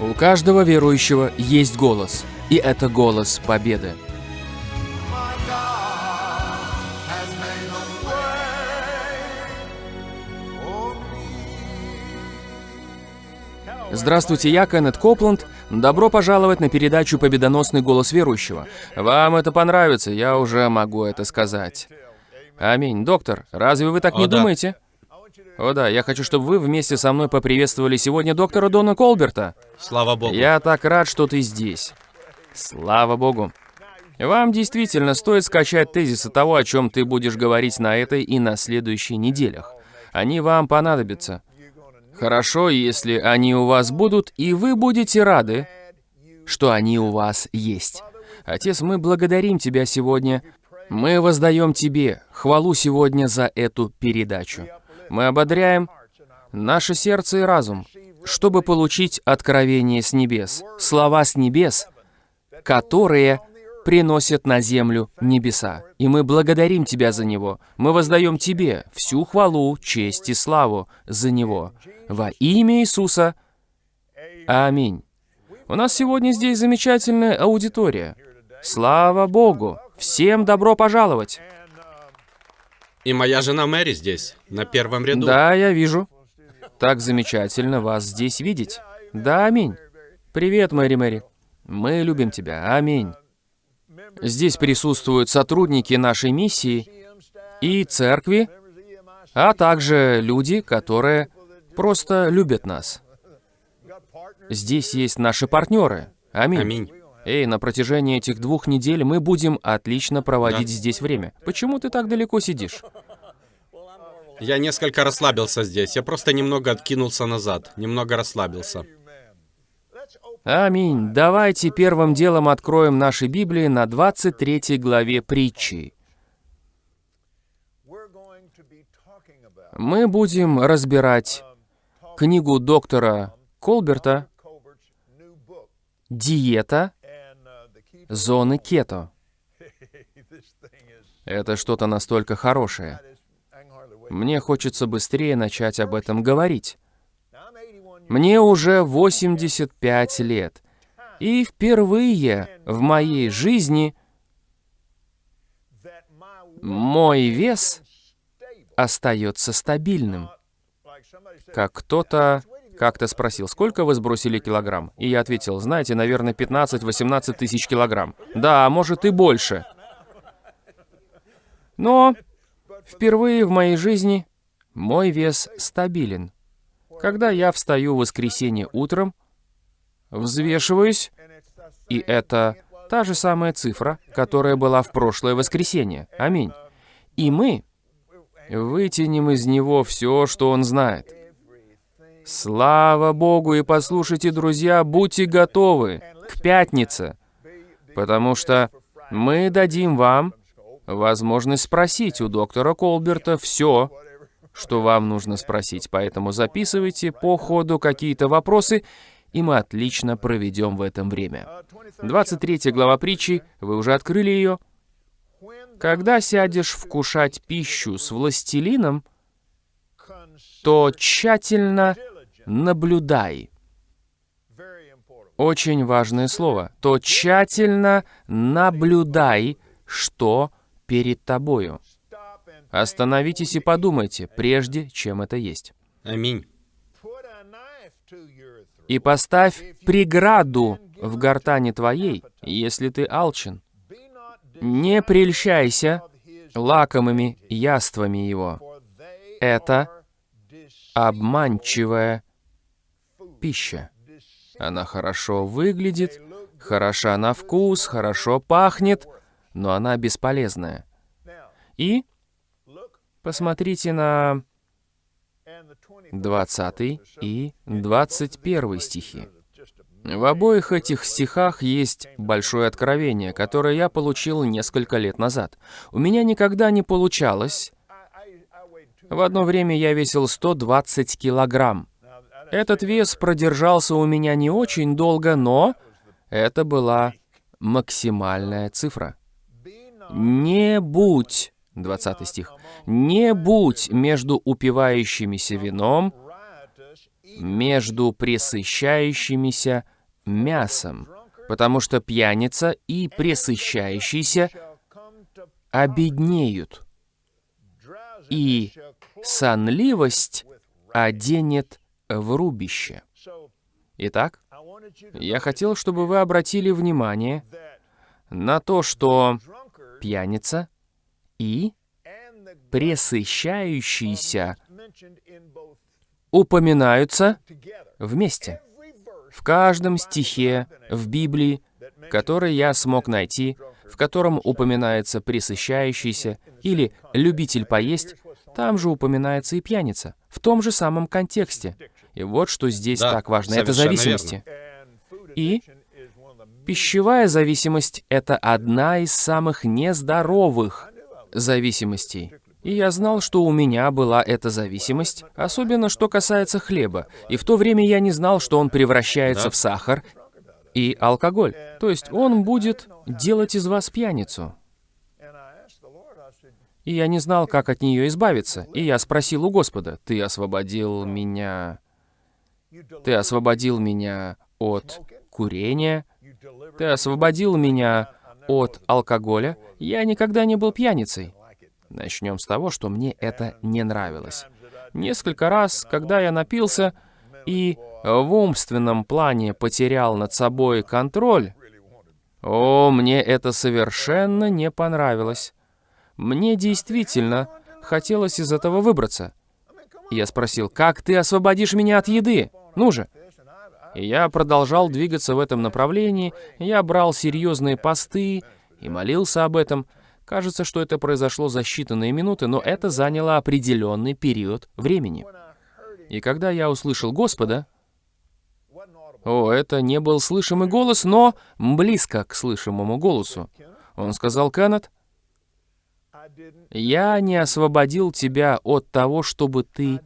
У каждого верующего есть голос, и это голос победы. Здравствуйте, я Кеннет Копланд. Добро пожаловать на передачу «Победоносный голос верующего». Вам это понравится, я уже могу это сказать. Аминь. Доктор, разве вы так О, не да. думаете? О да, я хочу, чтобы вы вместе со мной поприветствовали сегодня доктора Дона Колберта. Слава Богу. Я так рад, что ты здесь. Слава Богу. Вам действительно стоит скачать тезисы того, о чем ты будешь говорить на этой и на следующей неделях. Они вам понадобятся. Хорошо, если они у вас будут, и вы будете рады, что они у вас есть. Отец, мы благодарим Тебя сегодня. Мы воздаем Тебе хвалу сегодня за эту передачу. Мы ободряем наше сердце и разум, чтобы получить откровение с небес, слова с небес, которые приносят на землю небеса. И мы благодарим Тебя за него. Мы воздаем Тебе всю хвалу, честь и славу за него. Во имя Иисуса. Аминь. У нас сегодня здесь замечательная аудитория. Слава Богу! Всем добро пожаловать! И моя жена Мэри здесь, на первом ряду. Да, я вижу. Так замечательно вас здесь видеть. Да, аминь. Привет, Мэри Мэри. Мы любим тебя. Аминь. Здесь присутствуют сотрудники нашей миссии и церкви, а также люди, которые просто любят нас. Здесь есть наши партнеры. Аминь. Аминь. Эй, на протяжении этих двух недель мы будем отлично проводить Да. здесь время. Почему ты так далеко сидишь? Я несколько расслабился здесь. Я просто немного откинулся назад. Немного расслабился. Аминь. Давайте первым делом откроем наши Библии на 23 главе притчи. Мы будем разбирать книгу доктора Колберта «Диета зоны кето». Это что-то настолько хорошее. Мне хочется быстрее начать об этом говорить. Мне уже 85 лет. И впервые в моей жизни мой вес остается стабильным. Как кто-то как-то спросил, сколько вы сбросили килограмм? И я ответил, знаете, наверное, 15-18 тысяч килограмм. Да, а может и больше. Но впервые в моей жизни мой вес стабилен. Когда я встаю в воскресенье утром, взвешиваюсь, и это та же самая цифра, которая была в прошлое воскресенье. Аминь. И мы вытянем из него все, что он знает. Слава Богу, и послушайте, друзья, будьте готовы к пятнице, потому что мы дадим вам возможность спросить у доктора Колберта все, что вам нужно спросить. Поэтому записывайте по ходу какие-то вопросы, и мы отлично проведем в этом время. 23 глава притчи, вы уже открыли ее. Когда сядешь вкушать пищу с властелином, то тщательно наблюдай. Очень важное слово. То тщательно наблюдай, что перед тобою. Остановитесь и подумайте, прежде чем это есть. Аминь. И поставь преграду в гортани твоей, если ты алчен. Не прельщайся лакомыми яствами его. Это обманчивая пища. Она хорошо выглядит, хороша на вкус, хорошо пахнет, но она бесполезная. И посмотрите на 20 и 21 стихи. В обоих этих стихах есть большое откровение, которое я получил несколько лет назад. У меня никогда не получалось. В одно время я весил 120 килограмм. Этот вес продержался у меня не очень долго, но это была максимальная цифра. Не будь, 20 стих, не будь между упивающимися вином между пресыщающимися мясом, потому что пьяница и пресыщающийся обеднеют, и сонливость оденет в рубище. Итак, я хотел, чтобы вы обратили внимание на то, что пьяница и пресыщающийся упоминаются вместе. В каждом стихе в Библии, который я смог найти, в котором упоминается пресыщающийся или любитель поесть, там же упоминается и пьяница, в том же самом контексте. И вот что здесь Да, так важно, это зависимости. И пищевая зависимость — это одна из самых нездоровых зависимостей. И я знал, что у меня была эта зависимость, особенно что касается хлеба. И в то время я не знал, что он превращается Да. в сахар и алкоголь. То есть он будет делать из вас пьяницу. И я не знал, как от нее избавиться. И я спросил у Господа, «Ты освободил меня... Ты освободил меня от курения? Ты освободил меня от алкоголя? Я никогда не был пьяницей». Начнем с того, что мне это не нравилось. Несколько раз, когда я напился и в умственном плане потерял над собой контроль, о, мне это совершенно не понравилось. Мне действительно хотелось из этого выбраться. Я спросил, как ты освободишь меня от еды? Ну же. И я продолжал двигаться в этом направлении, я брал серьезные посты и молился об этом. Кажется, что это произошло за считанные минуты, но это заняло определенный период времени. И когда я услышал Господа, о, это не был слышимый голос, но близко к слышимому голосу. Он сказал, Кеннет, «Я не освободил тебя от того, чтобы ты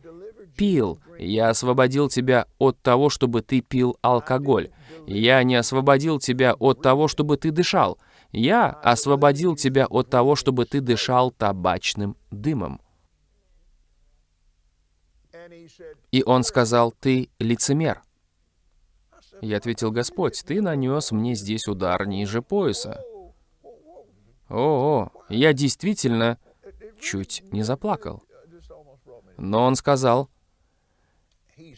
пил. Я освободил тебя от того, чтобы ты пил алкоголь. Я не освободил тебя от того, чтобы ты дышал. Я освободил тебя от того, чтобы ты дышал табачным дымом». И он сказал, «Ты лицемер». Я ответил, «Господь, ты нанес мне здесь удар ниже пояса». О, я действительно чуть не заплакал. Но он сказал,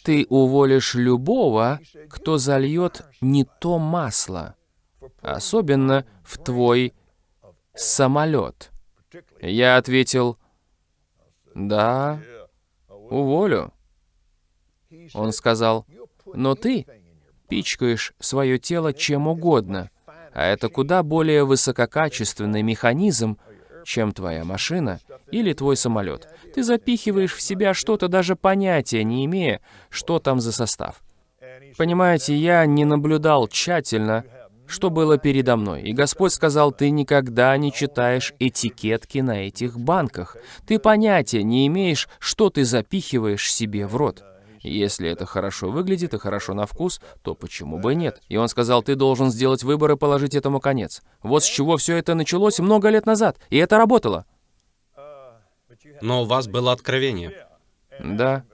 «Ты уволишь любого, кто зальет не то масло, особенно в твой самолет». Я ответил, «Да, уволю». Он сказал, «Но ты пичкаешь свое тело чем угодно, а это куда более высококачественный механизм, чем твоя машина или твой самолет. Ты запихиваешь в себя что-то, даже понятия не имея, что там за состав. Понимаете, я не наблюдал тщательно, что было передо мной. И Господь сказал, ты никогда не читаешь этикетки на этих банках. Ты понятия не имеешь, что ты запихиваешь себе в рот. Если это хорошо выглядит и хорошо на вкус, то почему бы нет? И он сказал, ты должен сделать выбор и положить этому конец. Вот с чего все это началось много лет назад, и это работало. Но у вас было откровение. Да.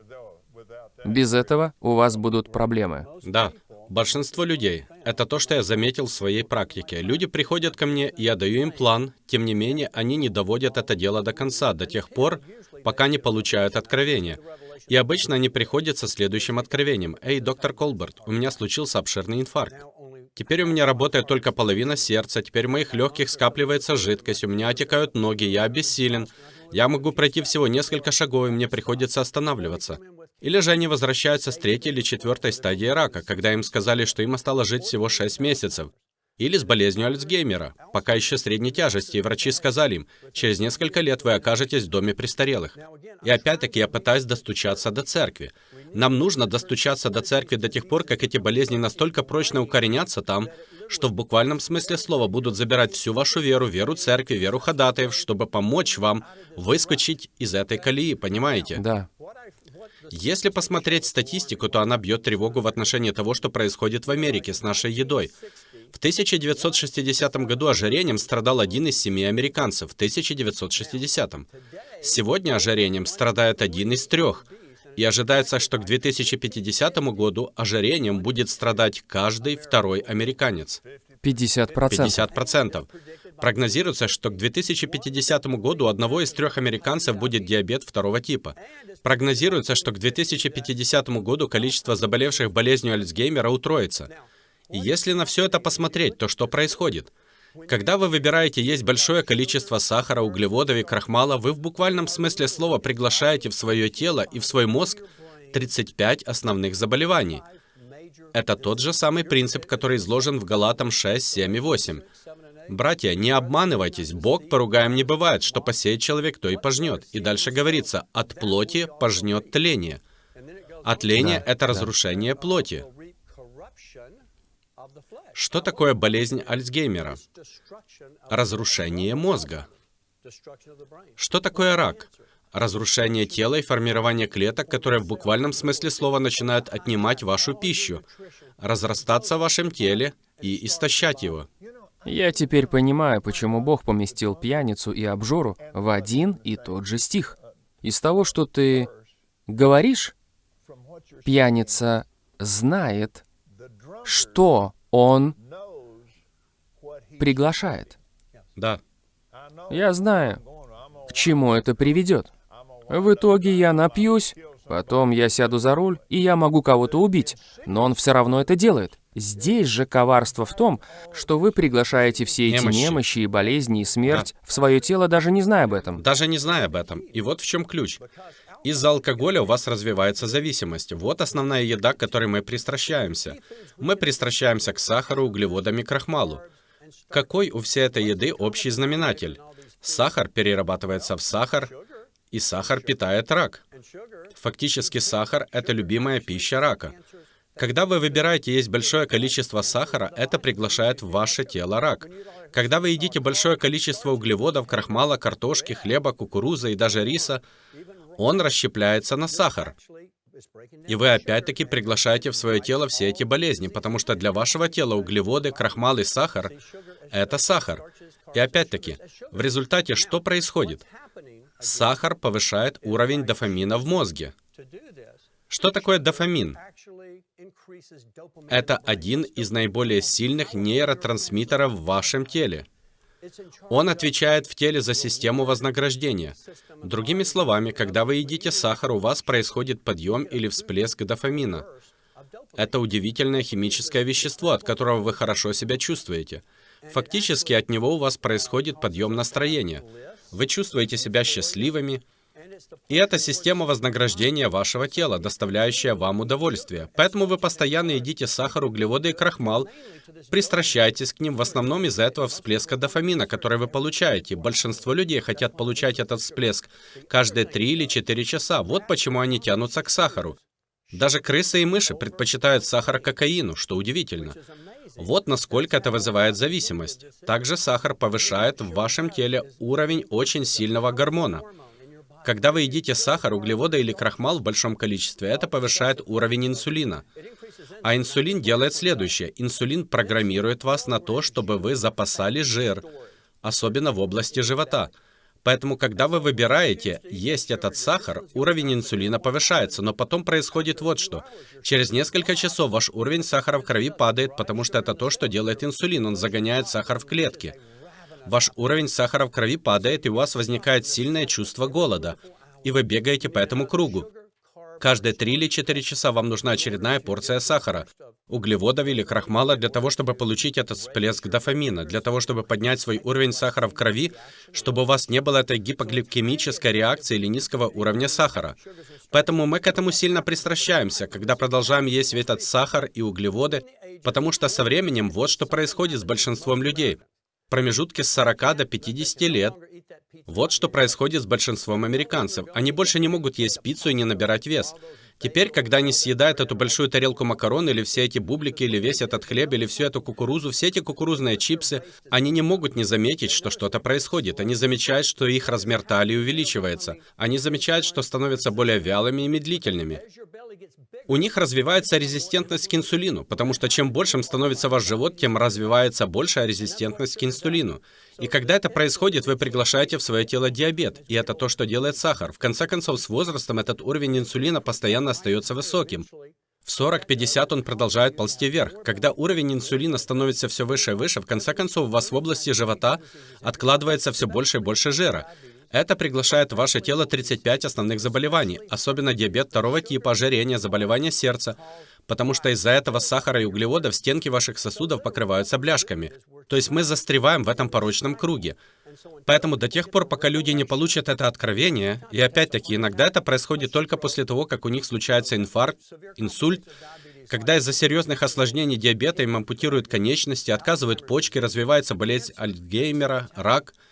Без этого у вас будут проблемы. Да. Большинство людей, это то, что я заметил в своей практике. Люди приходят ко мне, я даю им план, тем не менее, они не доводят это дело до конца, до тех пор, пока не получают откровение. И обычно они приходят со следующим откровением. «Эй, доктор Колберт, у меня случился обширный инфаркт. Теперь у меня работает только половина сердца, теперь в моих легких скапливается жидкость, у меня отекают ноги, я обессилен. Я могу пройти всего несколько шагов, и мне приходится останавливаться. Или же они возвращаются с третьей или четвертой стадии рака, когда им сказали, что им осталось жить всего 6 месяцев. Или с болезнью Альцгеймера, пока еще средней тяжести, и врачи сказали им, через несколько лет вы окажетесь в доме престарелых. И опять-таки я пытаюсь достучаться до церкви. Нам нужно достучаться до церкви до тех пор, как эти болезни настолько прочно укоренятся там, что в буквальном смысле слова будут забирать всю вашу веру, веру церкви, веру ходатаев, чтобы помочь вам выскочить из этой колеи, понимаете? Да. Если посмотреть статистику, то она бьет тревогу в отношении того, что происходит в Америке с нашей едой. В 1960 году ожирением страдал один из семи американцев. В 1960. Сегодня ожирением страдает один из трех. И ожидается, что к 2050 году ожирением будет страдать каждый второй американец. 50%. 50%. Прогнозируется, что к 2050 году у одного из трех американцев будет диабет второго типа. Прогнозируется, что к 2050 году количество заболевших болезнью Альцгеймера утроится. Если на все это посмотреть, то что происходит? Когда вы выбираете есть большое количество сахара, углеводов и крахмала, вы в буквальном смысле слова приглашаете в свое тело и в свой мозг 35 основных заболеваний. Это тот же самый принцип, который изложен в Галатам 6, 7 и 8. Братья, не обманывайтесь, Бог поругаем не бывает, что посеет человек, то и пожнет. И дальше говорится, от плоти пожнет тление. А тление Да, — это да. разрушение плоти. Что такое болезнь Альцгеймера? Разрушение мозга. Что такое рак? Разрушение тела и формирование клеток, которые в буквальном смысле слова начинают отнимать вашу пищу, разрастаться в вашем теле и истощать его. Я теперь понимаю, почему Бог поместил пьяницу и обжору в один и тот же стих. Из того, что ты говоришь, пьяница знает, что он приглашает. Да. Я знаю, к чему это приведет. В итоге я напьюсь, потом я сяду за руль, и я могу кого-то убить, но он все равно это делает. Здесь же коварство в том, что вы приглашаете все эти Немощи. немощи и болезни и смерть в свое тело, даже не зная об этом. Даже не зная об этом. И вот в чем ключ. Из-за алкоголя у вас развивается зависимость. Вот основная еда, к которой мы пристращаемся. Мы пристращаемся к сахару, углеводам и крахмалу. Какой у всей этой еды общий знаменатель? Сахар перерабатывается в сахар, и сахар питает рак. Фактически сахар — это любимая пища рака. Когда вы выбираете есть большое количество сахара, это приглашает в ваше тело рак. Когда вы едите большое количество углеводов, крахмала, картошки, хлеба, кукурузы и даже риса, он расщепляется на сахар. И вы опять-таки приглашаете в свое тело все эти болезни, потому что для вашего тела углеводы, крахмал и сахар — это сахар. И опять-таки, в результате что происходит? Сахар повышает уровень дофамина в мозге. Что такое дофамин? Это один из наиболее сильных нейротрансмиттеров в вашем теле. Он отвечает в теле за систему вознаграждения. Другими словами, когда вы едите сахар, у вас происходит подъем или всплеск дофамина. Это удивительное химическое вещество, от которого вы хорошо себя чувствуете. Фактически от него у вас происходит подъем настроения. Вы чувствуете себя счастливыми, и это система вознаграждения вашего тела, доставляющая вам удовольствие. Поэтому вы постоянно едите сахар, углеводы и крахмал, пристращайтесь к ним в основном из-за этого всплеска дофамина, который вы получаете. Большинство людей хотят получать этот всплеск каждые 3 или 4 часа. Вот почему они тянутся к сахару. Даже крысы и мыши предпочитают сахар кокаину, что удивительно. Вот насколько это вызывает зависимость. Также сахар повышает в вашем теле уровень очень сильного гормона. Когда вы едите сахар, углеводы или крахмал в большом количестве, это повышает уровень инсулина. А инсулин делает следующее. Инсулин программирует вас на то, чтобы вы запасали жир, особенно в области живота. Поэтому, когда вы выбираете есть этот сахар, уровень инсулина повышается, но потом происходит вот что. Через несколько часов ваш уровень сахара в крови падает, потому что это то, что делает инсулин, он загоняет сахар в клетки. Ваш уровень сахара в крови падает, и у вас возникает сильное чувство голода, и вы бегаете по этому кругу. Каждые 3 или 4 часа вам нужна очередная порция сахара, углеводов или крахмала для того, чтобы получить этот всплеск дофамина, для того, чтобы поднять свой уровень сахара в крови, чтобы у вас не было этой гипогликемической реакции или низкого уровня сахара. Поэтому мы к этому сильно пристращаемся, когда продолжаем есть этот сахар и углеводы, потому что со временем вот что происходит с большинством людей. Промежутке с 40 до 50 лет вот что происходит с большинством американцев. Они больше не могут есть пиццу и не набирать вес. Теперь, когда они съедают эту большую тарелку макарон, или все эти бублики, или весь этот хлеб, или всю эту кукурузу, все эти кукурузные чипсы, они не могут не заметить, что что-то происходит. Они замечают, что их размер талии увеличивается. Они замечают, что становятся более вялыми и медлительными. У них развивается резистентность к инсулину, потому что чем большим становится ваш живот, тем развивается большая резистентность к инсулину. И когда это происходит, вы приглашаете в свое тело диабет, и это то, что делает сахар. В конце концов, с возрастом этот уровень инсулина постоянно остается высоким. В 40-50 он продолжает ползти вверх. Когда уровень инсулина становится все выше и выше, в конце концов, у вас в области живота откладывается все больше и больше жира. Это приглашает в ваше тело 35 основных заболеваний, особенно диабет второго типа, ожирение, заболевания сердца, потому что из-за этого сахара и углеводов стенки ваших сосудов покрываются бляшками. То есть мы застреваем в этом порочном круге. Поэтому до тех пор, пока люди не получат это откровение, и опять-таки иногда это происходит только после того, как у них случается инфаркт, инсульт, когда из-за серьезных осложнений диабета им ампутируют конечности, отказывают почки, развивается болезнь Альцгеймера, рак –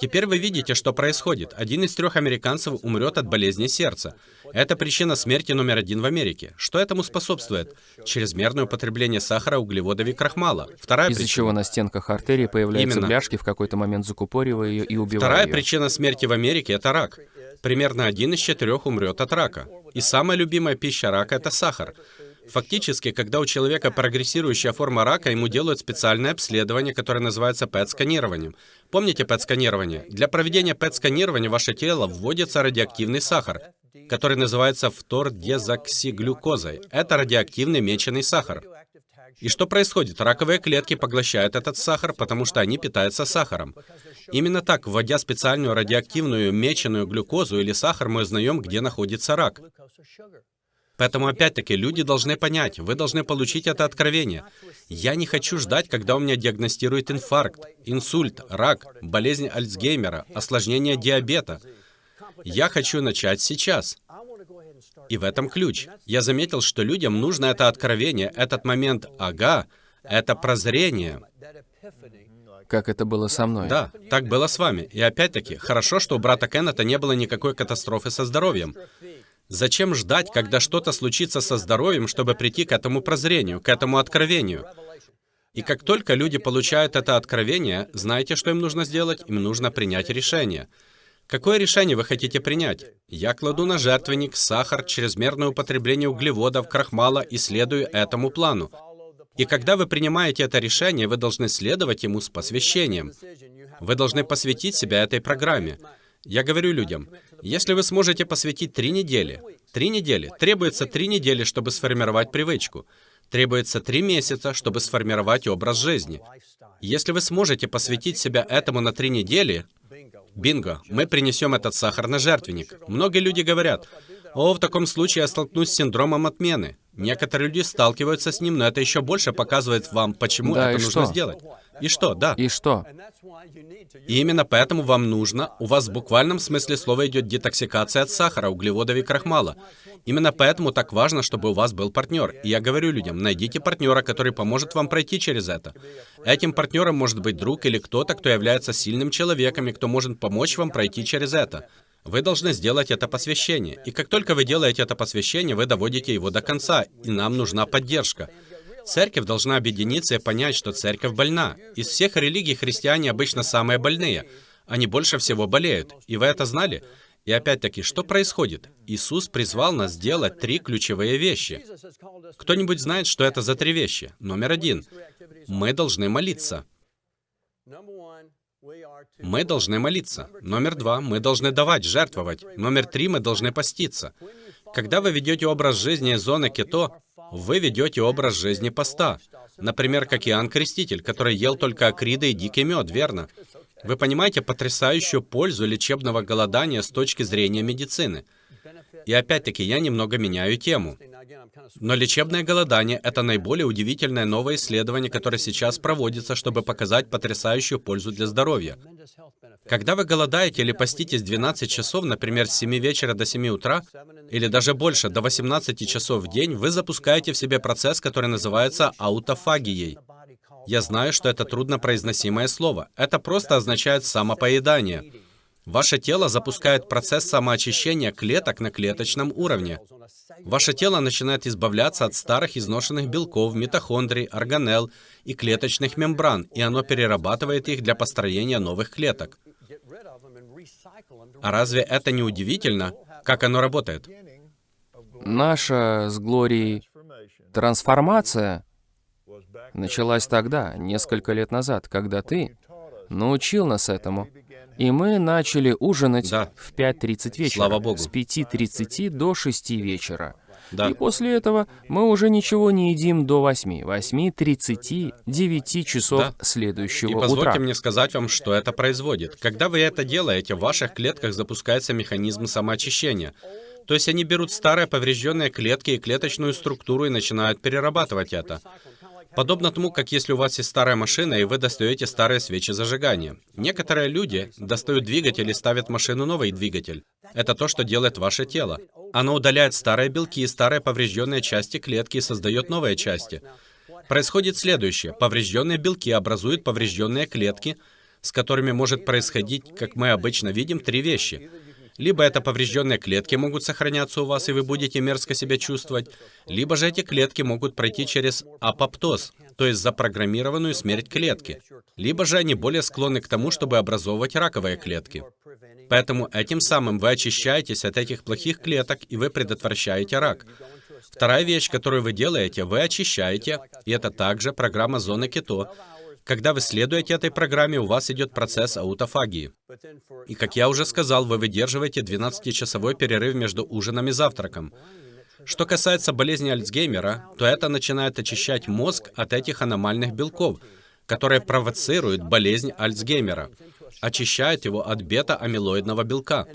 Теперь вы видите, что происходит. Один из трех американцев умрет от болезни сердца. Это причина смерти номер один в Америке. Что этому способствует? Чрезмерное употребление сахара, углеводов и крахмала. Вторая Из-за причина... чего на стенках артерии появляются Именно. бляшки, в какой-то момент закупоривая ее и убивая Вторая ее. причина смерти в Америке – это рак. Примерно один из четырех умрет от рака. И самая любимая пища рака – это сахар. Фактически, когда у человека прогрессирующая форма рака, ему делают специальное обследование, которое называется ПЭТ-сканированием. Помните ПЭТ-сканирование? Для проведения ПЭТ-сканирования в ваше тело вводится радиоактивный сахар, который называется фтордезоксиглюкозой. Это радиоактивный меченый сахар. И что происходит? Раковые клетки поглощают этот сахар, потому что они питаются сахаром. Именно так, вводя специальную радиоактивную меченую глюкозу или сахар, мы узнаем, где находится рак. Поэтому, опять-таки, люди должны понять, вы должны получить это откровение. Я не хочу ждать, когда у меня диагностируют инфаркт, инсульт, рак, болезнь Альцгеймера, осложнение диабета. Я хочу начать сейчас. И в этом ключ. Я заметил, что людям нужно это откровение, этот момент «ага», это прозрение. Как это было со мной. Да, так было с вами. И опять-таки, хорошо, что у брата Кеннета не было никакой катастрофы со здоровьем. Зачем ждать, когда что-то случится со здоровьем, чтобы прийти к этому прозрению, к этому откровению? И как только люди получают это откровение, знаете, что им нужно сделать? Им нужно принять решение. Какое решение вы хотите принять? Я кладу на жертвенник сахар, чрезмерное употребление углеводов, крахмала и следую этому плану. И когда вы принимаете это решение, вы должны следовать ему с посвящением. Вы должны посвятить себя этой программе. Я говорю людям, если вы сможете посвятить три недели, три недели, требуется три недели, чтобы сформировать привычку. Требуется три месяца, чтобы сформировать образ жизни. Если вы сможете посвятить себя этому на три недели, бинго, мы принесем этот сахар на жертвенник. Многие люди говорят, о, в таком случае я столкнусь с синдромом отмены. Некоторые люди сталкиваются с ним, но это еще больше показывает вам, почему да, это нужно что? сделать. И что, да. И что? И именно поэтому вам нужно, у вас в буквальном смысле слова идет детоксикация от сахара, углеводов и крахмала. Именно поэтому так важно, чтобы у вас был партнер. И я говорю людям, найдите партнера, который поможет вам пройти через это. Этим партнером может быть друг или кто-то, кто является сильным человеком и кто может помочь вам пройти через это. Вы должны сделать это посвящение. И как только вы делаете это посвящение, вы доводите его до конца, и нам нужна поддержка. Церковь должна объединиться и понять, что церковь больна. Из всех религий христиане обычно самые больные. Они больше всего болеют. И вы это знали? И опять-таки, что происходит? Иисус призвал нас сделать три ключевые вещи. Кто-нибудь знает, что это за три вещи? Номер один. Мы должны молиться. Мы должны молиться. Номер два. Мы должны давать, жертвовать. Номер три. Мы должны поститься. Когда вы ведете образ жизни из зоны кето, вы ведете образ жизни поста. Например, как Иоанн Креститель, который ел только акриды и дикий мед, верно? Вы понимаете потрясающую пользу лечебного голодания с точки зрения медицины. И опять-таки, я немного меняю тему. Но лечебное голодание — это наиболее удивительное новое исследование, которое сейчас проводится, чтобы показать потрясающую пользу для здоровья. Когда вы голодаете или поститесь 12 часов, например, с 7 вечера до 7 утра, или даже больше, до 18 часов в день, вы запускаете в себе процесс, который называется аутофагией. Я знаю, что это труднопроизносимое слово. Это просто означает самопоедание. Ваше тело запускает процесс самоочищения клеток на клеточном уровне. Ваше тело начинает избавляться от старых изношенных белков, митохондрий, органелл и клеточных мембран, и оно перерабатывает их для построения новых клеток. А разве это не удивительно, как оно работает? Наша с Глорией трансформация началась тогда, несколько лет назад, когда ты научил нас этому. И мы начали ужинать Да. в 5.30 вечера. Слава Богу. С 5.30 до 6 вечера. Да. И после этого мы уже ничего не едим до 8. 8.30, 9 часов Да. следующего И позвольте утра. мне сказать вам, что это производит. Когда вы это делаете, в ваших клетках запускается механизм самоочищения. То есть они берут старые поврежденные клетки и клеточную структуру и начинают перерабатывать это. Подобно тому, как если у вас есть старая машина, и вы достаете старые свечи зажигания. Некоторые люди достают двигатель и ставят машину новый двигатель. Это то, что делает ваше тело. Оно удаляет старые белки и старые поврежденные части клетки и создает новые части. Происходит следующее. Поврежденные белки образуют поврежденные клетки, с которыми может происходить, как мы обычно видим, три вещи. Либо это поврежденные клетки могут сохраняться у вас, и вы будете мерзко себя чувствовать, либо же эти клетки могут пройти через апоптоз, то есть запрограммированную смерть клетки. Либо же они более склонны к тому, чтобы образовывать раковые клетки. Поэтому этим самым вы очищаетесь от этих плохих клеток, и вы предотвращаете рак. Вторая вещь, которую вы делаете, вы очищаете, и это также программа зоны кето. Когда вы следуете этой программе, у вас идет процесс аутофагии. И, как я уже сказал, вы выдерживаете 12-часовой перерыв между ужином и завтраком. Что касается болезни Альцгеймера, то это начинает очищать мозг от этих аномальных белков, которые провоцируют болезнь Альцгеймера, очищает его от бета-амилоидного белка.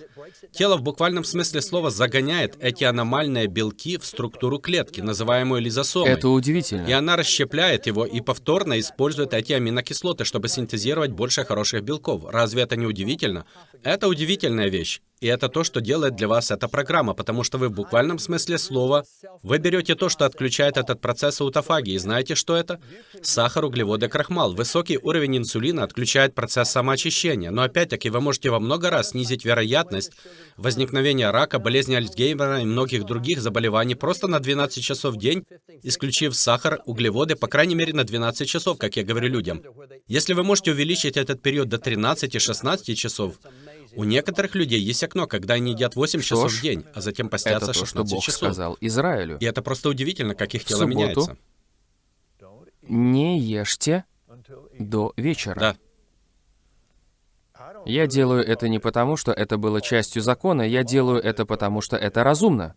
Тело в буквальном смысле слова загоняет эти аномальные белки в структуру клетки, называемую лизосомой. Это удивительно. И она расщепляет его и повторно использует эти аминокислоты, чтобы синтезировать больше хороших белков. Разве это не удивительно? Это удивительная вещь. И это то, что делает для вас эта программа, потому что вы в буквальном смысле слова, вы берете то, что отключает этот процесс аутофагии. Знаете, что это? Сахар, углеводы, крахмал. Высокий уровень инсулина отключает процесс самоочищения. Но опять-таки вы можете во много раз снизить вероятность возникновения рака, болезни Альцгеймера и многих других заболеваний просто на 12 часов в день, исключив сахар, углеводы, по крайней мере на 12 часов, как я говорю людям. Если вы можете увеличить этот период до 13-16 часов, у некоторых людей есть окно, когда они едят 8 Что часов ж, в день, а затем постятся Это то, что 16 Бог часов. сказал Израилю. И это просто удивительно, как их В тело субботу меняется. Не ешьте до вечера. Да. Я делаю это не потому, что это было частью закона, я делаю это потому, что это разумно.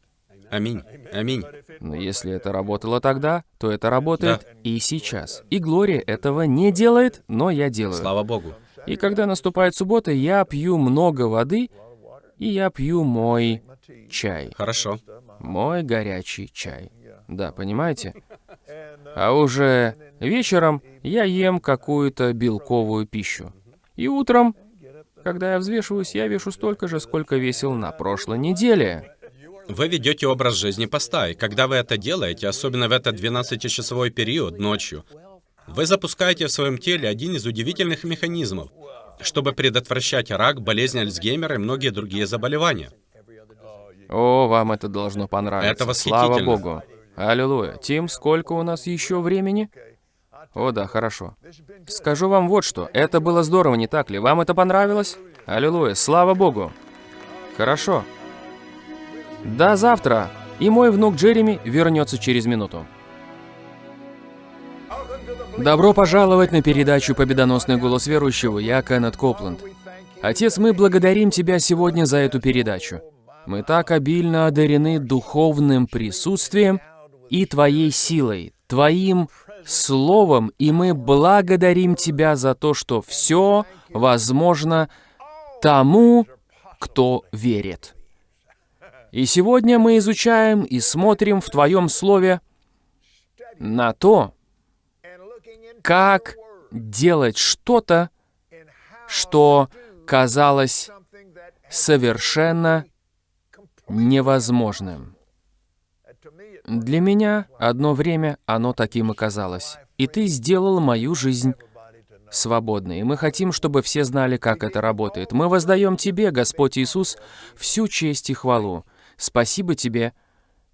Аминь. Аминь. Но если это работало тогда, то это работает и сейчас. И Глория этого не делает, но я делаю. Слава Богу. И когда наступает суббота, я пью много воды, и я пью мой чай. Хорошо. Мой горячий чай. Да, понимаете? А уже вечером я ем какую-то белковую пищу. И утром, когда я взвешиваюсь, я вешу столько же, сколько весил на прошлой неделе. Вы ведете образ жизни поста, и когда вы это делаете, особенно в этот 12-часовой период ночью, вы запускаете в своем теле один из удивительных механизмов, чтобы предотвращать рак, болезнь Альцгеймера и многие другие заболевания. О, вам это должно понравиться. Это Слава восхитительно. Богу. Аллилуйя. Тим, сколько у нас еще времени? О, да, хорошо. Скажу вам вот что. Это было здорово, не так ли? Вам это понравилось? Аллилуйя. Слава Богу. Хорошо. До завтра. И мой внук Джереми вернется через минуту. Добро пожаловать на передачу «Победоносный голос верующего». Я Кеннет Копланд. Отец, мы благодарим Тебя сегодня за эту передачу. Мы так обильно одарены духовным присутствием и Твоей силой, Твоим Словом, и мы благодарим Тебя за то, что все возможно тому, кто верит. И сегодня мы изучаем и смотрим в Твоем Слове на то, как делать что-то, что казалось совершенно невозможным. Для меня одно время оно таким и казалось. И ты сделал мою жизнь свободны. И мы хотим, чтобы все знали, как это работает. Мы воздаем Тебе, Господь Иисус, всю честь и хвалу. Спасибо Тебе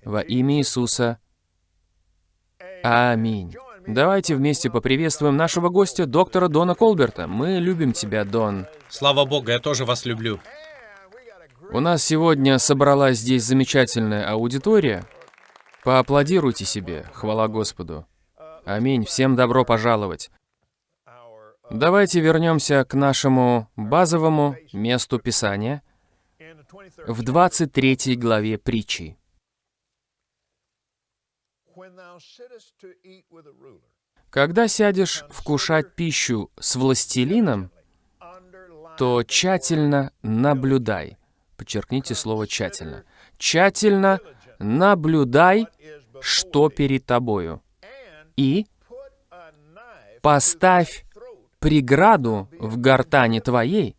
во имя Иисуса. Аминь. Давайте вместе поприветствуем нашего гостя, доктора Дона Колберта. Мы любим тебя, Дон. Слава Богу, я тоже вас люблю. У нас сегодня собралась здесь замечательная аудитория. Поаплодируйте себе, хвала Господу. Аминь, всем добро пожаловать. Давайте вернемся к нашему базовому месту Писания в 23 главе притчи. Когда сядешь вкушать пищу с властелином, то тщательно наблюдай. Подчеркните слово «тщательно». Тщательно наблюдай, что перед тобою. И поставь преграду в гортане твоей,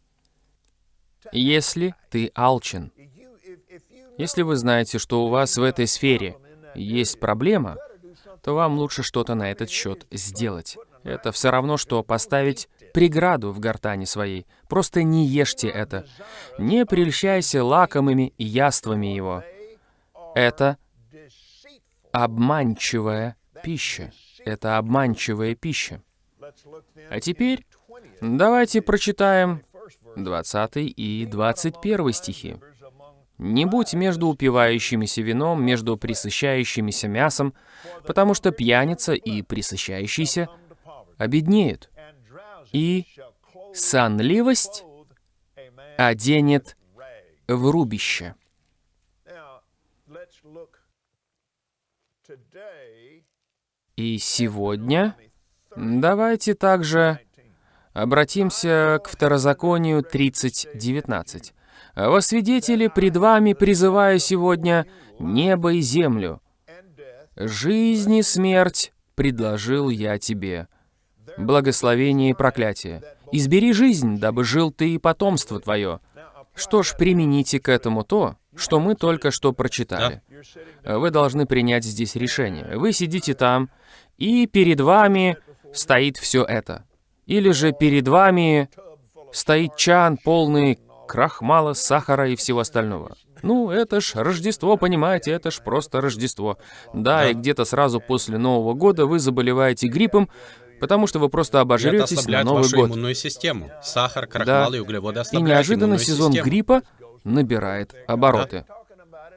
если ты алчен. Если вы знаете, что у вас в этой сфере есть проблема, то вам лучше что-то на этот счет сделать. Это все равно, что поставить преграду в гортани своей. Просто не ешьте это. Не прельщайся лакомыми яствами его. Это обманчивая пища. Это обманчивая пища. А теперь давайте прочитаем 20 и 21 стихи. Не будь между упивающимися вином, между присыщающимися мясом, потому что пьяница и присыщающийся обеднеют, и сонливость оденет в рубище. И сегодня давайте также обратимся к Второзаконию 30.19. «Во свидетели пред вами призываю сегодня небо и землю. Жизнь и смерть предложил я тебе. Благословение и проклятие. Избери жизнь, дабы жил ты и потомство твое. Что ж, примените к этому то, что мы только что прочитали. Вы должны принять здесь решение. Вы сидите там, и перед вами стоит все это. Или же перед вами стоит чан, полный крахмала, сахара и всего остального. Ну, это ж Рождество, понимаете, это ж просто Рождество. Да, да. и где-то сразу после Нового года вы заболеваете гриппом, потому что вы просто обожретесь на Новый вашу год. иммунную систему. Сахар, крахмал да. и углеводы И неожиданно сезон систему. гриппа набирает обороты. Да.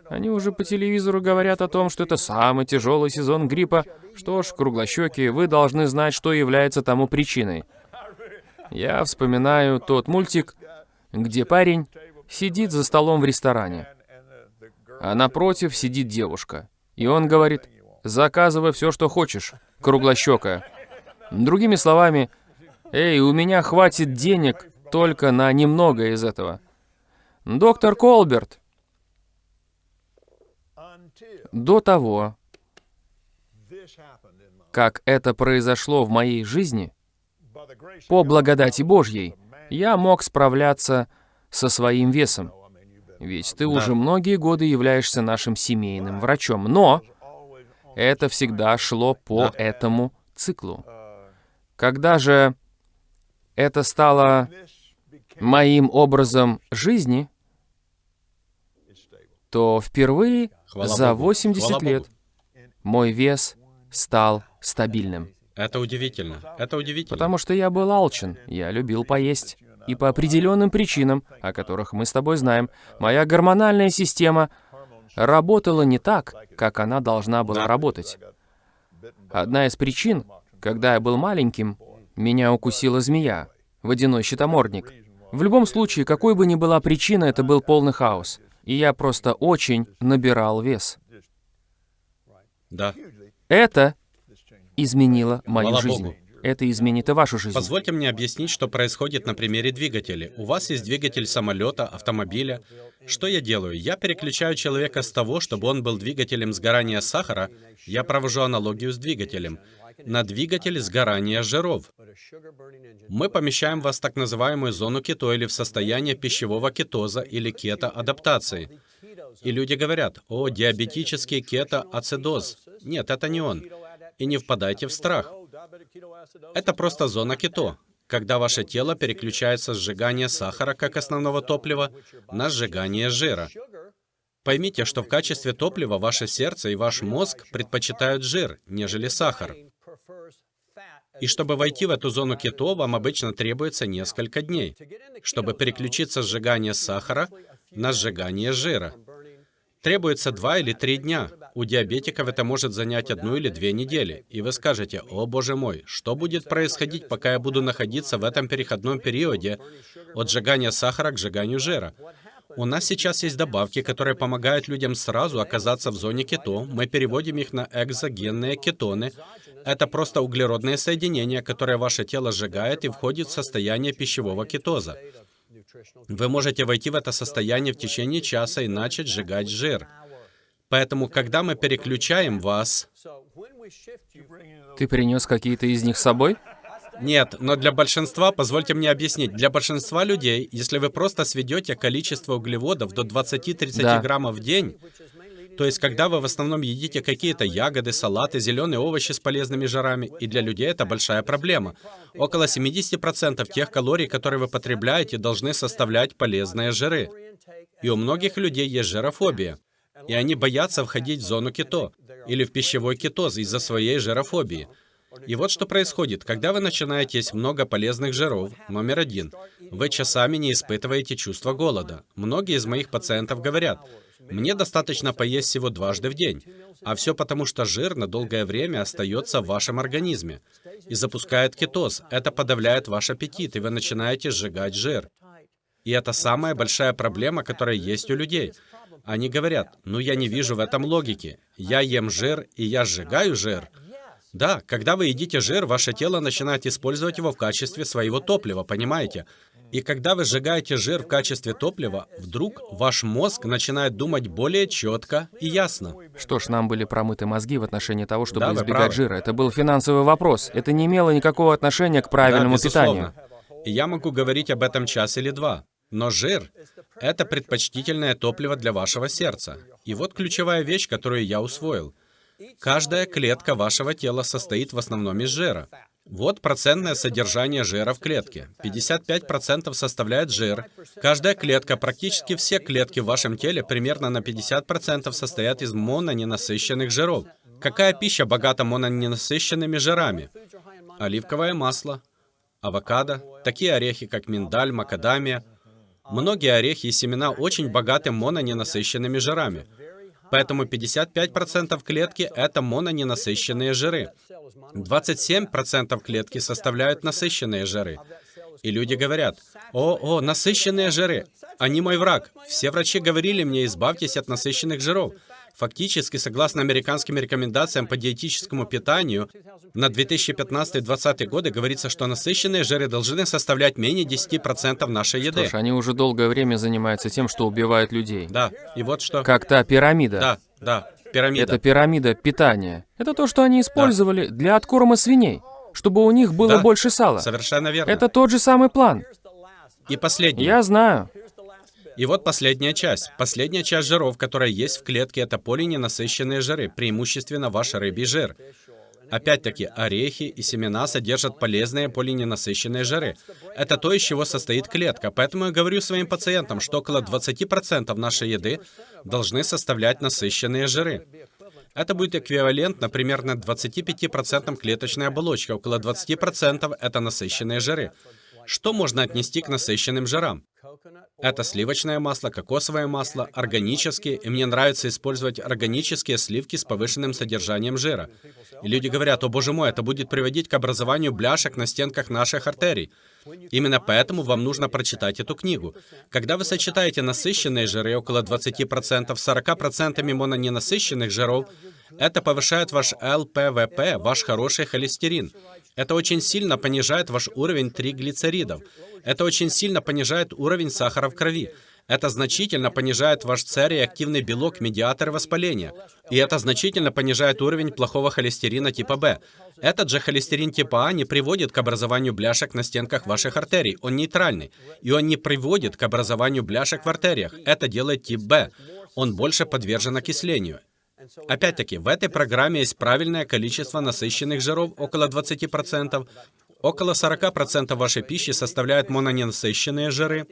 Они уже по телевизору говорят о том, что это самый тяжелый сезон гриппа. Что ж, круглощеки, вы должны знать, что является тому причиной. Я вспоминаю тот мультик где парень сидит за столом в ресторане, а напротив сидит девушка. И он говорит, заказывай все, что хочешь, круглощекая. Другими словами, эй, у меня хватит денег только на немного из этого. Доктор Колберт, до того, как это произошло в моей жизни, по благодати Божьей, я мог справляться со своим весом. Ведь ты уже многие годы являешься нашим семейным врачом. Но это всегда шло по этому циклу. Когда же это стало моим образом жизни, то впервые за 80 лет мой вес стал стабильным. Это удивительно. Это удивительно. Потому что я был алчен, я любил поесть. И по определенным причинам, о которых мы с тобой знаем, моя гормональная система работала не так, как она должна была работать. Одна из причин, когда я был маленьким, меня укусила змея, водяной щитомордник. В любом случае, какой бы ни была причина, это был полный хаос. И я просто очень набирал вес. Да. Это изменило мою Хвала жизнь. Богу. Это изменит и вашу жизнь. Позвольте мне объяснить, что происходит на примере двигателя. У вас есть двигатель самолета, автомобиля. Что я делаю? Я переключаю человека с того, чтобы он был двигателем сгорания сахара, я провожу аналогию с двигателем, на двигатель сгорания жиров. Мы помещаем вас в так называемую зону кето или в состояние пищевого кетоза или кето-адаптации. И люди говорят, о, диабетический кето-ацидоз. Нет, это не он. И не впадайте в страх. Это просто зона кето. когда ваше тело переключается с сжигания сахара как основного топлива на сжигание жира. Поймите, что в качестве топлива ваше сердце и ваш мозг предпочитают жир, нежели сахар. И чтобы войти в эту зону кето, вам обычно требуется несколько дней, чтобы переключиться с сжигания сахара на сжигание жира. Требуется два или три дня. У диабетиков это может занять одну или две недели. И вы скажете, о боже мой, что будет происходить, пока я буду находиться в этом переходном периоде от сжигания сахара к сжиганию жира? У нас сейчас есть добавки, которые помогают людям сразу оказаться в зоне кето. Мы переводим их на экзогенные кетоны. Это просто углеродные соединения, которые ваше тело сжигает и входит в состояние пищевого кетоза. Вы можете войти в это состояние в течение часа и начать сжигать жир. Поэтому, когда мы переключаем вас... Ты принес какие-то из них с собой? Нет, но для большинства, позвольте мне объяснить, для большинства людей, если вы просто сведете количество углеводов до 20-30 Да. граммов в день, то есть когда вы в основном едите какие-то ягоды, салаты, зеленые овощи с полезными жирами, и для людей это большая проблема. Около 70% тех калорий, которые вы потребляете, должны составлять полезные жиры. И у многих людей есть жирофобия. И они боятся входить в зону кето или в пищевой кетоз из-за своей жирофобии. И вот что происходит, когда вы начинаете есть много полезных жиров, номер один, вы часами не испытываете чувство голода. Многие из моих пациентов говорят, мне достаточно поесть всего дважды в день, а все потому, что жир на долгое время остается в вашем организме и запускает кетоз. Это подавляет ваш аппетит, и вы начинаете сжигать жир. И это самая большая проблема, которая есть у людей. Они говорят, ну я не вижу в этом логики. Я ем жир, и я сжигаю жир. Да, когда вы едите жир, ваше тело начинает использовать его в качестве своего топлива, понимаете? И когда вы сжигаете жир в качестве топлива, вдруг ваш мозг начинает думать более четко и ясно. Что ж, нам были промыты мозги в отношении того, чтобы Да, избегать правы. жира. Это был финансовый вопрос. Это не имело никакого отношения к правильному Да, безусловно. питанию. И я могу говорить об этом час или два. Но жир — это предпочтительное топливо для вашего сердца. И вот ключевая вещь, которую я усвоил. Каждая клетка вашего тела состоит в основном из жира. Вот процентное содержание жира в клетке. 55% составляет жир. Каждая клетка, практически все клетки в вашем теле примерно на 50% состоят из мононенасыщенных жиров. Какая пища богата мононенасыщенными жирами? Оливковое масло, авокадо, такие орехи, как миндаль, макадамия. Многие орехи и семена очень богаты мононенасыщенными жирами. Поэтому 55% клетки — это мононенасыщенные жиры. 27% клетки составляют насыщенные жиры. И люди говорят, «О, о, насыщенные жиры! Они мой враг. Все врачи говорили мне, избавьтесь от насыщенных жиров». Фактически, согласно американским рекомендациям по диетическому питанию, на 2015-2020 годы говорится, что насыщенные жиры должны составлять менее 10% нашей еды. Слушай, они уже долгое время занимаются тем, что убивают людей. Да, и вот что... Как та пирамида. Да, да, пирамида. Это пирамида питания. Это то, что они использовали для откорма свиней, чтобы у них было Да. больше сала. Совершенно верно. Это тот же самый план. И последнее. Я знаю. И вот последняя часть. Последняя часть жиров, которая есть в клетке, это полиненасыщенные жиры, преимущественно ваш рыбий жир. Опять-таки, орехи и семена содержат полезные полиненасыщенные жиры. Это то, из чего состоит клетка. Поэтому я говорю своим пациентам, что около 20% нашей еды должны составлять насыщенные жиры. Это будет эквивалентно примерно 25% клеточной оболочки, около 20% это насыщенные жиры. Что можно отнести к насыщенным жирам? Это сливочное масло, кокосовое масло, органические, и мне нравится использовать органические сливки с повышенным содержанием жира. И люди говорят, о боже мой, это будет приводить к образованию бляшек на стенках наших артерий. Именно поэтому вам нужно прочитать эту книгу. Когда вы сочетаете насыщенные жиры около 20% с 40% мононенасыщенных жиров, это повышает ваш ЛПВП, ваш хороший холестерин. Это очень сильно понижает ваш уровень триглицеридов. Это очень сильно понижает уровень сахара в крови. Это значительно понижает ваш цереактивный белок, медиатор воспаления. И это значительно понижает уровень плохого холестерина типа В. Этот же холестерин типа А не приводит к образованию бляшек на стенках ваших артерий. Он нейтральный. И он не приводит к образованию бляшек в артериях. Это делает тип Б. Он больше подвержен окислению. Опять-таки, в этой программе есть правильное количество насыщенных жиров, около 20%, Около 40% вашей пищи составляют мононенасыщенные жиры,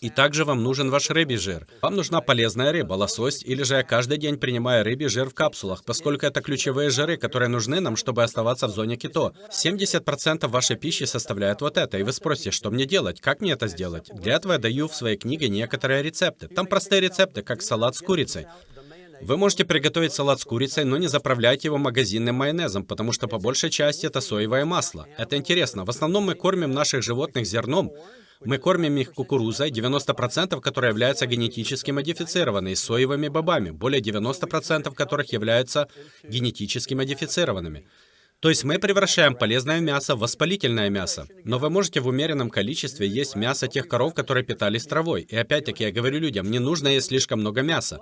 и также вам нужен ваш рыбий жир. Вам нужна полезная рыба, лосось, или же я каждый день принимаю рыбий жир в капсулах, поскольку это ключевые жиры, которые нужны нам, чтобы оставаться в зоне кето. 70% вашей пищи составляют вот это, и вы спросите, что мне делать, как мне это сделать? Для этого я даю в своей книге некоторые рецепты. Там простые рецепты, как салат с курицей. Вы можете приготовить салат с курицей, но не заправляйте его магазинным майонезом, потому что по большей части это соевое масло. Это интересно. В основном мы кормим наших животных зерном, мы кормим их кукурузой, 90% которой являются генетически модифицированной, соевыми бобами, более 90% которых являются генетически модифицированными. То есть мы превращаем полезное мясо в воспалительное мясо. Но вы можете в умеренном количестве есть мясо тех коров, которые питались травой. И опять-таки я говорю людям, не нужно есть слишком много мяса.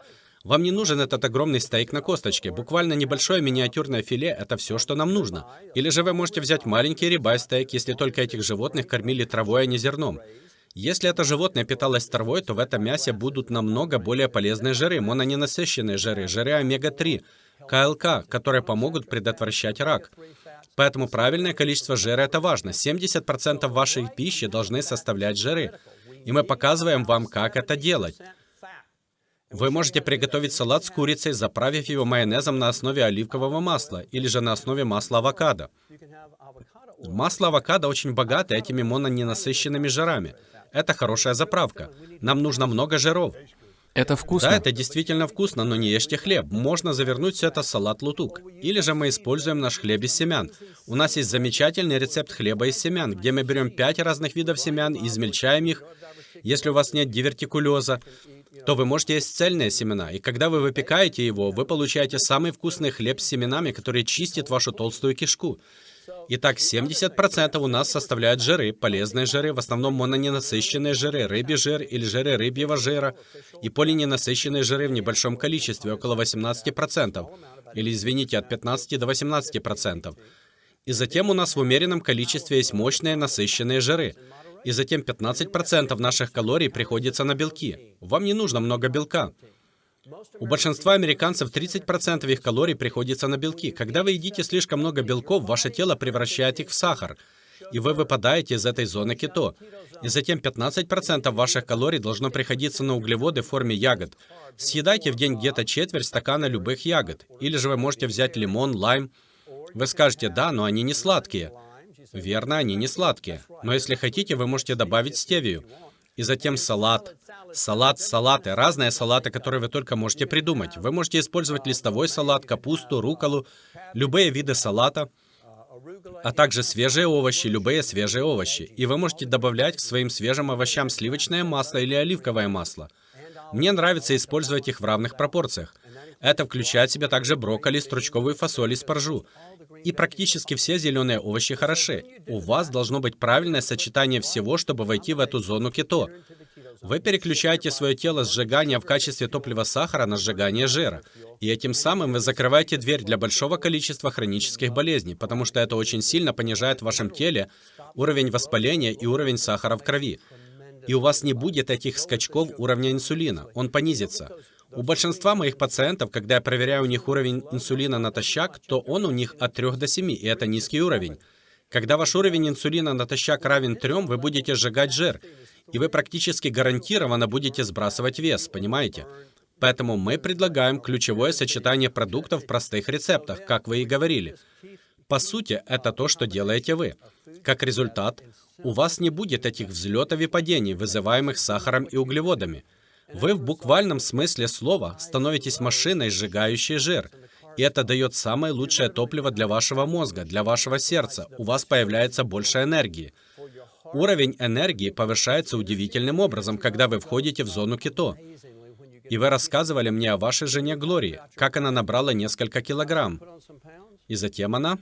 Вам не нужен этот огромный стейк на косточке. Буквально небольшое миниатюрное филе — это все, что нам нужно. Или же вы можете взять маленький рибай стейк, если только этих животных кормили травой, а не зерном. Если это животное питалось травой, то в этом мясе будут намного более полезные жиры, мононенасыщенные жиры, жиры омега-3, КЛК, которые помогут предотвращать рак. Поэтому правильное количество жира — это важно. 70% вашей пищи должны составлять жиры. И мы показываем вам, как это делать. Вы можете приготовить салат с курицей, заправив его майонезом на основе оливкового масла или же на основе масла авокадо. Масло авокадо очень богато этими мононенасыщенными жирами. Это хорошая заправка. Нам нужно много жиров. Это вкусно. Да, это действительно вкусно, но не ешьте хлеб. Можно завернуть все это в салат лутук. Или же мы используем наш хлеб из семян. У нас есть замечательный рецепт хлеба из семян, где мы берем пять разных видов семян, измельчаем их. Если у вас нет дивертикулеза, то вы можете есть цельные семена, и когда вы выпекаете его, вы получаете самый вкусный хлеб с семенами, который чистит вашу толстую кишку. Итак, 70% у нас составляют жиры, полезные жиры, в основном мононенасыщенные жиры, рыбий жир или жиры рыбьего жира, и полиненасыщенные жиры в небольшом количестве, около 18%, или, извините, от 15 до 18%. И затем у нас в умеренном количестве есть мощные насыщенные жиры и затем 15% наших калорий приходится на белки. Вам не нужно много белка. У большинства американцев 30% их калорий приходится на белки. Когда вы едите слишком много белков, ваше тело превращает их в сахар, и вы выпадаете из этой зоны кето. И затем 15% ваших калорий должно приходиться на углеводы в форме ягод. Съедайте в день где-то четверть стакана любых ягод. Или же вы можете взять лимон, лайм. Вы скажете, да, но они не сладкие. Верно, они не сладкие. Но если хотите, вы можете добавить стевию. И затем салат. Салат, салаты, разные салаты, которые вы только можете придумать. Вы можете использовать листовой салат, капусту, руколу, любые виды салата, а также свежие овощи, любые свежие овощи. И вы можете добавлять к своим свежим овощам сливочное масло или оливковое масло. Мне нравится использовать их в равных пропорциях. Это включает в себя также брокколи, стручковую фасоль и спаржу. И практически все зеленые овощи хороши. У вас должно быть правильное сочетание всего, чтобы войти в эту зону кето. Вы переключаете свое тело сжигания в качестве топлива сахара на сжигание жира. И этим самым вы закрываете дверь для большого количества хронических болезней, потому что это очень сильно понижает в вашем теле уровень воспаления и уровень сахара в крови. И у вас не будет этих скачков уровня инсулина, он понизится. У большинства моих пациентов, когда я проверяю у них уровень инсулина натощак, то он у них от 3 до 7, и это низкий уровень. Когда ваш уровень инсулина натощак равен 3, вы будете сжигать жир, и вы практически гарантированно будете сбрасывать вес, понимаете? Поэтому мы предлагаем ключевое сочетание продуктов в простых рецептах, как вы и говорили. По сути, это то, что делаете вы. Как результат, у вас не будет этих взлетов и падений, вызываемых сахаром и углеводами. Вы в буквальном смысле слова становитесь машиной, сжигающей жир. И это дает самое лучшее топливо для вашего мозга, для вашего сердца. У вас появляется больше энергии. Уровень энергии повышается удивительным образом, когда вы входите в зону кето. И вы рассказывали мне о вашей жене Глории, как она набрала несколько килограмм. И затем она...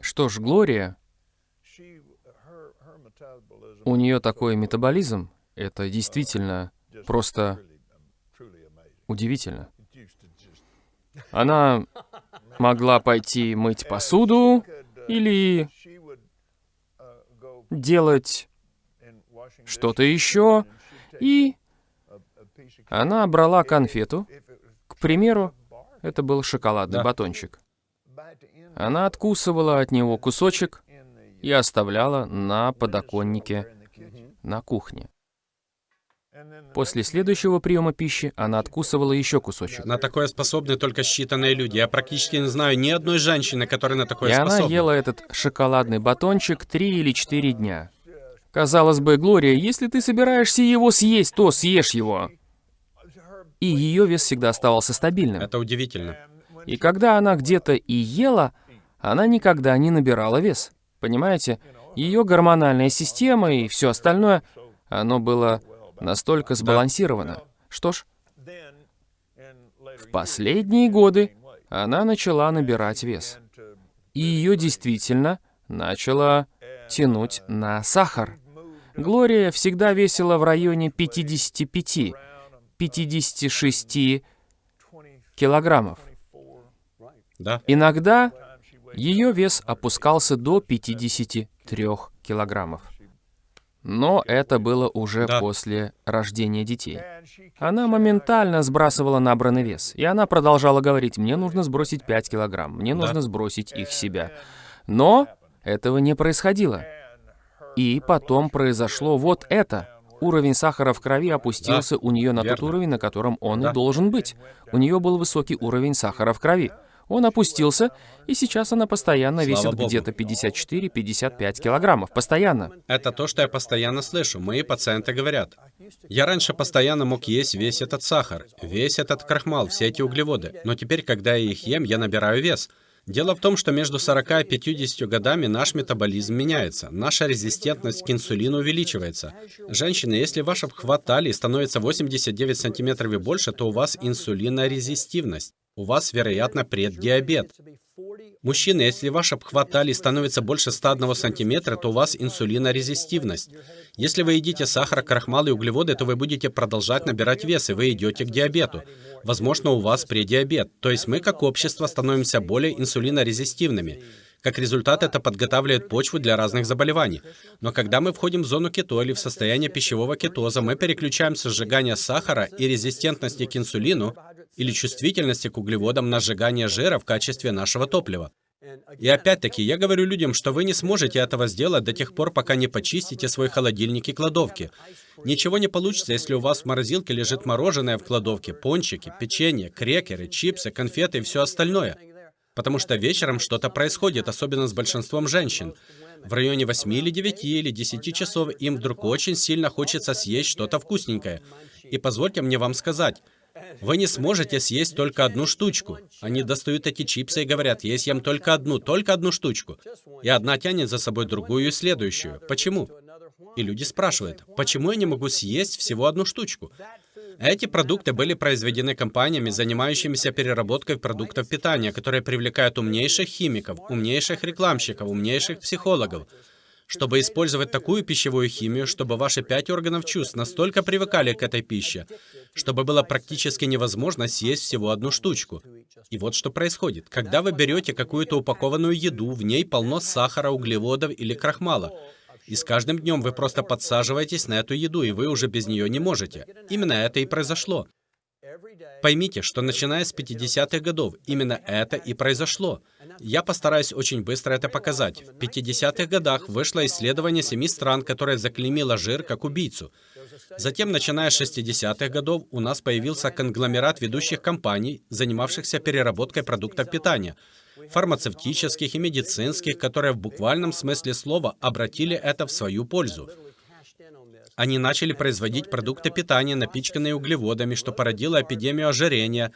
Что ж, Глория, у нее такой метаболизм, это действительно просто удивительно. Она могла пойти мыть посуду или делать что-то еще, и она брала конфету. К примеру, это был шоколадный Да. батончик. Она откусывала от него кусочек, и оставляла на подоконнике на кухне. После следующего приема пищи она откусывала еще кусочек. На такое способны только считанные люди. Я практически не знаю ни одной женщины, которая на такое И способна. она ела этот шоколадный батончик три или четыре дня. Казалось бы, Глория, если ты собираешься его съесть, то съешь его. И ее вес всегда оставался стабильным. Это удивительно. И когда она где-то и ела, она никогда не набирала вес. Понимаете? Ее гормональная система и все остальное, оно было настолько сбалансировано. Что ж, в последние годы она начала набирать вес. И ее действительно начало тянуть на сахар. Глория всегда весила в районе 55-56 килограммов. Да. Иногда ее вес опускался до 53 килограммов. Но это было уже Да. после рождения детей. Она моментально сбрасывала набранный вес, и она продолжала говорить, мне нужно сбросить 5 килограмм, мне Да. нужно сбросить их себя. Но этого не происходило. И потом произошло вот это. Уровень сахара в крови опустился у нее на тот верно. уровень, на котором он Да. и должен быть. У нее был высокий уровень сахара в крови. Он опустился, и сейчас она постоянно Слава весит где-то 54-55 килограммов. Постоянно. Это то, что я постоянно слышу. Мои пациенты говорят. Я раньше постоянно мог есть весь этот сахар, весь этот крахмал, все эти углеводы. Но теперь, когда я их ем, я набираю вес. Дело в том, что между 40 и 50 годами наш метаболизм меняется, наша резистентность к инсулину увеличивается. Женщины, если ваш обхват талии становится 89 сантиметров и больше, то у вас инсулинорезистивность. У вас, вероятно, преддиабет. Мужчины, если ваш обхват талии становится больше 101 сантиметра, то у вас инсулинорезистивность. Если вы едите сахар, крахмал и углеводы, то вы будете продолжать набирать вес, и вы идете к диабету. Возможно, у вас предиабет. То есть мы, как общество, становимся более инсулинорезистивными. Как результат, это подготавливает почву для разных заболеваний. Но когда мы входим в зону кето или в состояние пищевого кетоза, мы переключаем со сжигания сахара и резистентности к инсулину или чувствительности к углеводам на сжигание жира в качестве нашего топлива. И опять-таки, я говорю людям, что вы не сможете этого сделать до тех пор, пока не почистите свой холодильник и кладовки. Ничего не получится, если у вас в морозилке лежит мороженое в кладовке, пончики, печенье, крекеры, чипсы, конфеты и все остальное. Потому что вечером что-то происходит, особенно с большинством женщин. В районе 8 или 9 или 10 часов им вдруг очень сильно хочется съесть что-то вкусненькое. И позвольте мне вам сказать, вы не сможете съесть только одну штучку. Они достают эти чипсы и говорят, я съем только одну, только одну штучку. И одна тянет за собой другую и следующую. Почему? И люди спрашивают, почему я не могу съесть всего одну штучку? Эти продукты были произведены компаниями, занимающимися переработкой продуктов питания, которые привлекают умнейших химиков, умнейших рекламщиков, умнейших психологов, чтобы использовать такую пищевую химию, чтобы ваши пять органов чувств настолько привыкали к этой пище, чтобы было практически невозможно съесть всего одну штучку. И вот что происходит. Когда вы берете какую-то упакованную еду, в ней полно сахара, углеводов или крахмала. И с каждым днем вы просто подсаживаетесь на эту еду, и вы уже без нее не можете. Именно это и произошло. Поймите, что начиная с 50-х годов, именно это и произошло. Я постараюсь очень быстро это показать. В 50-х годах вышло исследование семи стран, которое заклеймило жир как убийцу. Затем, начиная с 60-х годов, у нас появился конгломерат ведущих компаний, занимавшихся переработкой продуктов питания, фармацевтических и медицинских, которые в буквальном смысле слова обратили это в свою пользу. Они начали производить продукты питания, напичканные углеводами, что породило эпидемию ожирения,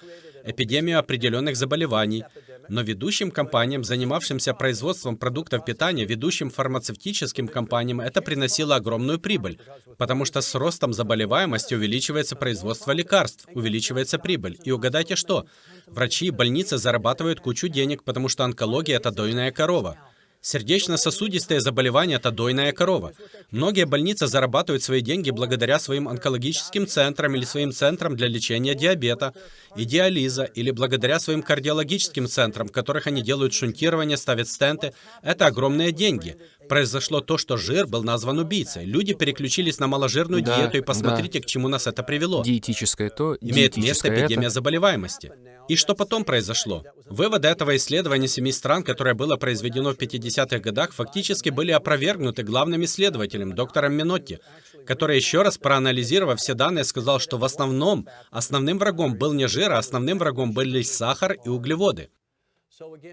эпидемию определенных заболеваний. Но ведущим компаниям, занимавшимся производством продуктов питания, ведущим фармацевтическим компаниям, это приносило огромную прибыль, потому что с ростом заболеваемости увеличивается производство лекарств, увеличивается прибыль. И угадайте что? Врачи и больницы зарабатывают кучу денег, потому что онкология – это дойная корова. Сердечно-сосудистые заболевания – это дойная корова. Многие больницы зарабатывают свои деньги благодаря своим онкологическим центрам или своим центрам для лечения диабета и диализа, или благодаря своим кардиологическим центрам, в которых они делают шунтирование, ставят стенты. Это огромные деньги. Произошло то, что жир был назван убийцей. Люди переключились на маложирную Да, диету, и да. посмотрите, к чему нас это привело. Диетическое то, Имеет место диетическое эпидемия это. заболеваемости. И что потом произошло? Выводы этого исследования семи стран, которое было произведено в 60-х годах фактически были опровергнуты главным исследователем, доктором Минотти, который еще раз проанализировав все данные, сказал, что в основном основным врагом был не жир, а основным врагом были сахар и углеводы.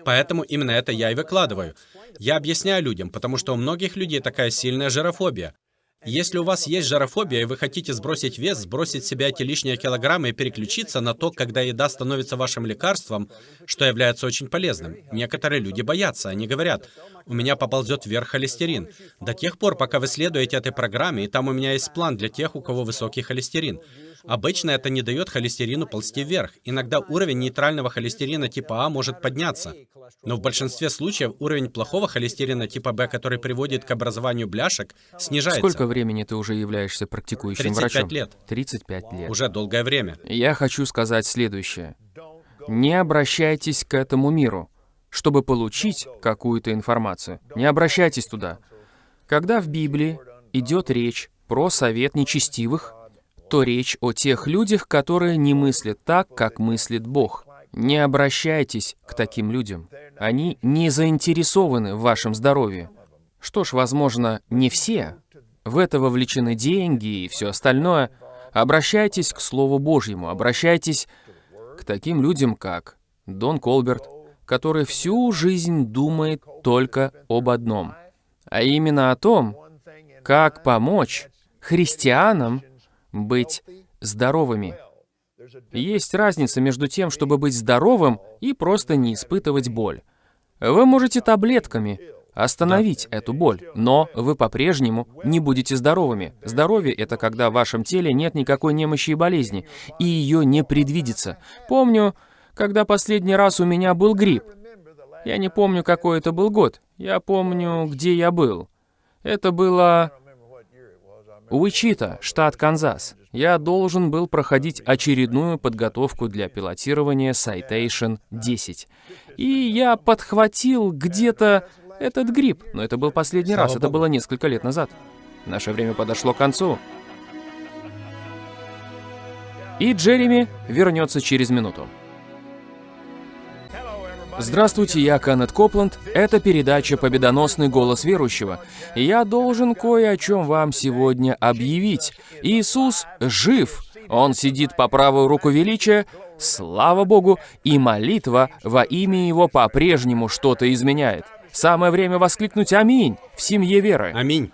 Поэтому именно это я и выкладываю. Я объясняю людям, потому что у многих людей такая сильная жирофобия. Если у вас есть жирофобия, и вы хотите сбросить вес, сбросить себя эти лишние килограммы и переключиться на то, когда еда становится вашим лекарством, что является очень полезным. Некоторые люди боятся, они говорят, у меня поползет вверх холестерин. До тех пор, пока вы следуете этой программе, и там у меня есть план для тех, у кого высокий холестерин. Обычно это не дает холестерину ползти вверх. Иногда уровень нейтрального холестерина типа А может подняться. Но в большинстве случаев уровень плохого холестерина типа Б, который приводит к образованию бляшек, снижается. Сколько времени ты уже являешься практикующим 35 врачом? лет. 35 лет. Уже долгое время. Я хочу сказать следующее. Не обращайтесь к этому миру, чтобы получить какую-то информацию. Не обращайтесь туда. Когда в Библии идет речь про совет нечестивых, то речь о тех людях, которые не мыслят так, как мыслит Бог. Не обращайтесь к таким людям. Они не заинтересованы в вашем здоровье. Что ж, возможно, не все. В это вовлечены деньги и все остальное. Обращайтесь к Слову Божьему, обращайтесь к таким людям, как Дон Колберт, который всю жизнь думает только об одном, а именно о том, как помочь христианам быть здоровыми. Есть разница между тем, чтобы быть здоровым и просто не испытывать боль. Вы можете таблетками остановить эту боль, но вы по-прежнему не будете здоровыми. Здоровье — это когда в вашем теле нет никакой немощи и болезни, и ее не предвидится. Помню, когда последний раз у меня был грипп. Я не помню, какой это был год. Я помню, где я был. Это было Уичита, штат Канзас. Я должен был проходить очередную подготовку для пилотирования Citation 10. И я подхватил где-то этот грипп, но это был последний Слава раз, это было несколько лет назад. Наше время подошло к концу. И Джереми вернется через минуту. Здравствуйте, я Кеннет Копланд. Это передача «Победоносный голос верующего». И я должен кое о чем вам сегодня объявить. Иисус жив. Он сидит по правую руку величия. Слава Богу, и молитва во имя Его по-прежнему что-то изменяет. Самое время воскликнуть «Аминь» в семье веры. Аминь.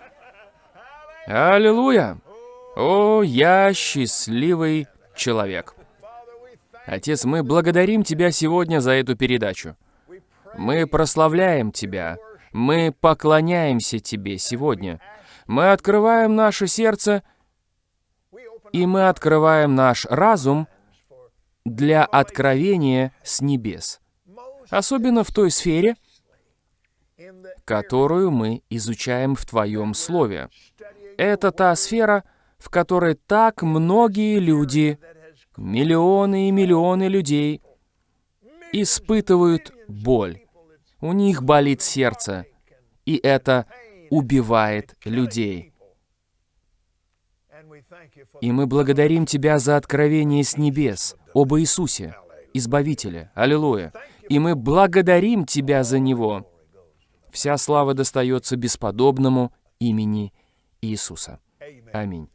Аллилуйя! О, я счастливый человек. Отец, мы благодарим Тебя сегодня за эту передачу. Мы прославляем Тебя. Мы поклоняемся Тебе сегодня. Мы открываем наше сердце, и мы открываем наш разум для откровения с небес. Особенно в той сфере, которую мы изучаем в Твоем Слове. Это та сфера, в которой так многие люди, миллионы и миллионы людей испытывают боль. У них болит сердце, и это убивает людей. И мы благодарим Тебя за откровение с небес об Иисусе, Избавителе. Аллилуйя. И мы благодарим Тебя за Него. Вся слава достается бесподобному имени Иисуса. Аминь.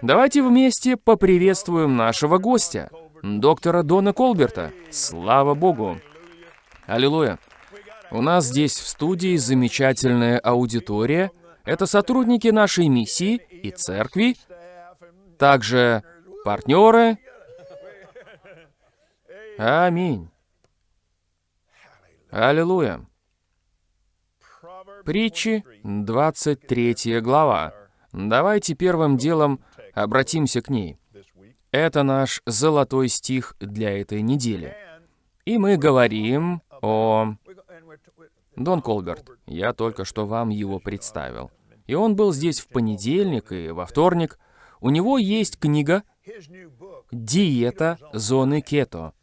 Давайте вместе поприветствуем нашего гостя, доктора Дона Колберта. Слава Богу! Аллилуйя! У нас здесь в студии замечательная аудитория. Это сотрудники нашей миссии и церкви, также партнеры. Аминь. Аллилуйя. Притчи, 23 глава. Давайте первым делом обратимся к ней. Это наш золотой стих для этой недели. И мы говорим о... Дон Колберт, я только что вам его представил. И он был здесь в понедельник и во вторник. У него есть книга «Диета зоны кето».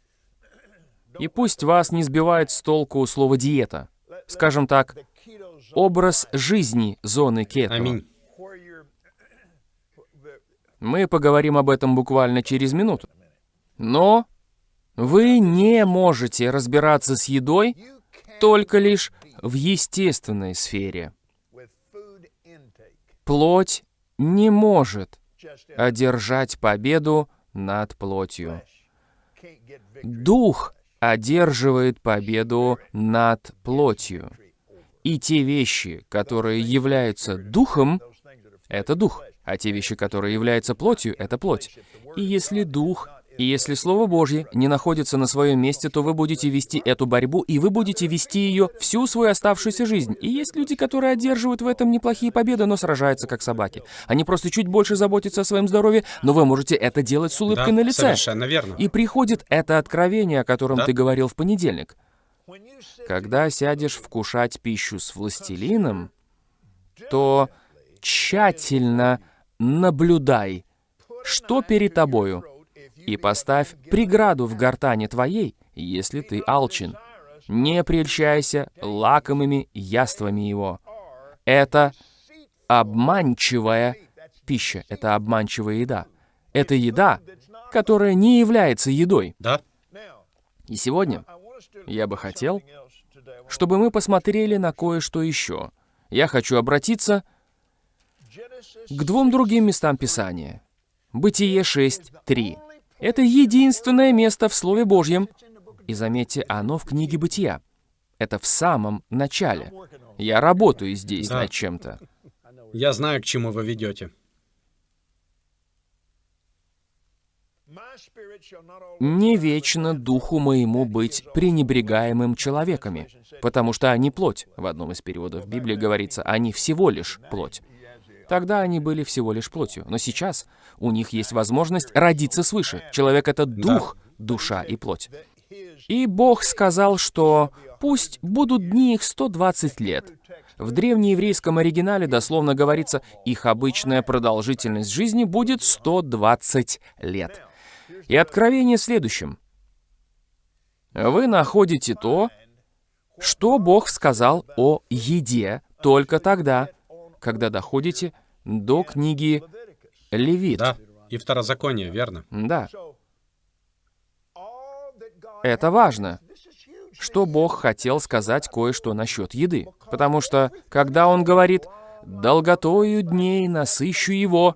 И пусть вас не сбивает с толку слово «диета». Скажем так, образ жизни зоны кето. Аминь. Мы поговорим об этом буквально через минуту. Но вы не можете разбираться с едой только лишь в естественной сфере. Плоть не может одержать победу над плотью. Дух одерживает победу над плотью. И те вещи, которые являются духом, это дух, а те вещи, которые являются плотью, это плоть. И если дух и если Слово Божье не находится на своем месте, то вы будете вести эту борьбу, и вы будете вести ее всю свою оставшуюся жизнь. И есть люди, которые одерживают в этом неплохие победы, но сражаются как собаки. Они просто чуть больше заботятся о своем здоровье, но вы можете это делать с улыбкой да, на лице. совершенно верно. И приходит это откровение, о котором Да. ты говорил в понедельник. Когда сядешь вкушать пищу с властелином, то тщательно наблюдай, что перед тобою, и поставь преграду в гортане твоей, если ты алчен. Не прельщайся лакомыми яствами его. Это обманчивая пища, это обманчивая еда. Это еда, которая не является едой. Да? И сегодня я бы хотел, чтобы мы посмотрели на кое-что еще. Я хочу обратиться к двум другим местам Писания. Бытие 6.3. Это единственное место в Слове Божьем. И заметьте, оно в книге Бытия. Это в самом начале. Я работаю здесь Да. над чем-то. Я знаю, к чему вы ведете. Не вечно духу моему быть пренебрегаемым человеками, потому что они плоть. В одном из переводов Библии говорится, они всего лишь плоть. Тогда они были всего лишь плотью, но сейчас у них есть возможность родиться свыше. Человек — это дух, душа и плоть. И Бог сказал, что пусть будут дни их 120 лет. В древнееврейском оригинале дословно говорится, их обычная продолжительность жизни будет 120 лет. И откровение в следующем. Вы находите то, что Бог сказал о еде только тогда, когда доходите до книги Левит. Да. И второзаконие, верно? Да, это важно, что Бог хотел сказать кое-что насчет еды. Потому что, когда Он говорит «долготою дней насыщу его»,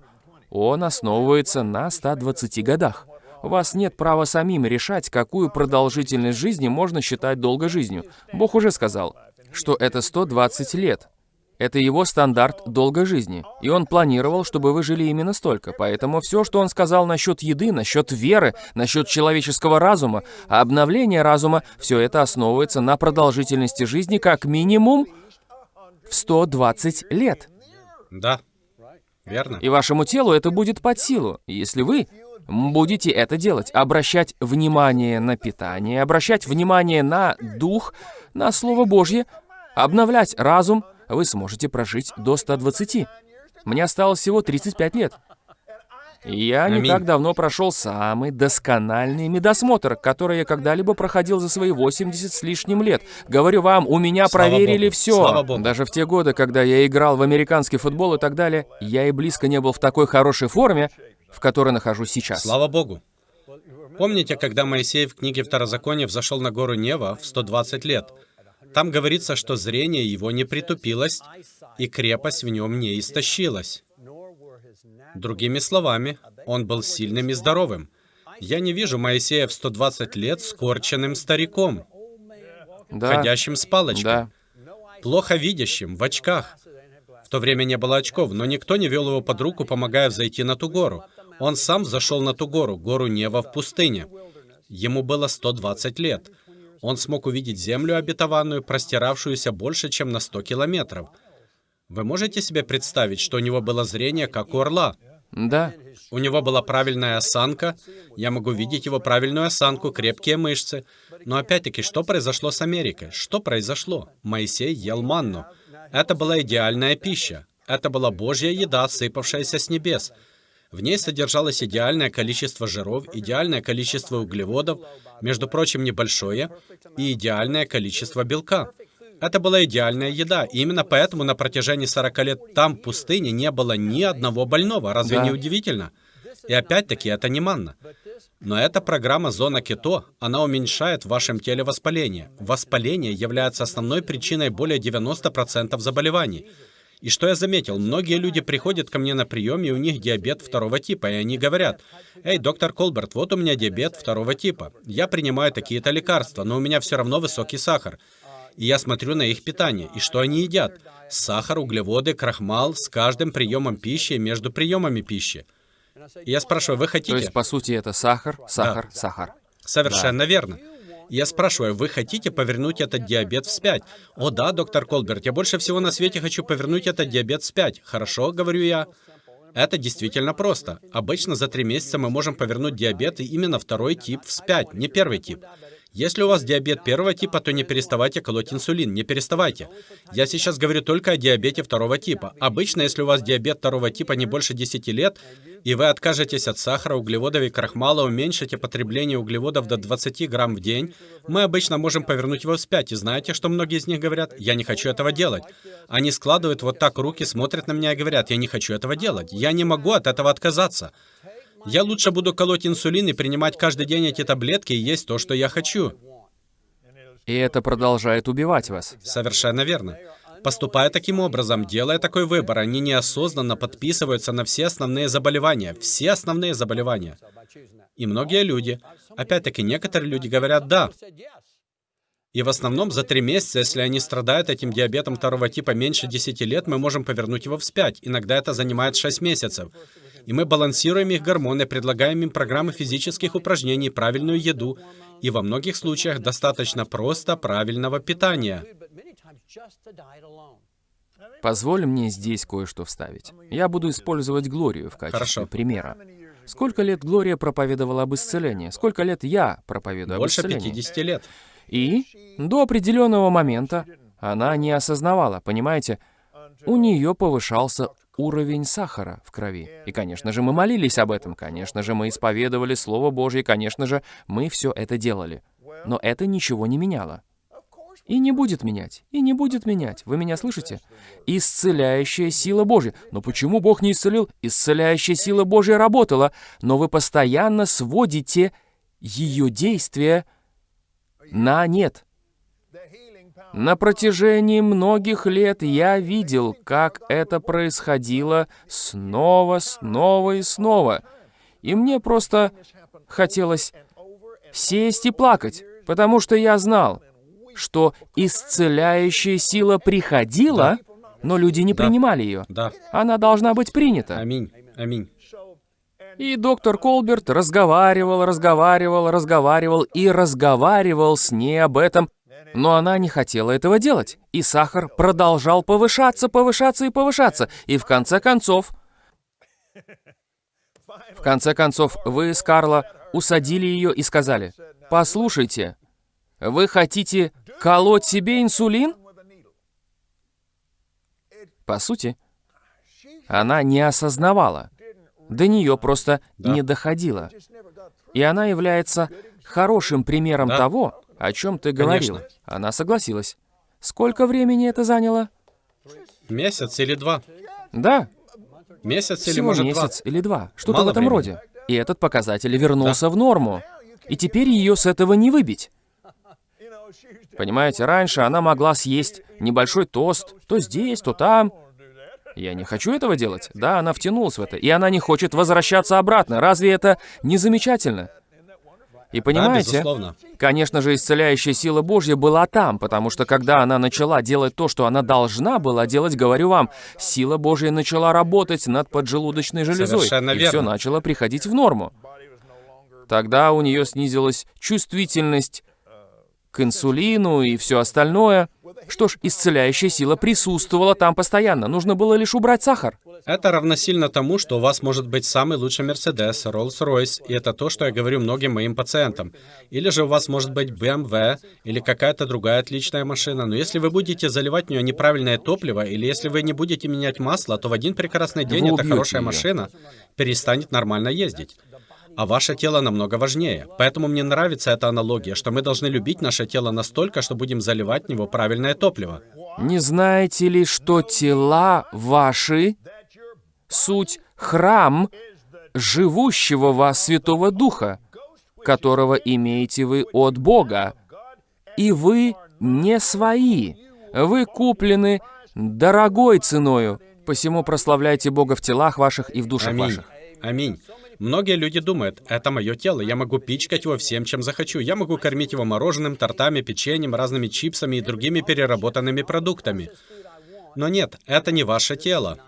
Он основывается на 120 годах. У вас нет права самим решать, какую продолжительность жизни можно считать долгой жизнью. Бог уже сказал, что это 120 лет. Это его стандарт долгой жизни. И он планировал, чтобы вы жили именно столько. Поэтому все, что он сказал насчет еды, насчет веры, насчет человеческого разума, обновления разума, все это основывается на продолжительности жизни как минимум в 120 лет. Да. Верно? И вашему телу это будет под силу, если вы будете это делать. Обращать внимание на питание, обращать внимание на дух, на Слово Божье, обновлять разум, вы сможете прожить до 120. Мне осталось всего 35 лет. Я не так давно прошел самый доскональный медосмотр, который я когда-либо проходил за свои 80 с лишним лет. Говорю вам, у меня Слава проверили Богу. все. Слава Богу. Даже в те годы, когда я играл в американский футбол и так далее, я и близко не был в такой хорошей форме, в которой нахожусь сейчас. Слава Богу. Помните, когда Моисей в книге Второзакония взошел на гору Нева в 120 лет? Там говорится, что зрение его не притупилось, и крепость в нем не истощилась. Другими словами, он был сильным и здоровым. Я не вижу Моисея в 120 лет скорченным стариком, Да, ходящим с палочкой, да. плохо видящим, в очках. В то время не было очков, но никто не вел его под руку, помогая взойти на ту гору. Он сам зашел на ту гору, гору Нева в пустыне. Ему было 120 лет. Он смог увидеть землю обетованную, простиравшуюся больше, чем на 100 километров. Вы можете себе представить, что у него было зрение, как у орла? Да, У него была правильная осанка. Я могу видеть его правильную осанку, крепкие мышцы. Но опять-таки, что произошло с Америкой? Что произошло? Моисей ел манну. Это была идеальная пища. Это была Божья еда, сыпавшаяся с небес. В ней содержалось идеальное количество жиров, идеальное количество углеводов, между прочим, небольшое, и идеальное количество белка. Это была идеальная еда, и именно поэтому на протяжении 40 лет там, в пустыне, не было ни одного больного. Разве Да. не удивительно? И опять-таки, это не манна. Но эта программа «Зона Кето», она уменьшает в вашем теле воспаление. Воспаление является основной причиной более 90% заболеваний. И что я заметил, многие люди приходят ко мне на прием, и у них диабет второго типа, и они говорят, «Эй, доктор Колберт, вот у меня диабет второго типа. Я принимаю такие-то лекарства, но у меня все равно высокий сахар». И я смотрю на их питание, и что они едят? Сахар, углеводы, крахмал с каждым приемом пищи и между приемами пищи. И я спрашиваю, вы хотите... То есть, по сути, это сахар, сахар, да. сахар. Совершенно да. верно. Я спрашиваю, вы хотите повернуть этот диабет вспять? О да, доктор Колберт, я больше всего на свете хочу повернуть этот диабет вспять. Хорошо, говорю я. Это действительно просто. Обычно за три месяца мы можем повернуть диабет и именно второй тип вспять, не первый тип. Если у вас диабет первого типа, то не переставайте колоть инсулин, не переставайте. Я сейчас говорю только о диабете второго типа. Обычно, если у вас диабет второго типа не больше 10 лет, и вы откажетесь от сахара, углеводов и крахмала, уменьшите потребление углеводов до 20 грамм в день, мы обычно можем повернуть его вспять. И знаете, что многие из них говорят? Я не хочу этого делать. Они складывают вот так руки, смотрят на меня и говорят, я не хочу этого делать. Я не могу от этого отказаться. Я лучше буду колоть инсулин и принимать каждый день эти таблетки и есть то, что я хочу. И это продолжает убивать вас. Совершенно верно. Поступая таким образом, делая такой выбор, они неосознанно подписываются на все основные заболевания, все основные заболевания. И многие люди, опять-таки некоторые люди говорят «да». И в основном за три месяца, если они страдают этим диабетом второго типа меньше 10 лет, мы можем повернуть его вспять. Иногда это занимает 6 месяцев. И мы балансируем их гормоны, предлагаем им программы физических упражнений, правильную еду. И во многих случаях достаточно просто правильного питания. Позволь мне здесь кое-что вставить. Я буду использовать Глорию в качестве Хорошо. примера. Сколько лет Глория проповедовала об исцелении? Сколько лет я проповедую Больше об исцелении? Больше 50 лет. И до определенного момента она не осознавала, понимаете, у нее повышался уровень сахара в крови. И, конечно же, мы молились об этом, конечно же, мы исповедовали Слово Божье, конечно же, мы все это делали. Но это ничего не меняло. И не будет менять, и не будет менять. Вы меня слышите? Исцеляющая сила Божья. Но почему Бог не исцелил? Исцеляющая сила Божья работала, но вы постоянно сводите ее действия на нет. На протяжении многих лет я видел, как это происходило снова, снова и снова. И мне просто хотелось сесть и плакать, потому что я знал, что исцеляющая сила приходила, но люди не да. принимали ее. Да. Она должна быть принята. Аминь. Аминь. И доктор Колберт разговаривал, разговаривал, разговаривал и разговаривал с ней об этом, но она не хотела этого делать. И сахар продолжал повышаться, повышаться и повышаться. И в конце концов... В конце концов, вы с Карла усадили ее и сказали, «Послушайте, вы хотите колоть себе инсулин?» По сути, она не осознавала. До нее просто да. не доходило. И она является хорошим примером да. того, о чем ты говорил. Конечно. Она согласилась. Сколько времени это заняло? Месяц или два. Да. Месяц Всего или может месяц два. или два. Что-то в этом времени. роде. И этот показатель вернулся да. в норму. И теперь ее с этого не выбить. Понимаете, раньше она могла съесть небольшой тост, то здесь, то там. Я не хочу этого делать. Да, она втянулась в это, и она не хочет возвращаться обратно. Разве это не замечательно? И понимаете, да, конечно же, исцеляющая сила Божья была там, потому что когда она начала делать то, что она должна была делать, говорю вам, сила Божья начала работать над поджелудочной железой, Совершенно и верно. все начало приходить в норму. Тогда у нее снизилась чувствительность к инсулину и все остальное. Что ж, исцеляющая сила присутствовала там постоянно, нужно было лишь убрать сахар. Это равносильно тому, что у вас может быть самый лучший Мерседес, Rolls-Royce, и это то, что я говорю многим моим пациентам. Или же у вас может быть BMW, или какая-то другая отличная машина, но если вы будете заливать в нее неправильное топливо, или если вы не будете менять масло, то в один прекрасный день эта хорошая ее. машина перестанет нормально ездить а ваше тело намного важнее. Поэтому мне нравится эта аналогия, что мы должны любить наше тело настолько, что будем заливать в него правильное топливо. Не знаете ли, что тела ваши — суть храм живущего вас Святого Духа, которого имеете вы от Бога. И вы не свои. Вы куплены дорогой ценою. Посему прославляйте Бога в телах ваших и в душах Аминь. ваших. Аминь. Многие люди думают, это мое тело, я могу пичкать его всем, чем захочу. Я могу кормить его мороженым, тортами, печеньем, разными чипсами и другими переработанными продуктами. Но нет, это не ваше тело.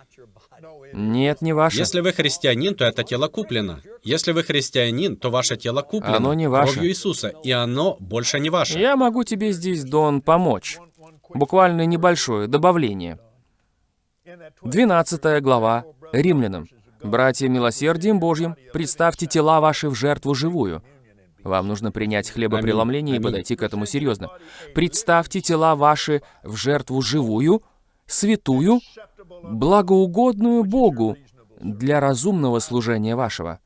Нет, не ваше. Если вы христианин, то это тело куплено. Если вы христианин, то ваше тело куплено Оно не ваше. кровью Иисуса, и оно больше не ваше. Я могу тебе здесь, Дон, помочь. Буквально небольшое добавление. 12 глава Римлянам. «Братья, милосердием Божьим, представьте тела ваши в жертву живую». Вам нужно принять хлебопреломление и подойти к этому серьезно. «Представьте тела ваши в жертву живую, святую, благоугодную Богу для разумного служения вашего».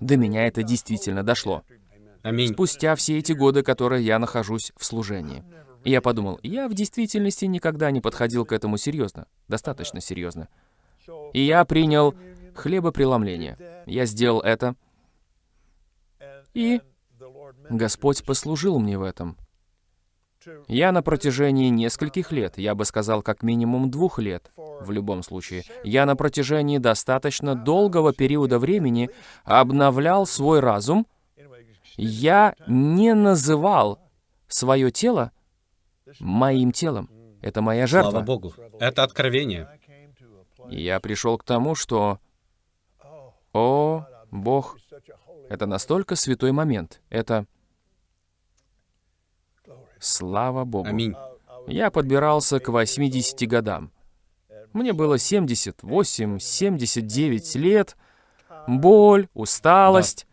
До меня это действительно дошло. Аминь. Спустя все эти годы, которые я нахожусь в служении. И я подумал, я в действительности никогда не подходил к этому серьезно, достаточно серьезно. И я принял хлебопреломление. Я сделал это, и Господь послужил мне в этом. Я на протяжении нескольких лет, я бы сказал, как минимум двух лет, в любом случае, я на протяжении достаточно долгого периода времени обновлял свой разум. Я не называл свое тело моим телом. Это моя жертва. Слава Богу. Это откровение. Я пришел к тому, что, о, Бог, это настолько святой момент. Это слава Богу. Аминь. Я подбирался к 80 годам. Мне было 78, 79 лет, боль, усталость.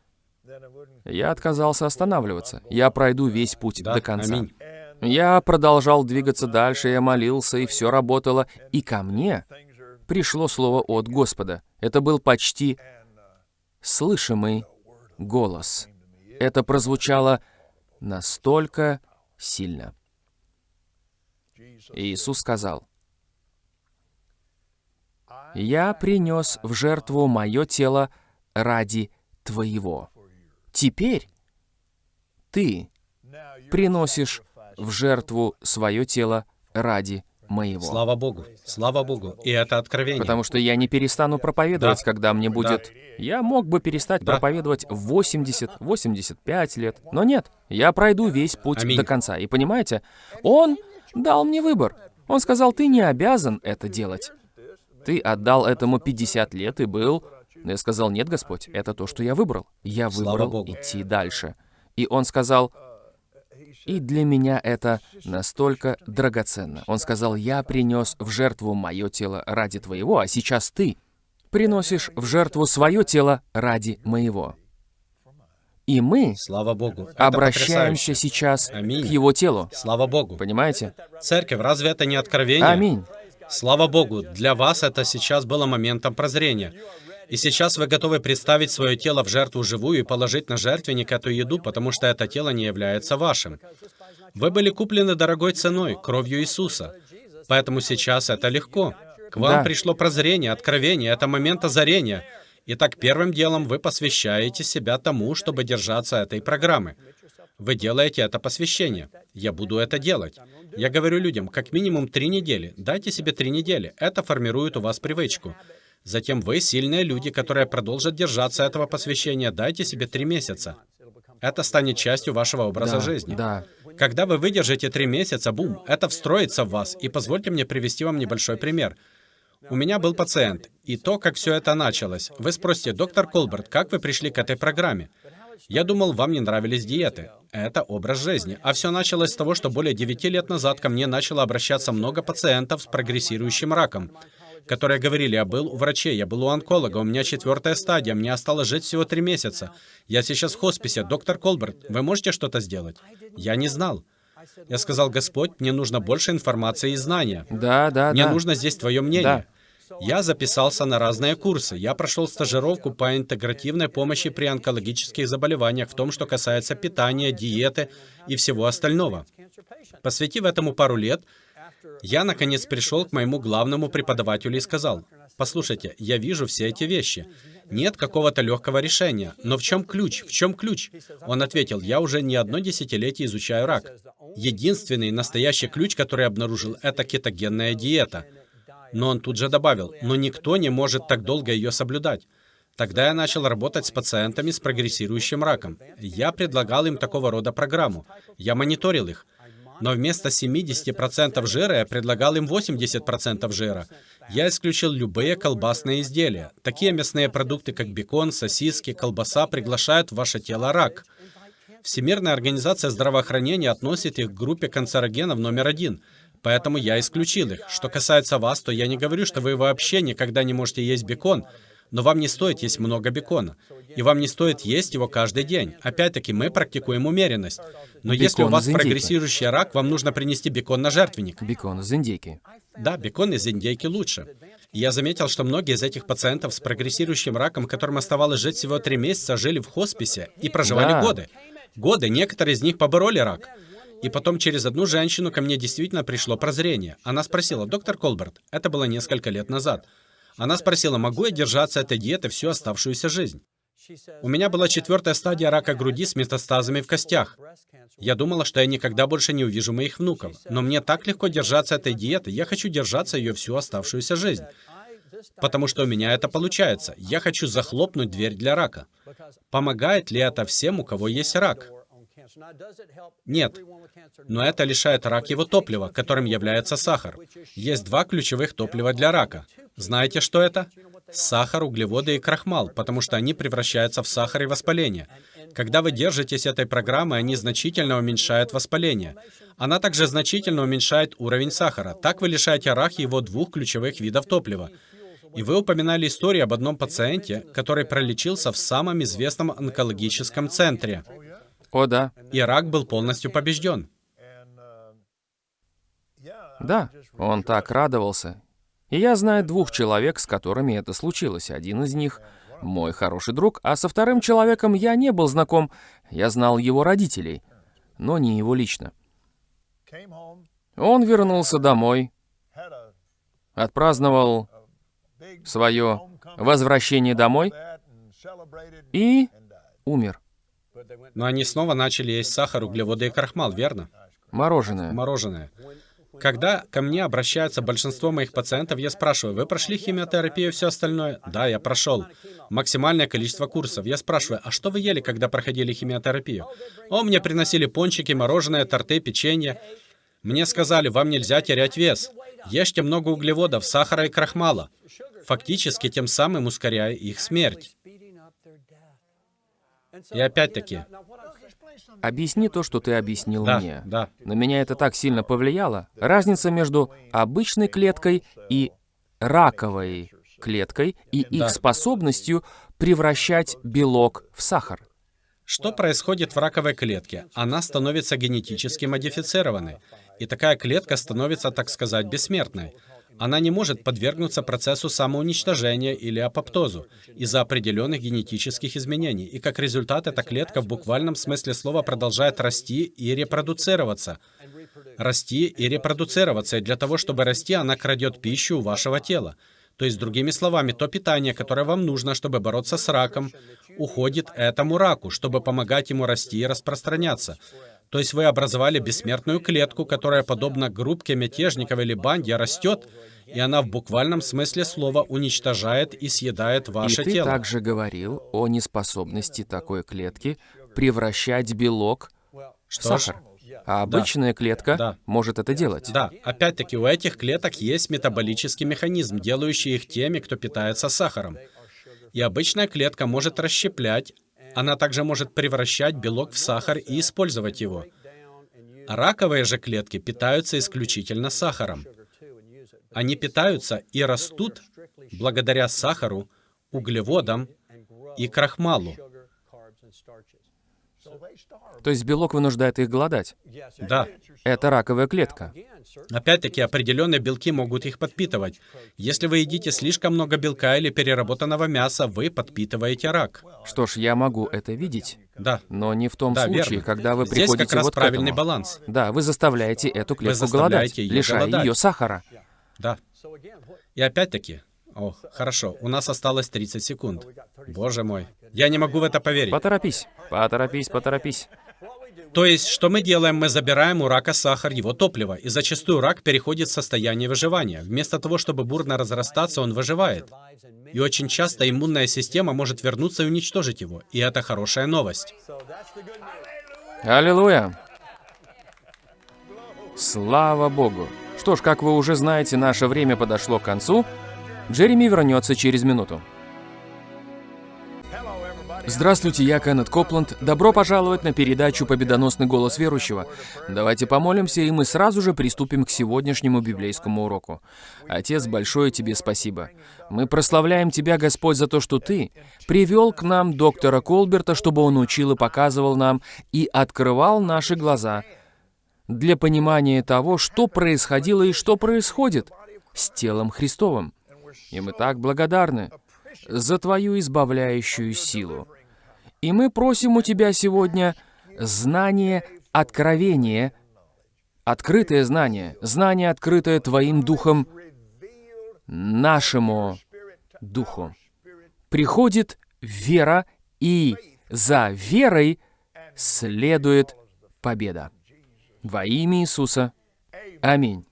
Я отказался останавливаться. Я пройду весь путь Да, до конца. аминь. Я продолжал двигаться дальше, я молился, и все работало. И ко мне пришло слово от Господа. Это был почти слышимый голос. Это прозвучало настолько сильно. Иисус сказал, «Я принес в жертву мое тело ради твоего. Теперь ты приносишь в жертву свое тело ради моего». Слава Богу. Слава Богу. И это откровение. Потому что я не перестану проповедовать, Да. когда мне будет... Я мог бы перестать Да. проповедовать в 80, 85 лет, но нет. Я пройду весь путь Аминь. до конца. И понимаете, Он дал мне выбор. Он сказал, ты не обязан это делать. Ты отдал этому 50 лет и был... Но я сказал, нет, Господь, это то, что я выбрал. Я выбрал идти дальше. И Он сказал, и для меня это настолько драгоценно. Он сказал, я принес в жертву мое тело ради твоего, а сейчас ты приносишь в жертву свое тело ради моего. И мы Слава Богу. Обращаемся сейчас Аминь. к его телу. Слава Богу. Понимаете? Церковь, разве это не откровение? Аминь. Слава Богу, для вас это сейчас было моментом прозрения. И сейчас вы готовы представить свое тело в жертву живую и положить на жертвенник эту еду, потому что это тело не является вашим. Вы были куплены дорогой ценой, кровью Иисуса. Поэтому сейчас это легко. К вам Да. пришло прозрение, откровение, это момент озарения. Итак, первым делом вы посвящаете себя тому, чтобы держаться этой программы. Вы делаете это посвящение. Я буду это делать. Я говорю людям, как минимум три недели. Дайте себе три недели. Это формирует у вас привычку. Затем вы, сильные люди, которые продолжат держаться этого посвящения, дайте себе три месяца. Это станет частью вашего образа Да, жизни. да. Когда вы выдержите три месяца, бум, это встроится в вас. И позвольте мне привести вам небольшой пример. У меня был пациент, и то, как все это началось. Вы спросите, доктор Колберт, как вы пришли к этой программе? Я думал, вам не нравились диеты. Это образ жизни. А все началось с того, что более 9 лет назад ко мне начало обращаться много пациентов с прогрессирующим раком, которые говорили, я был у врачей, я был у онколога, у меня четвертая стадия, мне осталось жить всего три месяца. Я сейчас в хосписе. Доктор Колберт, вы можете что-то сделать? Я не знал. Я сказал, Господь, мне нужно больше информации и знания. Да, да, Мне да. нужно здесь твое мнение. Я записался на разные курсы. Я прошел стажировку по интегративной помощи при онкологических заболеваниях в том, что касается питания, диеты и всего остального. Посвятив этому пару лет, Я, наконец, пришел к моему главному преподавателю и сказал, «Послушайте, я вижу все эти вещи. Нет какого-то легкого решения. Но в чем ключ? В чем ключ?» Он ответил, «Я уже не одно десятилетие изучаю рак. Единственный настоящий ключ, который я обнаружил, это кетогенная диета». Но он тут же добавил, «Но никто не может так долго ее соблюдать». Тогда я начал работать с пациентами с прогрессирующим раком. Я предлагал им такого рода программу. Я мониторил их. Но вместо 70% жира я предлагал им 80% жира. Я исключил любые колбасные изделия. Такие мясные продукты, как бекон, сосиски, колбаса, приглашают в ваше тело рак. Всемирная организация здравоохранения относит их к группе канцерогенов номер один. Поэтому я исключил их. Что касается вас, то я не говорю, что вы вообще никогда не можете есть бекон, но вам не стоит есть много бекона. И вам не стоит есть его каждый день. Опять-таки, мы практикуем умеренность. Но бекон если у вас прогрессирующий рак, вам нужно принести бекон на жертвенник. Бекон из индейки. Да, бекон из индейки лучше. Я заметил, что многие из этих пациентов с прогрессирующим раком, которым оставалось жить всего три месяца, жили в хосписе и проживали да. годы. Годы. Некоторые из них побороли рак. И потом через одну женщину ко мне действительно пришло прозрение. Она спросила, доктор Колберт, это было несколько лет назад, она спросила, могу я держаться этой диеты всю оставшуюся жизнь? У меня была четвертая стадия рака груди с метастазами в костях. Я думала, что я никогда больше не увижу моих внуков. Но мне так легко держаться этой диеты, я хочу держаться ее всю оставшуюся жизнь. Потому что у меня это получается. Я хочу захлопнуть дверь для рака. Помогает ли это всем, у кого есть рак? Нет. Но это лишает рак его топлива, которым является сахар. Есть два ключевых топлива для рака. Знаете, что это? Сахар, углеводы и крахмал, потому что они превращаются в сахар и воспаление. Когда вы держитесь этой программы, они значительно уменьшают воспаление. Она также значительно уменьшает уровень сахара. Так вы лишаете рак его двух ключевых видов топлива. И вы упоминали историю об одном пациенте, который пролечился в самом известном онкологическом центре. О, да. И рак был полностью побежден. Да, он так радовался. И я знаю двух человек, с которыми это случилось. Один из них — мой хороший друг, а со вторым человеком я не был знаком. Я знал его родителей, но не его лично. Он вернулся домой, отпраздновал свое возвращение домой и умер. Но они снова начали есть сахар, углеводы и крахмал, верно? Мороженое. Мороженое. Когда ко мне обращаются большинство моих пациентов, я спрашиваю, вы прошли химиотерапию и все остальное? Да, я прошел. Максимальное количество курсов. Я спрашиваю, а что вы ели, когда проходили химиотерапию? О, мне приносили пончики, мороженое, торты, печенье. Мне сказали, вам нельзя терять вес. Ешьте много углеводов, сахара и крахмала. Фактически тем самым ускоряя их смерть. И опять-таки... Объясни то, что ты объяснил да, мне. Да. На меня это так сильно повлияло. Разница между обычной клеткой и раковой клеткой и их да. способностью превращать белок в сахар. Что происходит в раковой клетке? Она становится генетически модифицированной. И такая клетка становится, так сказать, бессмертной. Она не может подвергнуться процессу самоуничтожения или апоптозу из-за определенных генетических изменений, и как результат эта клетка в буквальном смысле слова продолжает расти и репродуцироваться. Расти и репродуцироваться, и для того, чтобы расти, она крадет пищу у вашего тела. То есть, другими словами, то питание, которое вам нужно, чтобы бороться с раком, уходит этому раку, чтобы помогать ему расти и распространяться. То есть вы образовали бессмертную клетку, которая, подобно группке мятежников или банде, растет, и она в буквальном смысле слова уничтожает и съедает ваше и ты тело. также говорил о неспособности такой клетки превращать белок Что в сахар. А обычная да. клетка да. может это делать. Да, опять-таки у этих клеток есть метаболический механизм, делающий их теми, кто питается сахаром. И обычная клетка может расщеплять, она также может превращать белок в сахар и использовать его. Раковые же клетки питаются исключительно сахаром. Они питаются и растут благодаря сахару, углеводам и крахмалу. То есть белок вынуждает их голодать. Да. Это раковая клетка. Опять-таки, определенные белки могут их подпитывать. Если вы едите слишком много белка или переработанного мяса, вы подпитываете рак. Что ж, я могу это видеть. Да. Но не в том Да, случае, верно. когда вы Здесь приходите как раз вот к правильный этому. баланс. Да, вы заставляете эту клетку заставляете голодать, её лишая голодать. ее сахара. Да. И опять-таки, о, хорошо, у нас осталось 30 секунд. Боже мой. Я не могу в это поверить. Поторопись, поторопись, поторопись. То есть, что мы делаем? Мы забираем у рака сахар, его топливо, и зачастую рак переходит в состояние выживания. Вместо того, чтобы бурно разрастаться, он выживает. И очень часто иммунная система может вернуться и уничтожить его. И это хорошая новость. Аллилуйя! Слава Богу! Что ж, как вы уже знаете, наше время подошло к концу. Джереми вернется через минуту. Здравствуйте, я Кеннет Копланд. Добро пожаловать на передачу «Победоносный голос верующего». Давайте помолимся, и мы сразу же приступим к сегодняшнему библейскому уроку. Отец, большое тебе спасибо. Мы прославляем тебя, Господь, за то, что ты привел к нам доктора Колберта, чтобы он учил и показывал нам и открывал наши глаза для понимания того, что происходило и что происходит с телом Христовым. И мы так благодарны за Твою избавляющую силу. И мы просим у Тебя сегодня знание, откровение, открытое знание, знание, открытое Твоим Духом нашему Духу. Приходит вера, и за верой следует победа. Во имя Иисуса. Аминь.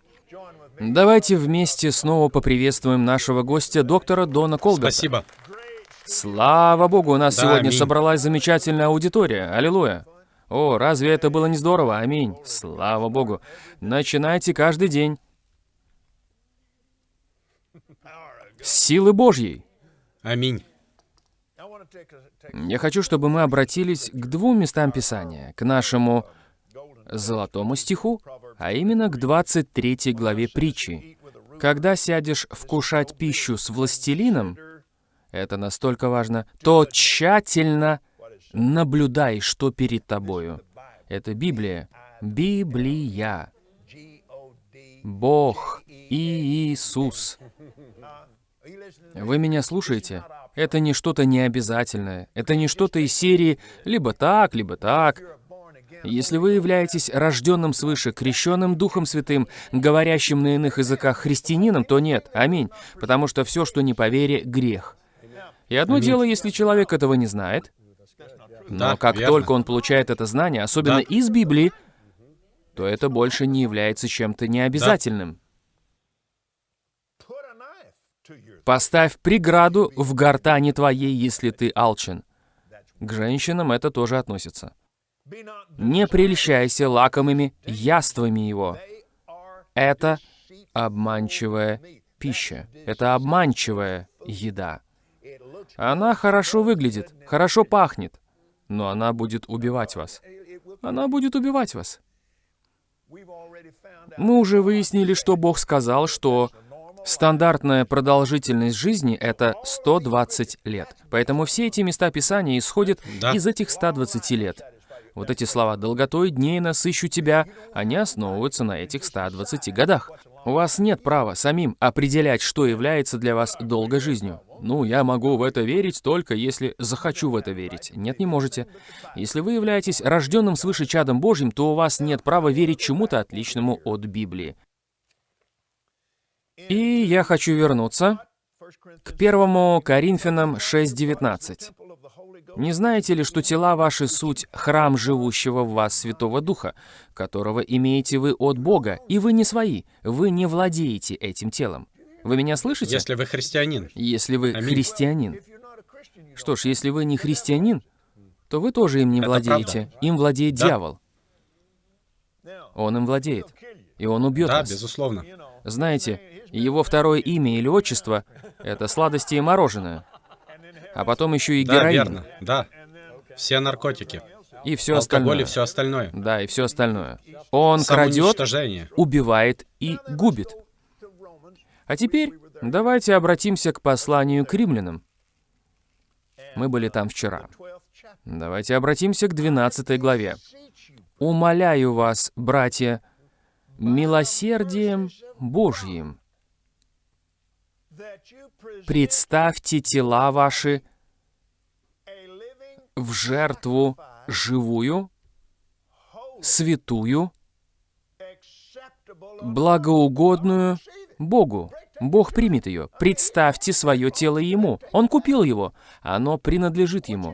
Давайте вместе снова поприветствуем нашего гостя, доктора Дона Колберта. Спасибо. Слава Богу, у нас Да, сегодня аминь. собралась замечательная аудитория. Аллилуйя. О, разве это было не здорово? Аминь. Слава Богу. Начинайте каждый день. Силы Божьей. Аминь. Я хочу, чтобы мы обратились к двум местам Писания. К нашему золотому стиху, а именно к 23 главе притчи. Когда сядешь вкушать пищу с властелином, это настолько важно, то тщательно наблюдай, что перед тобою. Это Библия. Библия. Бог и Иисус. Вы меня слушаете? Это не что-то необязательное. Это не что-то из серии либо так, либо так. Если вы являетесь рожденным свыше, крещенным Духом Святым, говорящим на иных языках христианином, то нет, аминь, потому что все, что не по вере, грех. И одно дело, если человек этого не знает, но Да, как верно. только он получает это знание, особенно Да. из Библии, то это больше не является чем-то необязательным. Поставь преграду в гортани твоей, если ты алчен. К женщинам это тоже относится. Не прельщайся лакомыми яствами его. Это обманчивая пища. Это обманчивая еда. Она хорошо выглядит, хорошо пахнет, но она будет убивать вас. Она будет убивать вас. Мы уже выяснили, что Бог сказал, что стандартная продолжительность жизни — это 120 лет. Поэтому все эти места Писания исходят Да. из этих 120 лет. Вот эти слова «долготой дней насыщу тебя», они основываются на этих 120 годах. У вас нет права самим определять, что является для вас долгой жизнью. Ну, я могу в это верить только если захочу в это верить. Нет, не можете. Если вы являетесь рожденным свыше чадом Божьим, то у вас нет права верить чему-то отличному от Библии. И я хочу вернуться к 1 Коринфянам 6.19. Не знаете ли, что тела ваши суть храм живущего в вас Святого Духа, которого имеете вы от Бога, и вы не свои, вы не владеете этим телом? Вы меня слышите? Если вы христианин. Если вы Аминь. христианин. Что ж, если вы не христианин, то вы тоже им не Это владеете. Им владеет Да. дьявол. Он им владеет. И он убьет Да, вас. безусловно. Знаете, его второе имя или отчество — это сладости и мороженое. А потом еще и Да, героин. верно. Да. Все наркотики. И все Алкоголь остальное. и все остальное. Да, и все остальное. Он крадет, убивает и губит. А теперь давайте обратимся к посланию к римлянам. Мы были там вчера. Давайте обратимся к 12 главе. «Умоляю вас, братья, милосердием Божьим, представьте тела ваши в жертву живую, святую, благоугодную Богу. Бог примет ее. Представьте свое тело Ему. Он купил его. Оно принадлежит Ему.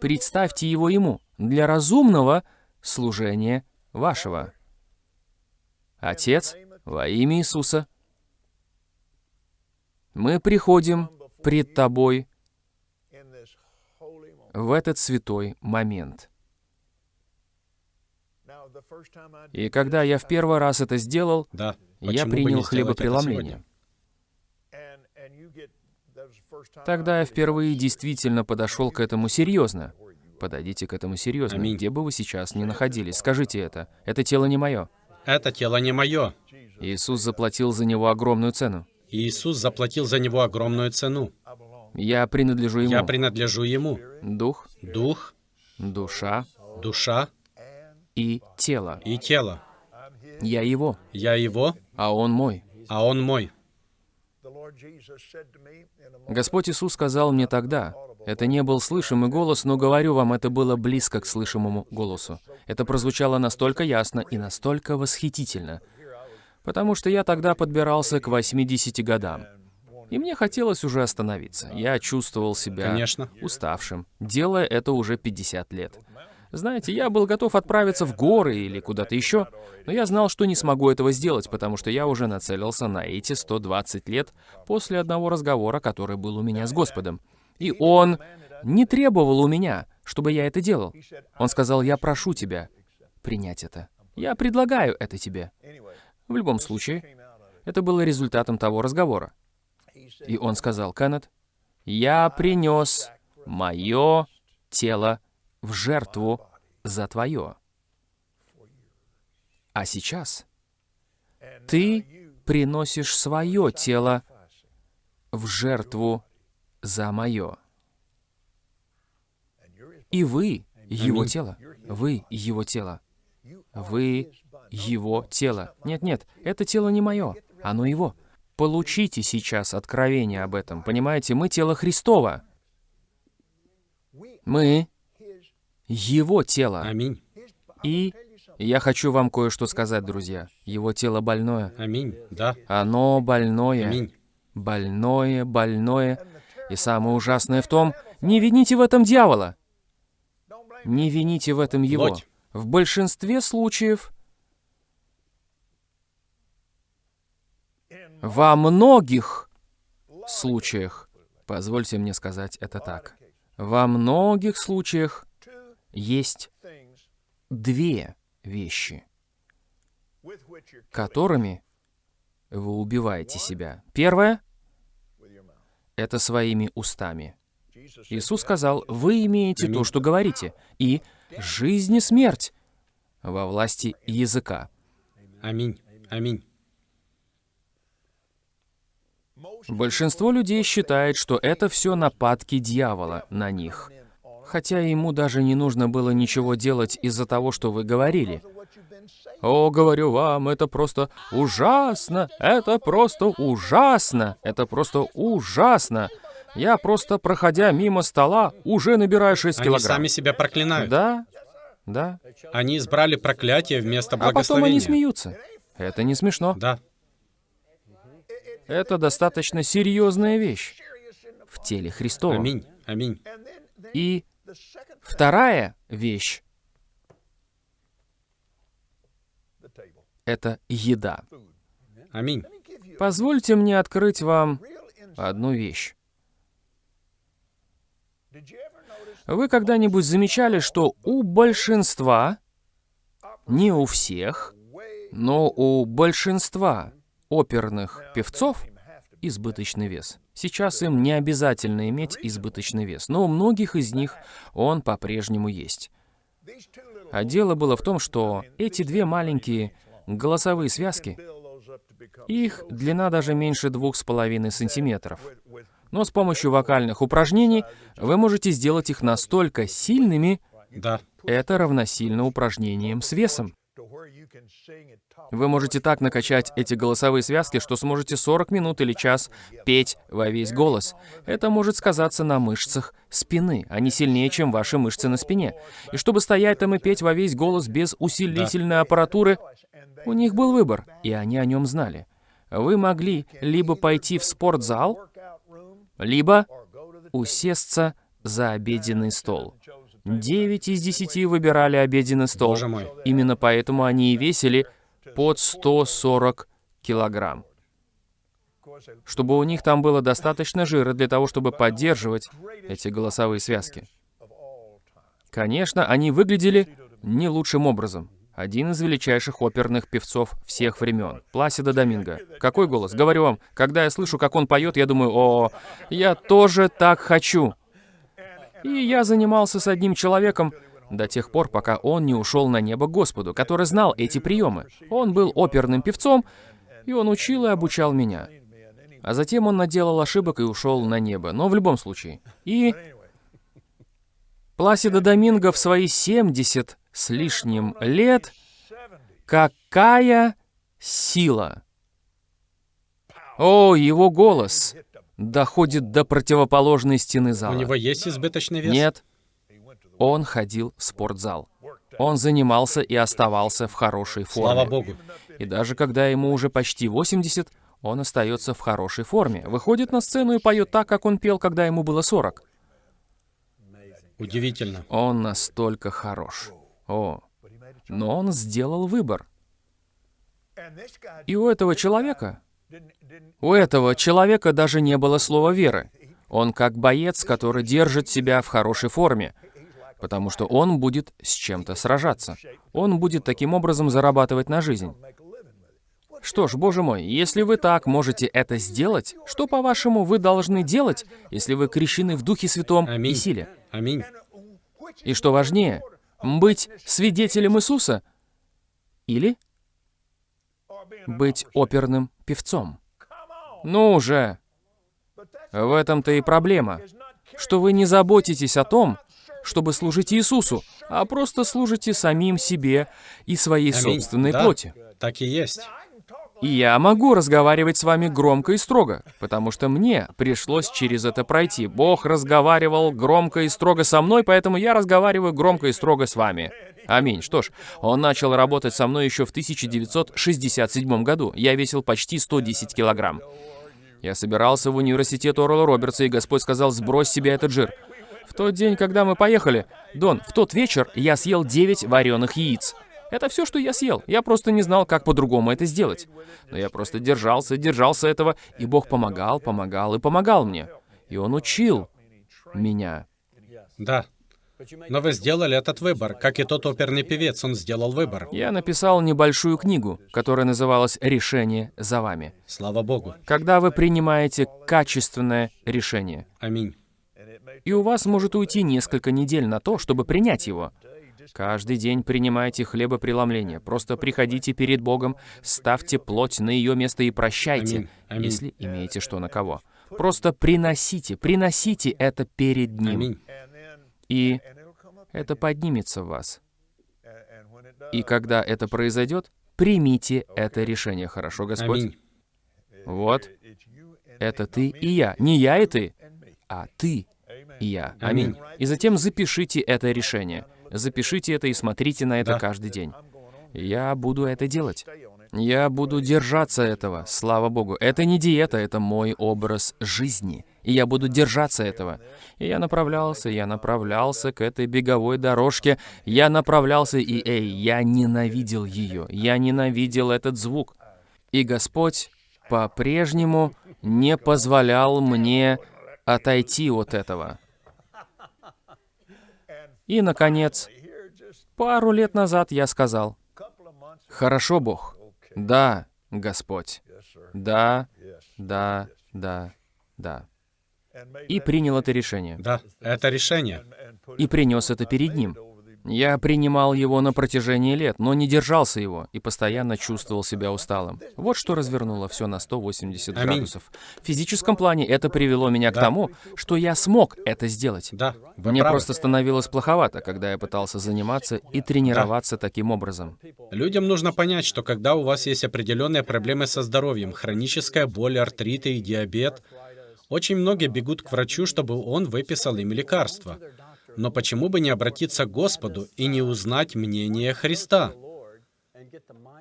Представьте его Ему для разумного служения вашего. Отец, во имя Иисуса, мы приходим пред Тобой в этот святой момент. И когда я в первый раз это сделал, Да. я принял хлебопреломление. Тогда я впервые действительно подошел к этому серьезно. Подойдите к этому серьезно, Аминь. где бы вы сейчас ни находились. Скажите это. Это тело не мое. Это тело не мое. Иисус заплатил за него огромную цену. Иисус заплатил за него огромную цену. Я принадлежу ему. Я принадлежу ему. Дух, Дух, душа душа и тело. и тело. Я его, Я его, а он мой. а он мой. Господь Иисус сказал мне тогда, это не был слышимый голос, но говорю вам, это было близко к слышимому голосу. Это прозвучало настолько ясно и настолько восхитительно, потому что я тогда подбирался к 80 годам. И мне хотелось уже остановиться. Я чувствовал себя Конечно. уставшим, делая это уже 50 лет. Знаете, я был готов отправиться в горы или куда-то еще, но я знал, что не смогу этого сделать, потому что я уже нацелился на эти 120 лет после одного разговора, который был у меня с Господом. И Он не требовал у меня, чтобы я это делал. Он сказал, я прошу тебя принять это. Я предлагаю это тебе. В любом случае, это было результатом того разговора. И он сказал, Кеннет, я принес мое тело в жертву за твое. А сейчас ты приносишь свое тело в жертву за мое. И вы его тело. Вы его тело. Вы его тело. Нет-нет, это тело не мое, оно его. Получите сейчас откровение об этом. Понимаете, мы тело Христова. Мы его тело. Аминь. И я хочу вам кое-что сказать, друзья. Его тело больное. Аминь. Да. Оно больное. Аминь. Больное, больное. И самое ужасное в том, не вините в этом дьявола. Не вините в этом его. Плоть. В большинстве случаев, во многих случаях, позвольте мне сказать это так, во многих случаях есть две вещи, которыми вы убиваете себя. Первое — это своими устами. Иисус сказал, вы имеете то, что говорите, и жизнь и смерть во власти языка. Аминь. Аминь. Большинство людей считает, что это все нападки дьявола на них. Хотя ему даже не нужно было ничего делать из-за того, что вы говорили. О, говорю вам, это просто ужасно, это просто ужасно, это просто ужасно. Я просто, проходя мимо стола, уже набираю 6 Они килограмм. сами себя проклинают. Да, да. Они избрали проклятие вместо А потом благословения. они смеются. Это не смешно. Да. Это достаточно серьезная вещь в теле Христова. Аминь. Аминь. И вторая вещь — это еда. Аминь. Позвольте мне открыть вам одну вещь. Вы когда-нибудь замечали, что у большинства, не у всех, но у большинства оперных певцов избыточный вес. Сейчас им не обязательно иметь избыточный вес, но у многих из них он по-прежнему есть. А дело было в том, что эти две маленькие голосовые связки, их длина даже меньше двух с половиной сантиметров. Но с помощью вокальных упражнений вы можете сделать их настолько сильными, Да. это равносильно упражнениям с весом. Вы можете так накачать эти голосовые связки, что сможете 40 минут или час петь во весь голос. Это может сказаться на мышцах спины. Они сильнее, чем ваши мышцы на спине. И чтобы стоять там и петь во весь голос без усилительной аппаратуры, у них был выбор, и они о нем знали. Вы могли либо пойти в спортзал, либо усесться за обеденный стол. Девять из десяти выбирали обеденный стол. Именно поэтому они и весили под 140 килограмм. Чтобы у них там было достаточно жира для того, чтобы поддерживать эти голосовые связки. Конечно, они выглядели не лучшим образом. Один из величайших оперных певцов всех времен. Пласида Доминго. Какой голос? Говорю вам, когда я слышу, как он поет, я думаю, о, я тоже так хочу. И я занимался с одним человеком до тех пор, пока он не ушел на небо Господу, который знал эти приемы. Он был оперным певцом, и он учил и обучал меня. А затем он наделал ошибок и ушел на небо, но в любом случае. И Пласида Доминго в свои 70 с лишним лет, какая сила! О, его голос доходит до противоположной стены зала. У него есть избыточный вес? Нет. Он ходил в спортзал. Он занимался и оставался в хорошей форме. Слава Богу. И даже когда ему уже почти 80, он остается в хорошей форме. Выходит на сцену и поет так, как он пел, когда ему было 40. Удивительно. Он настолько хорош. О, но он сделал выбор. И у этого человека, у этого человека даже не было слова веры. Он как боец, который держит себя в хорошей форме, потому что он будет с чем-то сражаться. Он будет таким образом зарабатывать на жизнь. Что ж, боже мой, если вы так можете это сделать, что, по-вашему, вы должны делать, если вы крещены в Духе Святом и Аминь. силе? Аминь. И что важнее, быть свидетелем Иисуса или быть оперным певцом? Ну уже, в этом-то и проблема, что вы не заботитесь о том, чтобы служить Иисусу, а просто служите самим себе и своей Аминь. собственной Да, плоти. Так и есть. И я могу разговаривать с вами громко и строго, потому что мне пришлось через это пройти. Бог разговаривал громко и строго со мной, поэтому я разговариваю громко и строго с вами. Аминь. Что ж, он начал работать со мной еще в 1967 году. Я весил почти 110 килограмм. Я собирался в университет Орла Робертса, и Господь сказал, сбрось себе этот жир. В тот день, когда мы поехали, Дон, в тот вечер я съел 9 вареных яиц. Это все, что я съел. Я просто не знал, как по-другому это сделать. Но я просто держался, держался этого, и Бог помогал, помогал и помогал мне. И Он учил меня. Да. Но вы сделали этот выбор. Как и тот оперный певец, он сделал выбор. Я написал небольшую книгу, которая называлась «Решение за вами». Слава Богу. Когда вы принимаете качественное решение, Аминь. и у вас может уйти несколько недель на то, чтобы принять его. Каждый день принимайте хлебопреломление. Просто приходите перед Богом, ставьте плоть на ее место и прощайте, если имеете что на кого. Просто приносите, приносите это перед Ним, и это поднимется в вас. И когда это произойдет, примите это решение. Хорошо, Господь? Вот, это ты и я. Не я и ты, а ты и я. Аминь. И затем запишите это решение. Запишите это и смотрите на это Да. каждый день. Я буду это делать. Я буду держаться этого, слава Богу. Это не диета, это мой образ жизни. И я буду держаться этого. И я направлялся, я направлялся к этой беговой дорожке. Я направлялся, и, эй, я ненавидел ее. Я ненавидел этот звук. И Господь по-прежнему не позволял мне отойти от этого. И, наконец, пару лет назад я сказал, «Хорошо, Бог. Да, Господь. Да, да, да, да». И принял это решение. Да, это решение. И принес это перед Ним. Я принимал его на протяжении лет, но не держался его и постоянно чувствовал себя усталым. Вот что развернуло все на 180 Аминь. градусов. В физическом плане это привело меня к Да. тому, что я смог это сделать. Да, вы Мне правы. просто становилось плоховато, когда я пытался заниматься и тренироваться таким образом. Людям нужно понять, что когда у вас есть определенные проблемы со здоровьем, хроническая боль, артриты и диабет, очень многие бегут к врачу, чтобы он выписал им лекарства. Но почему бы не обратиться к Господу и не узнать мнение Христа?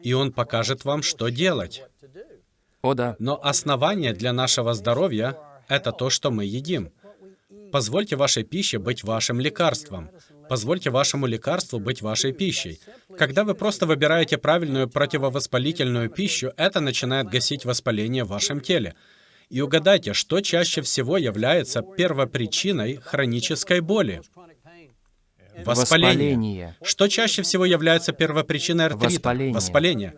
И Он покажет вам, что делать. О да, Но основание для нашего здоровья — это то, что мы едим. Позвольте вашей пище быть вашим лекарством. Позвольте вашему лекарству быть вашей пищей. Когда вы просто выбираете правильную противовоспалительную пищу, это начинает гасить воспаление в вашем теле. И угадайте, что чаще всего является первопричиной хронической боли? Воспаление. воспаление. Что чаще всего является первопричиной артрита? Воспаление. Воспаление.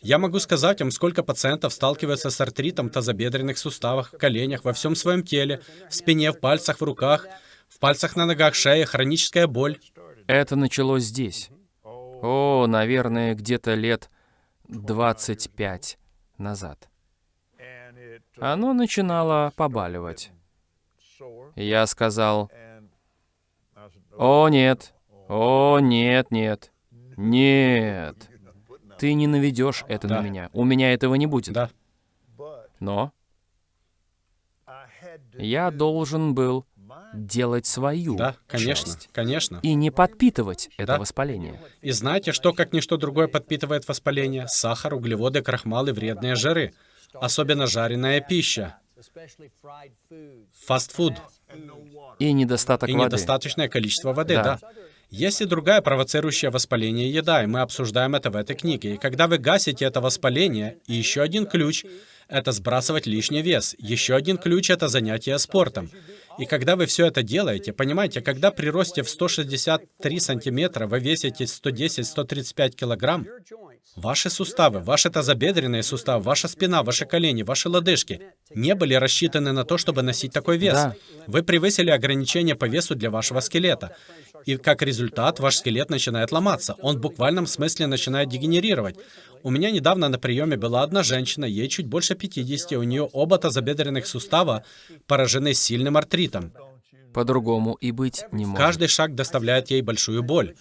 Я могу сказать вам, сколько пациентов сталкиваются с артритом в тазобедренных суставах, коленях, во всем своем теле, в спине, в пальцах, в руках, в пальцах на ногах, шее, хроническая боль. Это началось здесь. О, наверное, где-то лет 25 назад. Оно начинало побаливать. Я сказал, «О, нет! О, нет, нет! Нет! Ты не наведешь это на Да. меня. У меня этого не будет». Да, Но я должен был делать свою да, конечно, часть конечно. и не подпитывать это Да. воспаление. И знаете, что как ничто другое подпитывает воспаление? Сахар, углеводы, крахмал и вредные жиры. Особенно жареная пища, фастфуд И недостаток и воды. недостаточное количество воды, Да. да. Есть и другая провоцирующая воспаление еда, и мы обсуждаем это в этой книге. И когда вы гасите это воспаление, и еще один ключ — это сбрасывать лишний вес. Еще один ключ — это занятие спортом. И когда вы все это делаете, понимаете, когда при росте в 163 сантиметра вы весите 110-135 килограмм, ваши суставы, ваши тазобедренные суставы, ваша спина, ваши колени, ваши лодыжки не были рассчитаны на то, чтобы носить такой вес. Да. Вы превысили ограничение по весу для вашего скелета. И как результат, ваш скелет начинает ломаться. Он в буквальном смысле начинает дегенерировать. У меня недавно на приеме была одна женщина, ей чуть больше 50, у нее оба тазобедренных сустава поражены сильным артритом. По-другому и быть не может. Каждый шаг доставляет ей большую боль.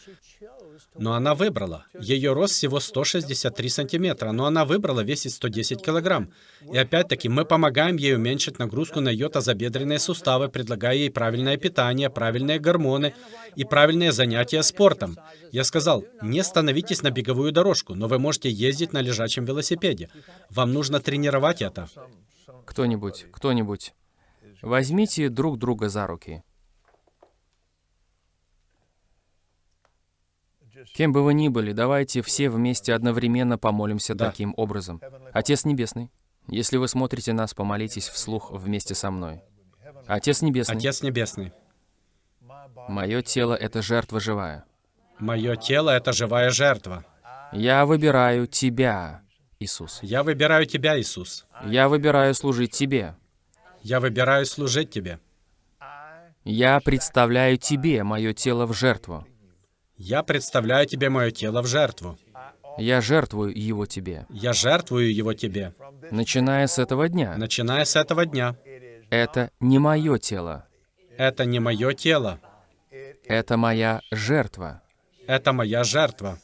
Но она выбрала. Ее рост всего 163 сантиметра, но она выбрала весить 110 килограмм. И опять-таки мы помогаем ей уменьшить нагрузку на ее тазобедренные суставы, предлагая ей правильное питание, правильные гормоны и правильные занятия спортом. Я сказал, не становитесь на беговую дорожку, но вы можете ездить на лежачем велосипеде. Вам нужно тренировать это. Кто-нибудь, кто-нибудь, возьмите друг друга за руки. Кем бы вы ни были, давайте все вместе одновременно помолимся Да. таким образом. Отец Небесный, если вы смотрите нас, помолитесь вслух вместе со мной. Отец Небесный, Отец Небесный, мое тело — это жертва живая. мое тело — это живая жертва. Я выбираю Тебя, Иисус. Я выбираю Тебя, Иисус. Я выбираю служить Тебе. Я выбираю служить Тебе. Я представляю Тебе мое тело в жертву. Я представляю Тебе мое тело в жертву. Я жертвую его Тебе. Я жертвую его Тебе. Начиная с этого дня, Начиная с этого дня. это не мое тело, Это не мое тело. это моя жертва. Это моя жертва.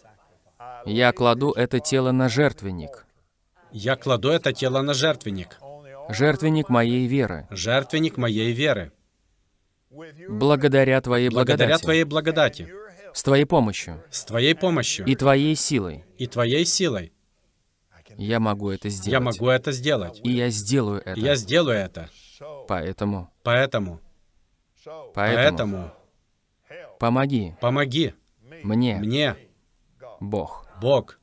Я кладу это тело на жертвенник, Я кладу это тело на жертвенник. Жертвенник моей веры. Жертвенник моей веры. Благодаря Твоей Благодаря благодати, Твоей благодати. с Твоей помощью С Твоей помощью и Твоей силой и Твоей силой я могу это сделать. я могу это сделать. И я сделаю это. И я сделаю это. Поэтому, поэтому, поэтому помоги помоги мне, мне, Бог. Бог.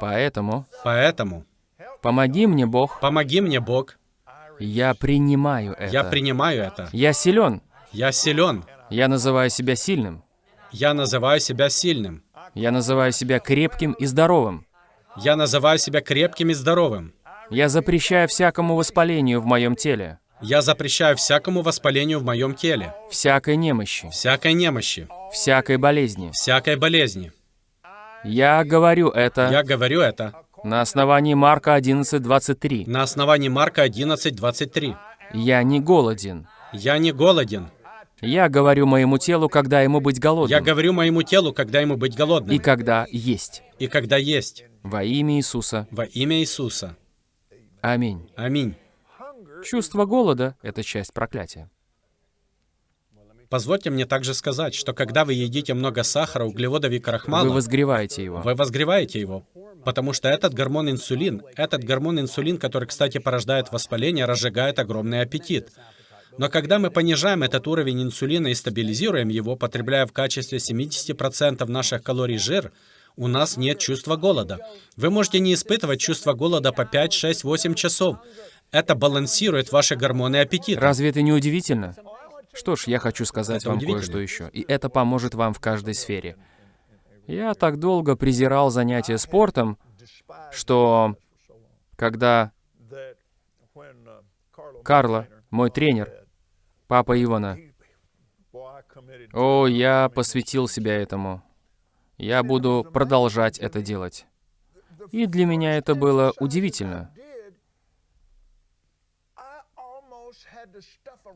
Поэтому Поэтому помоги мне, Бог. помоги мне, Бог. Я принимаю это. Я принимаю это. Я силен. Я силен. Я называю себя сильным. Я называю себя сильным. Я называю себя крепким и здоровым. Я называю себя крепким и здоровым. Я запрещаю всякому воспалению в моем теле, Я запрещаю всякому воспалению в моем теле, всякой немощи, всякой немощи, всякой болезни. всякой болезни. Я говорю это Я говорю это на основании Марка 11.23. на основании Марка 11:23. Я не голоден. Я не голоден. Я говорю моему телу, когда ему быть Я голодным. говорю моему телу, когда ему быть И голодным. когда есть. И когда есть. Во имя Иисуса. Во имя Иисуса. Аминь. Аминь. Чувство голода — это часть проклятия. Позвольте мне также сказать, что когда вы едите много сахара, углеводов и Вы крахмала, возгреваете его. вы возгреваете его. Потому что этот гормон инсулин, этот гормон инсулин, который, кстати, порождает воспаление, разжигает огромный аппетит. Но когда мы понижаем этот уровень инсулина и стабилизируем его, потребляя в качестве 70% наших калорий жир, у нас нет чувства голода. Вы можете не испытывать чувство голода по 5, 6, 8 часов. Это балансирует ваши гормоны аппетита. Разве это не удивительно? Что ж, я хочу сказать Это вам кое-что еще. И это поможет вам в каждой сфере. Я так долго презирал занятия спортом, что когда Карло, мой тренер, папа Ивана, о, я посвятил себя этому. Я буду продолжать это делать. И для меня это было удивительно.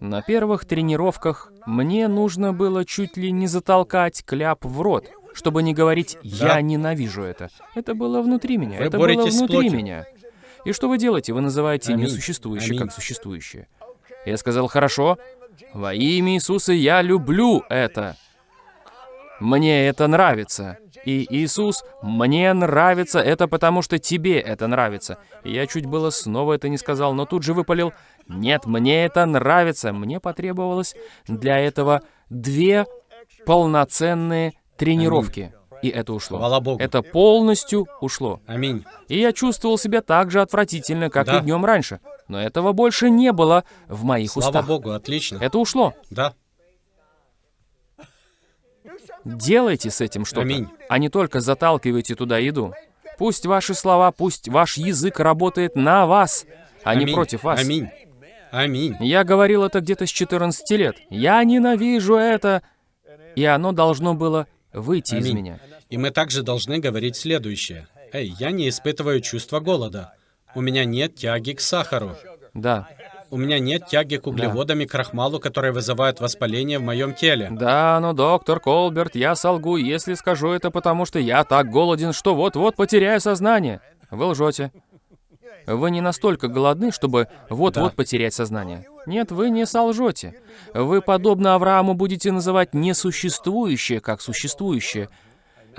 На первых тренировках мне нужно было чуть ли не затолкать кляп в рот, чтобы не говорить «я Да. ненавижу это». Это было внутри меня, Вы это было внутри меня. И что вы делаете? Вы называете Аминь. несуществующее Аминь. как существующее. Я сказал «хорошо, во имя Иисуса я люблю это». Мне это нравится. И Иисус, мне нравится это, потому что тебе это нравится. Я чуть было снова это не сказал, но тут же выпалил, нет, мне это нравится. Мне потребовалось для этого две полноценные тренировки. И это ушло. Слава Богу. Это полностью ушло. Аминь. И я чувствовал себя так же отвратительно, как Да. и днем раньше. Но этого больше не было в моих Слава устах. Богу, отлично. Это ушло. Да. Делайте с этим что-то, Аминь. а не только заталкивайте туда еду. Пусть ваши слова, пусть ваш язык работает на вас, а не Аминь. против вас. Аминь. Аминь. Я говорил это где-то с 14 лет. Я ненавижу это. И оно должно было выйти из Аминь. меня. И мы также должны говорить следующее. Эй, я не испытываю чувство голода. У меня нет тяги к сахару. Да. У меня нет тяги к углеводам и крахмалу, которые вызывают воспаление в моем теле. Да, но доктор Колберт, я солгу, если скажу это, потому что я так голоден, что вот-вот потеряю сознание. Вы лжете. Вы не настолько голодны, чтобы вот-вот Да. потерять сознание. Нет, вы не солжете. Вы, подобно Аврааму, будете называть несуществующее как существующее.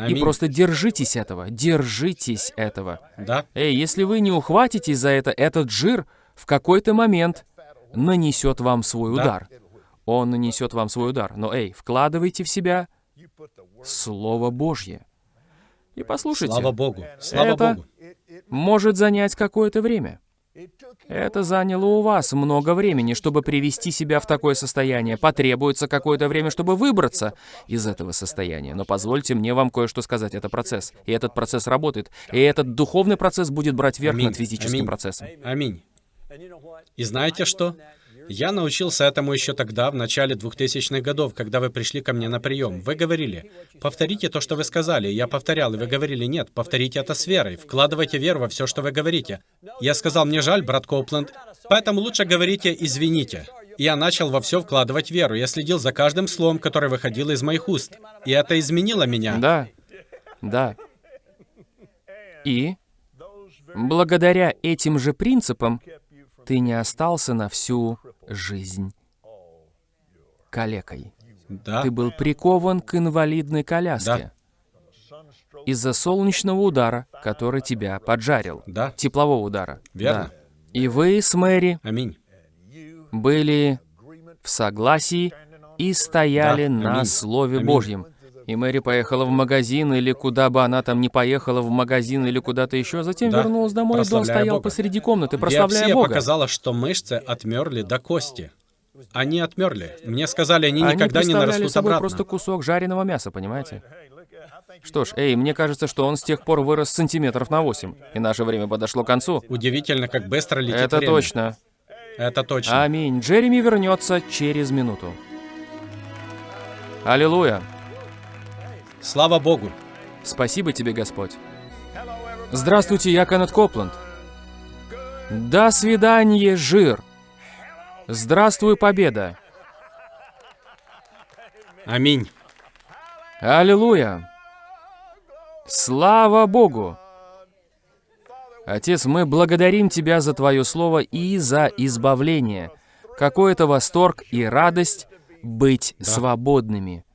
И просто держитесь этого, держитесь этого. Да, Эй, если вы не ухватитесь за это, этот жир в какой-то момент нанесет вам свой Да. удар. Он нанесет вам свой удар. Но эй, вкладывайте в себя Слово Божье. И послушайте, слава Богу. Слава Это- Богу. может занять какое-то время. Это заняло у вас много времени, чтобы привести себя в такое состояние. Потребуется какое-то время, чтобы выбраться из этого состояния. Но позвольте мне вам кое-что сказать. Это процесс. И этот процесс работает. И этот духовный процесс будет брать верх Аминь. над физическим Аминь. процессом. Аминь. И знаете что? Я научился этому еще тогда, в начале 2000-х годов, когда вы пришли ко мне на прием. Вы говорили, повторите то, что вы сказали. Я повторял, и вы говорили, нет, повторите это с верой. Вкладывайте веру во все, что вы говорите. Я сказал, мне жаль, брат Коупленд, поэтому лучше говорите «извините». И Я начал во все вкладывать веру. Я следил за каждым словом, которое выходило из моих уст. И это изменило меня. Да, да. И благодаря этим же принципам ты не остался на всю жизнь калекой. Да. Ты был прикован к инвалидной коляске из-за солнечного удара, который тебя поджарил. Да. Теплового удара. Верно. Да. И вы с Мэри Аминь. были в согласии и стояли Да, на аминь. Слове Аминь. Божьем. И Мэри поехала в магазин, или куда бы она там ни поехала, в магазин или куда-то еще, затем Да, вернулась домой, и Дон стоял Бога. посреди комнаты, прославляя Биопсия Бога. показала, что мышцы отмерли до кости. Они отмерли. Мне сказали, они Они никогда не нарастут собой обратно. просто кусок жареного мяса, понимаете? Что ж, эй, мне кажется, что он с тех пор вырос сантиметров на 8, и наше время подошло к концу. Удивительно, как быстро летит Это время. точно. Это точно. Аминь. Джереми вернется через минуту. Аллилуйя. Слава Богу. Спасибо тебе, Господь. Здравствуйте, я Кеннет Копланд. До свидания, жир. Здравствуй, победа. Аминь. Аллилуйя. Слава Богу. Отец, мы благодарим Тебя за Твое Слово и за избавление. Какой это восторг и радость быть Да. свободными.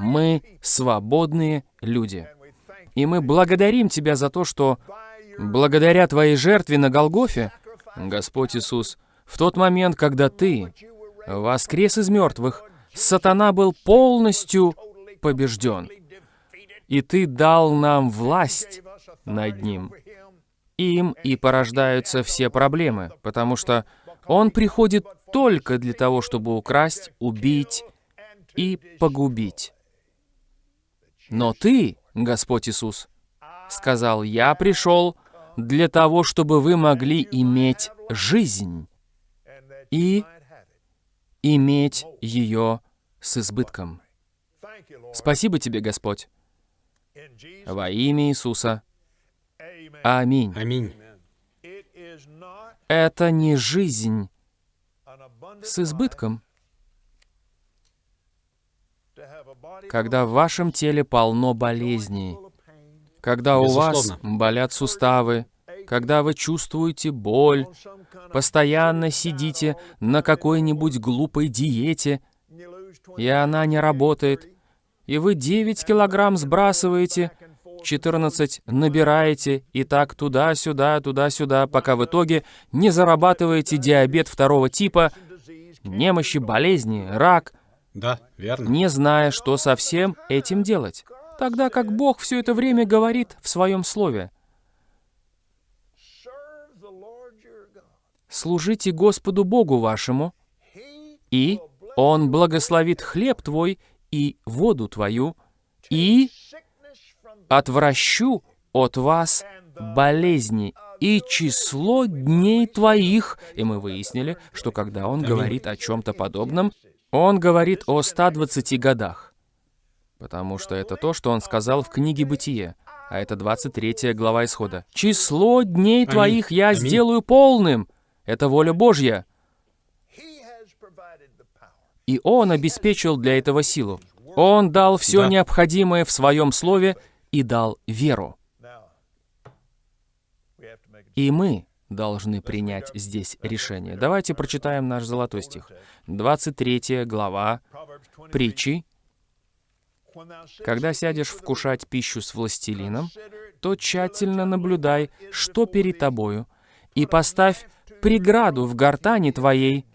Мы свободные люди. И мы благодарим Тебя за то, что благодаря Твоей жертве на Голгофе, Господь Иисус, в тот момент, когда Ты воскрес из мертвых, сатана был полностью побежден. И Ты дал нам власть над ним. Им и порождаются все проблемы, потому что он приходит только для того, чтобы украсть, убить и погубить. Но Ты, Господь Иисус, сказал, «Я пришел для того, чтобы вы могли иметь жизнь и иметь ее с избытком». Спасибо Тебе, Господь, во имя Иисуса. Аминь. Аминь. Это не жизнь с избытком, когда в вашем теле полно болезней, когда у вас болят суставы, когда вы чувствуете боль, постоянно сидите на какой-нибудь глупой диете, и она не работает, и вы 9 килограмм сбрасываете, 14 набираете, и так туда-сюда, туда-сюда, пока в итоге не зарабатываете диабет второго типа, немощи, болезни, рак, Да, верно. не зная, что со всем этим делать. Тогда как Бог все это время говорит в своем слове. «Служите Господу Богу вашему, и Он благословит хлеб твой и воду твою, и отвращу от вас болезни и число дней твоих». И мы выяснили, что когда он говорит о чем-то подобном, он говорит о 120 годах. Потому что это то, что он сказал в книге «Бытие», а это 23 глава Исхода. «Число дней Аминь. твоих я Аминь. сделаю полным». Это воля Божья. И Он обеспечил для этого силу. Он дал все Да. необходимое в Своем Слове и дал веру. И мы должны принять здесь решение. Давайте прочитаем наш золотой стих. 23 глава притчи. Когда сядешь вкушать пищу с властелином, то тщательно наблюдай, что перед тобою, и поставь преграду в гортани твоей,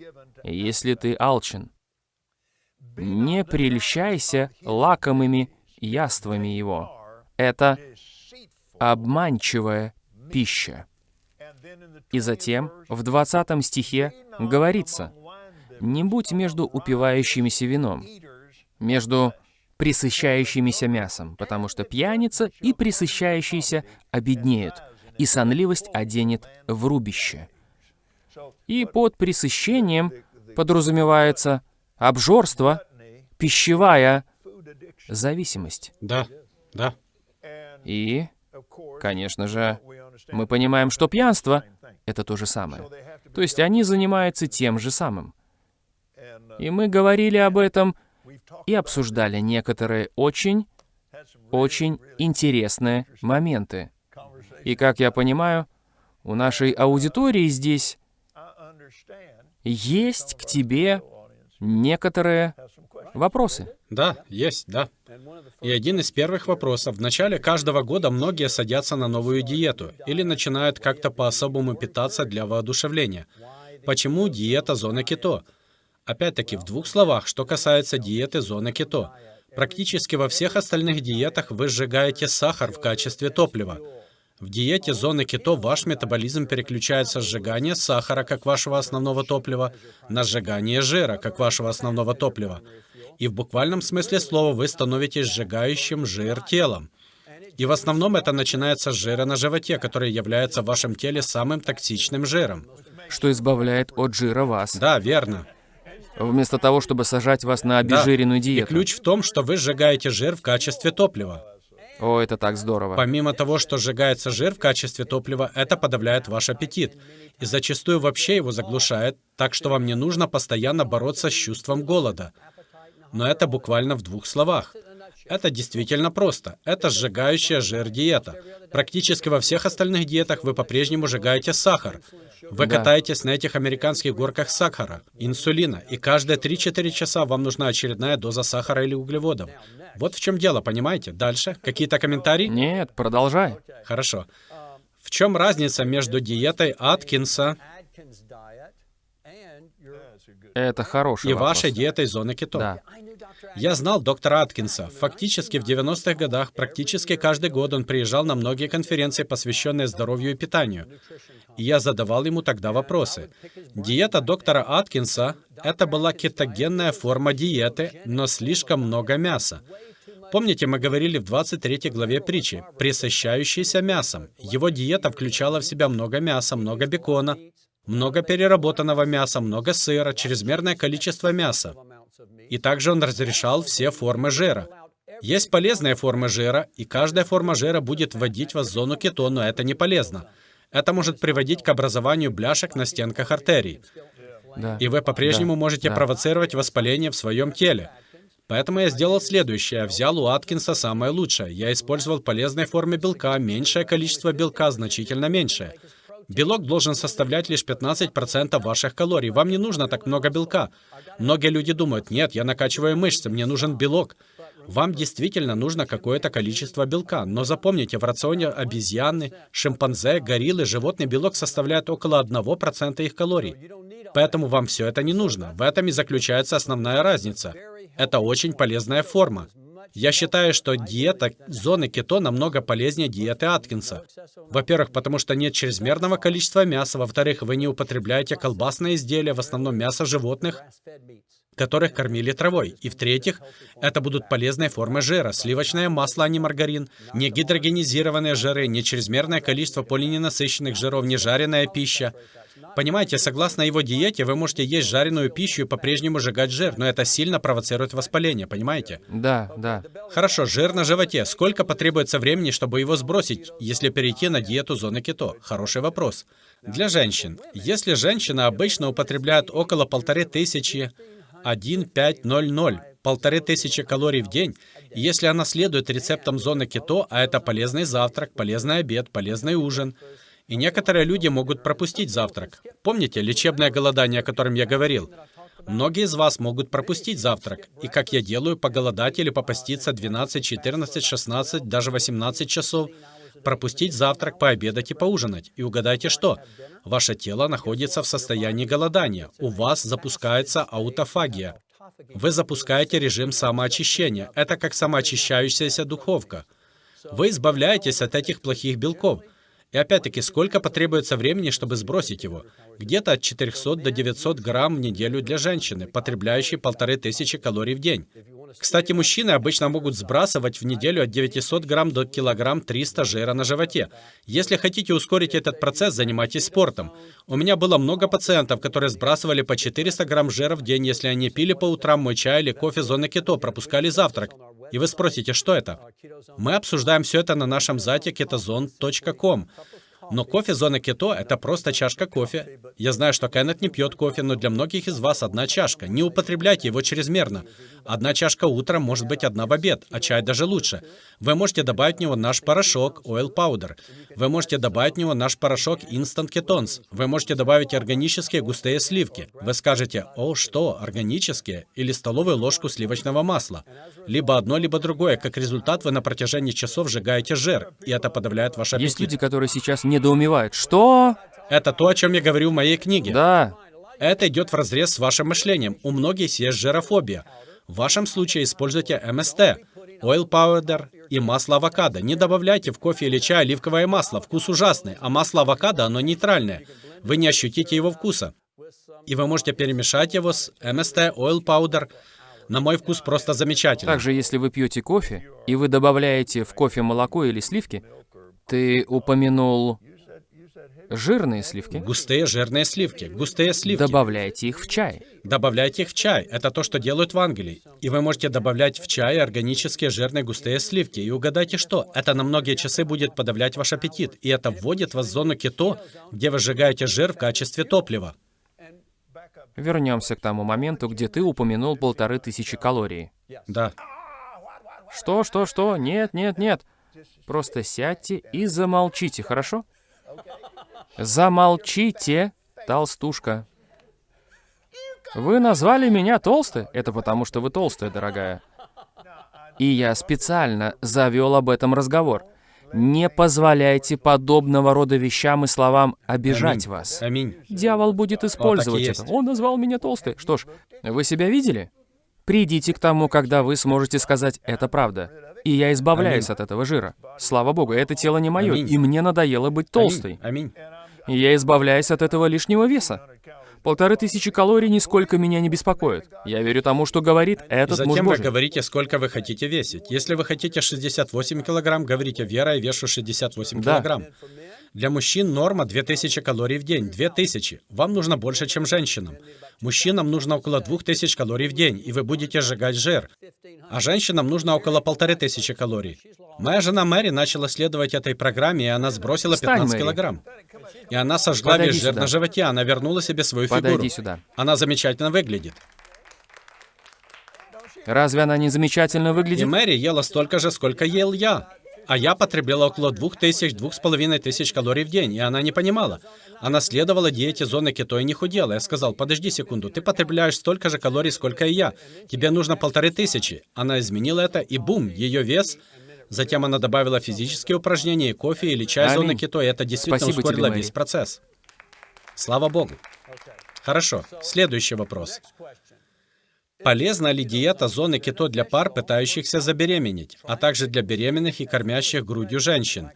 если ты алчен. Не прельщайся лакомыми яствами его. Это обманчивая пища. И затем в 20 стихе говорится, «Не будь между упивающимися вином, между присыщающимися мясом, потому что пьяница и присыщающиеся обеднеют, и сонливость оденет в рубище». И под присыщением подразумевается обжорство, пищевая зависимость. Да, да. И, конечно же, мы понимаем, что пьянство — это то же самое. То есть они занимаются тем же самым. И мы говорили об этом и обсуждали некоторые очень, очень интересные моменты. И, как я понимаю, у нашей аудитории здесь есть к тебе некоторые вопросы. Да, есть, да. И один из первых вопросов. В начале каждого года многие садятся на новую диету или начинают как-то по-особому питаться для воодушевления. Почему диета зоны кето? Опять-таки, в двух словах, что касается диеты зоны кето. Практически во всех остальных диетах вы сжигаете сахар в качестве топлива. В диете зоны кето ваш метаболизм переключается с сжигания сахара как вашего основного топлива на сжигание жира как вашего основного топлива. И в буквальном смысле слова вы становитесь сжигающим жир телом. И в основном это начинается с жира на животе, который является в вашем теле самым токсичным жиром. что избавляет от жира вас. Да, верно. Вместо того, чтобы сажать вас на Да. обезжиренную И диету. ключ в том, что вы сжигаете жир в качестве топлива. О, это так здорово. Помимо того, что сжигается жир в качестве топлива, это подавляет ваш аппетит. И зачастую вообще его заглушает, так что вам не нужно постоянно бороться с чувством голода. Но это буквально в двух словах. Это действительно просто. Это сжигающая жир диета. Практически во всех остальных диетах вы по-прежнему сжигаете сахар. Вы Да. катаетесь на этих американских горках сахара, инсулина, и каждые 3-4 часа вам нужна очередная доза сахара или углеводов. Вот в чем дело, понимаете? Дальше. Какие-то комментарии? Нет, продолжай. Хорошо. В чем разница между диетой Аткинса Это хороший и вопрос. вашей диетой зоны кето? Да. Я знал доктора Аткинса. Фактически в 90-х годах практически каждый год он приезжал на многие конференции, посвященные здоровью и питанию. И я задавал ему тогда вопросы. Диета доктора Аткинса — это была кетогенная форма диеты, но слишком много мяса. Помните, мы говорили в 23 главе притчи, присыщающийся мясом. Его диета включала в себя много мяса, много бекона, много переработанного мяса, много сыра, чрезмерное количество мяса. И также он разрешал все формы жира. Есть полезные формы жира, и каждая форма жира будет вводить вас в зону кето, но это не полезно. Это может приводить к образованию бляшек на стенках артерий. Да. И вы по-прежнему Да, можете да. провоцировать воспаление в своем теле. Поэтому я сделал следующее. Я взял у Аткинса самое лучшее. Я использовал полезные формы белка, меньшее количество белка, значительно меньшее. Белок должен составлять лишь 15% ваших калорий. Вам не нужно так много белка. Многие люди думают, нет, я накачиваю мышцы, мне нужен белок. Вам действительно нужно какое-то количество белка, но запомните, в рационе обезьяны, шимпанзе, гориллы животный белок составляет около 1% их калорий. Поэтому вам все это не нужно. В этом и заключается основная разница. Это очень полезная форма. Я считаю, что диета зоны кето намного полезнее диеты Аткинса. Во-первых, потому что нет чрезмерного количества мяса. Во-вторых, вы не употребляете колбасные изделия, в основном мясо животных, которых кормили травой. И в-третьих, это будут полезные формы жира, сливочное масло, а не маргарин, не гидрогенизированные жиры, не чрезмерное количество полиненасыщенных жиров, не жареная пища. Понимаете, согласно его диете, вы можете есть жареную пищу и по-прежнему сжигать жир, но это сильно провоцирует воспаление, понимаете? Да, да. Хорошо, жир на животе. Сколько потребуется времени, чтобы его сбросить, если перейти на диету зоны кето? Хороший вопрос. Для женщин. Если женщина обычно употребляет около полторы тысячи 1500, полторы тысячи калорий в день, и если она следует рецептам зоны кето, а это полезный завтрак, полезный обед, полезный ужин, и некоторые люди могут пропустить завтрак. Помните лечебное голодание, о котором я говорил? Многие из вас могут пропустить завтрак, и как я делаю, поголодать или попаститься 12, 14, 16, даже 18 часов, пропустить завтрак, пообедать и поужинать. И угадайте что? Ваше тело находится в состоянии голодания. У вас запускается аутофагия. Вы запускаете режим самоочищения. Это как самоочищающаяся духовка. Вы избавляетесь от этих плохих белков. И опять-таки, сколько потребуется времени, чтобы сбросить его? Где-то от 400 до 900 грамм в неделю для женщины, потребляющей полторы тысячи калорий в день. Кстати, мужчины обычно могут сбрасывать в неделю от 900 грамм до килограмм 300 жира на животе. Если хотите ускорить этот процесс, занимайтесь спортом. У меня было много пациентов, которые сбрасывали по 400 грамм жира в день, если они пили по утрам мой чай или кофе зоны кето, пропускали завтрак. И вы спросите, что это? Мы обсуждаем все это на нашем сайте ketozone.com. Но кофе зоны кето — это просто чашка кофе. Я знаю, что Кеннет не пьет кофе, но для многих из вас одна чашка. Не употребляйте его чрезмерно. Одна чашка утром может быть одна в обед, а чай даже лучше. Вы можете добавить в него наш порошок Oil Powder. Вы можете добавить в него наш порошок Instant Ketones. Вы можете добавить органические густые сливки. Вы скажете, о, что, органические? Или столовую ложку сливочного масла. Либо одно, либо другое. Как результат, вы на протяжении часов сжигаете жир, и это подавляет ваш аппетит. Есть люди, которые сейчас недоумевают. Что? Это то, о чем я говорю в моей книге. Да. Это идет в разрез с вашим мышлением. У многих есть жирофобия. В вашем случае используйте МСТ, oil powder и масло авокадо. Не добавляйте в кофе или чай оливковое масло. Вкус ужасный, а масло авокадо, оно нейтральное. Вы не ощутите его вкуса. И вы можете перемешать его с МСТ, oil powder. На мой вкус просто замечательно. Также, если вы пьете кофе, и вы добавляете в кофе молоко или сливки, ты упомянул жирные сливки, Густые жирные сливки. Густые сливки. добавляйте их в чай. Добавляйте их в чай. Это то, что делают в Англии. И вы можете добавлять в чай органические жирные густые сливки. И угадайте что? Это на многие часы будет подавлять ваш аппетит. И это вводит вас в зону кето, где вы сжигаете жир в качестве топлива. Вернемся к тому моменту, где ты упомянул полторы тысячи калорий. Да. Что, что, что? Нет, нет, нет. Просто сядьте и замолчите, хорошо? Замолчите, толстушка. Вы назвали меня толстой? Это потому, что вы толстая, дорогая. И я специально завел об этом разговор. Не позволяйте подобного рода вещам и словам обижать Аминь. вас. Аминь. Дьявол будет использовать есть. это. Он назвал меня толстой. Что ж, вы себя видели? Придите к тому, когда вы сможете сказать «это правда». И я избавляюсь от этого жира. Слава Богу, это тело не мое, и мне надоело быть толстой. Аминь. И я избавляюсь от этого лишнего веса. Полторы тысячи калорий нисколько меня не беспокоит. Я верю тому, что говорит этот муж затем вы говорите, сколько вы хотите весить. Если вы хотите 68 килограмм, говорите, Вера, я вешу 68 Да. килограмм. Для мужчин норма 2000 калорий в день. 2000. Вам нужно больше, чем женщинам. Мужчинам нужно около 2000 калорий в день, и вы будете сжигать жир. А женщинам нужно около полторы тысячи калорий. Моя жена Мэри начала следовать этой программе, и она сбросила Встань, 15 Мэри. килограмм. И она сожгла Подойди весь жир сюда. на животе, она вернула себе свою Подойди фигуру. сюда. Она замечательно выглядит. Разве она не замечательно И выглядит? Мэри ела столько же, сколько ел я. А я потребляла около двух тысяч, калорий в день, и она не понимала. Она следовала диете зоны кето и не худела. Я сказал, подожди секунду, ты потребляешь столько же калорий, сколько и я. Тебе нужно полторы тысячи. Она изменила это, и бум, ее вес. Затем она добавила физические упражнения, кофе или чай Аминь. зоны кето, и это действительно Спасибо тебе, ускорило Мэри. весь процесс. Слава Богу. Хорошо, следующий вопрос. Полезна ли диета зоны кето для пар, пытающихся забеременеть, а также для беременных и кормящих грудью женщин?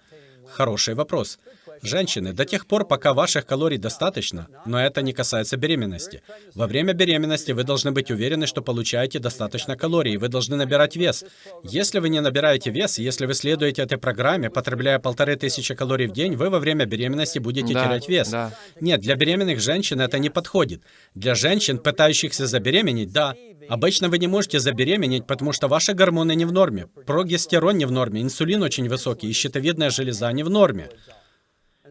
Хороший вопрос. Женщины, до тех пор, пока ваших калорий достаточно, но это не касается беременности. Во время беременности вы должны быть уверены, что получаете достаточно калорий, и вы должны набирать вес. Если вы не набираете вес, если вы следуете этой программе, потребляя полторы тысячи калорий в день, вы во время беременности будете Да, терять вес. да. Нет, для беременных женщин это не подходит. Для женщин, пытающихся забеременеть, да. Обычно вы не можете забеременеть, потому что ваши гормоны не в норме. Прогестерон не в норме, инсулин очень высокий, и щитовидная железа не в норме.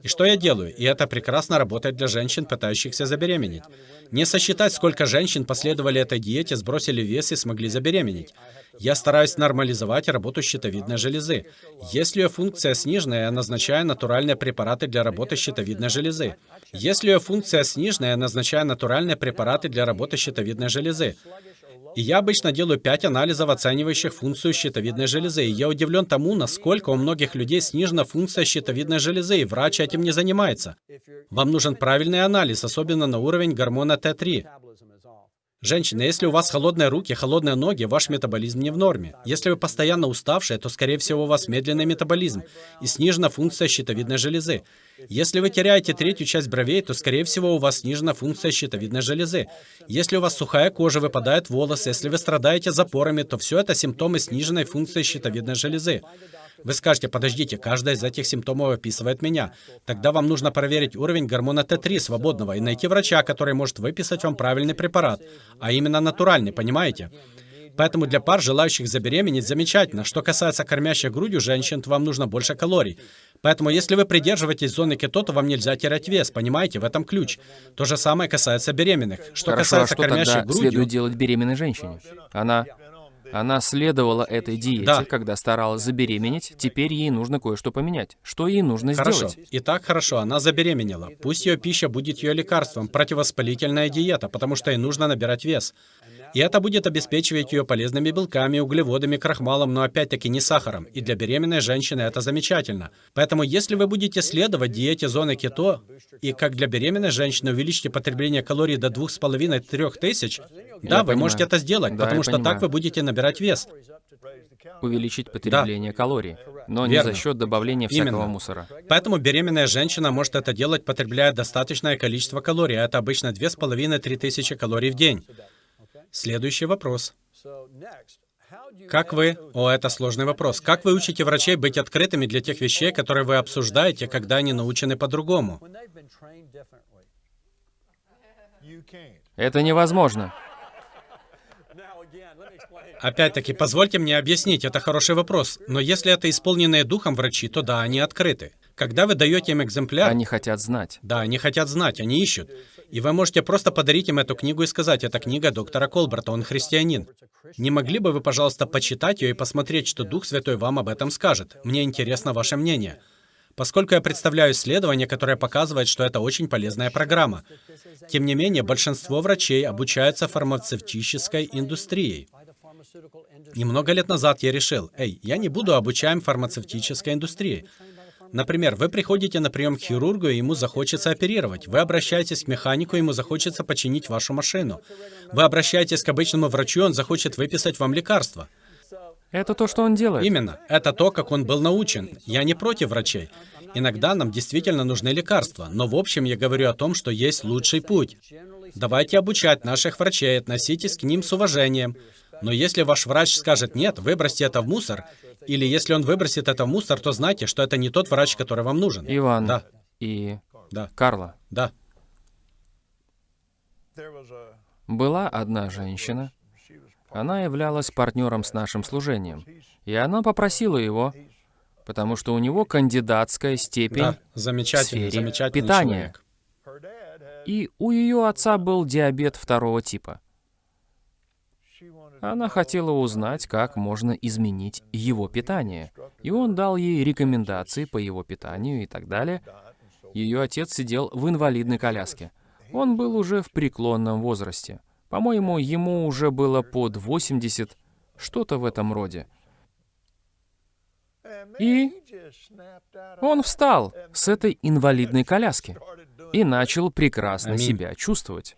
И что я делаю? И это прекрасно работает для женщин, пытающихся забеременеть. Не сосчитать, сколько женщин последовали этой диете, сбросили вес и смогли забеременеть. Я стараюсь нормализовать работу щитовидной железы. Если ее функция снижена, я назначаю натуральные препараты для работы щитовидной железы. Если ее функция снижена, я назначаю натуральные препараты для работы щитовидной железы. И я обычно делаю пять анализов, оценивающих функцию щитовидной железы. И я удивлен тому, насколько у многих людей снижена функция щитовидной железы, и врач этим не занимается. Вам нужен правильный анализ, особенно на уровень гормона Т3. Женщины, если у вас холодные руки, холодные ноги, ваш метаболизм не в норме. Если вы постоянно уставшие, то, скорее всего, у вас медленный метаболизм и снижена функция щитовидной железы. Если вы теряете третью часть бровей, то, скорее всего, у вас снижена функция щитовидной железы. Если у вас сухая кожа, выпадают волосы, если вы страдаете запорами, то все это симптомы сниженной функции щитовидной железы. Вы скажете, подождите, каждая из этих симптомов описывает меня. Тогда вам нужно проверить уровень гормона Т3 свободного и найти врача, который может выписать вам правильный препарат, а именно натуральный, понимаете? Поэтому для пар, желающих забеременеть, замечательно. Что касается кормящих грудью женщин, то вам нужно больше калорий. Поэтому если вы придерживаетесь зоны кето, то вам нельзя терять вес, понимаете? В этом ключ. То же самое касается беременных. Что Хорошо, а касается что кормящих грудью... следует делать беременной женщине? Она... Она следовала этой диете, Да. когда старалась забеременеть, теперь ей нужно кое-что поменять. Что ей нужно Хорошо. сделать? Итак, хорошо, она забеременела. Пусть ее пища будет ее лекарством, противовоспалительная диета, потому что ей нужно набирать вес. И это будет обеспечивать ее полезными белками, углеводами, крахмалом, но опять-таки не сахаром. И для беременной женщины это замечательно. Поэтому если вы будете следовать диете зоны кето, и как для беременной женщины увеличите потребление калорий до 2,5-3 тысяч, да, вы понимаю. можете это сделать, Да, потому я что понимаю. так вы будете набирать вес. Увеличить потребление калорий, но не Верно. за счет добавления всякого Именно. мусора. Поэтому беременная женщина может это делать, потребляя достаточное количество калорий, а это обычно 2,5-3 тысячи калорий в день. Следующий вопрос. Как вы... О, это сложный вопрос. Как вы учите врачей быть открытыми для тех вещей, которые вы обсуждаете, когда они научены по-другому? Это невозможно. Опять-таки, позвольте мне объяснить, это хороший вопрос. Но если это исполненные духом врачи, то да, они открыты. Когда вы даете им экземпляр... Они хотят знать. Да, они хотят знать, они ищут. И вы можете просто подарить им эту книгу и сказать, это книга доктора Колберта, он христианин. Не могли бы вы, пожалуйста, почитать ее и посмотреть, что Дух Святой вам об этом скажет? Мне интересно ваше мнение. Поскольку я представляю исследование, которое показывает, что это очень полезная программа. Тем не менее, большинство врачей обучаются фармацевтической индустрией. Немного лет назад я решил, эй, я не буду обучаем фармацевтической индустрии. Например, вы приходите на прием к хирургу, и ему захочется оперировать. Вы обращаетесь к механику, ему захочется починить вашу машину. Вы обращаетесь к обычному врачу, он захочет выписать вам лекарство. Это то, что он делает. Именно. Это то, как он был научен. Я не против врачей. Иногда нам действительно нужны лекарства, но в общем я говорю о том, что есть лучший путь. Давайте обучать наших врачей, относитесь к ним с уважением. Но если ваш врач скажет «нет, выбросьте это в мусор», или если он выбросит это в мусор, то знайте, что это не тот врач, который вам нужен. Иван Да, и да, Карла. да. Была одна женщина, она являлась партнером с нашим служением, и она попросила его, потому что у него кандидатская степень, Да, замечательный, в сфере замечательный питания. человек. и у ее отца был диабет второго типа. Она хотела узнать, как можно изменить его питание. И он дал ей рекомендации по его питанию и так далее. Ее отец сидел в инвалидной коляске. Он был уже в преклонном возрасте. По-моему, ему уже было под 80, что-то в этом роде. И он встал с этой инвалидной коляски и начал прекрасно Аминь. себя чувствовать.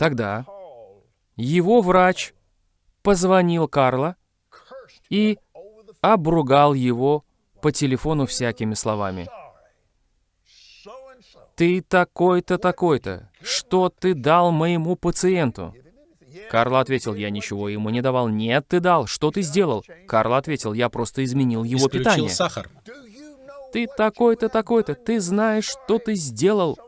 Тогда его врач позвонил Карло и обругал его по телефону всякими словами. «Ты такой-то, такой-то. Что ты дал моему пациенту?» Карло ответил, «Я ничего ему не давал». «Нет, ты дал. Что ты сделал?» Карло ответил, «Я просто изменил его Исключил питание». сахар. «Ты такой-то, такой-то. Ты знаешь, что ты сделал?»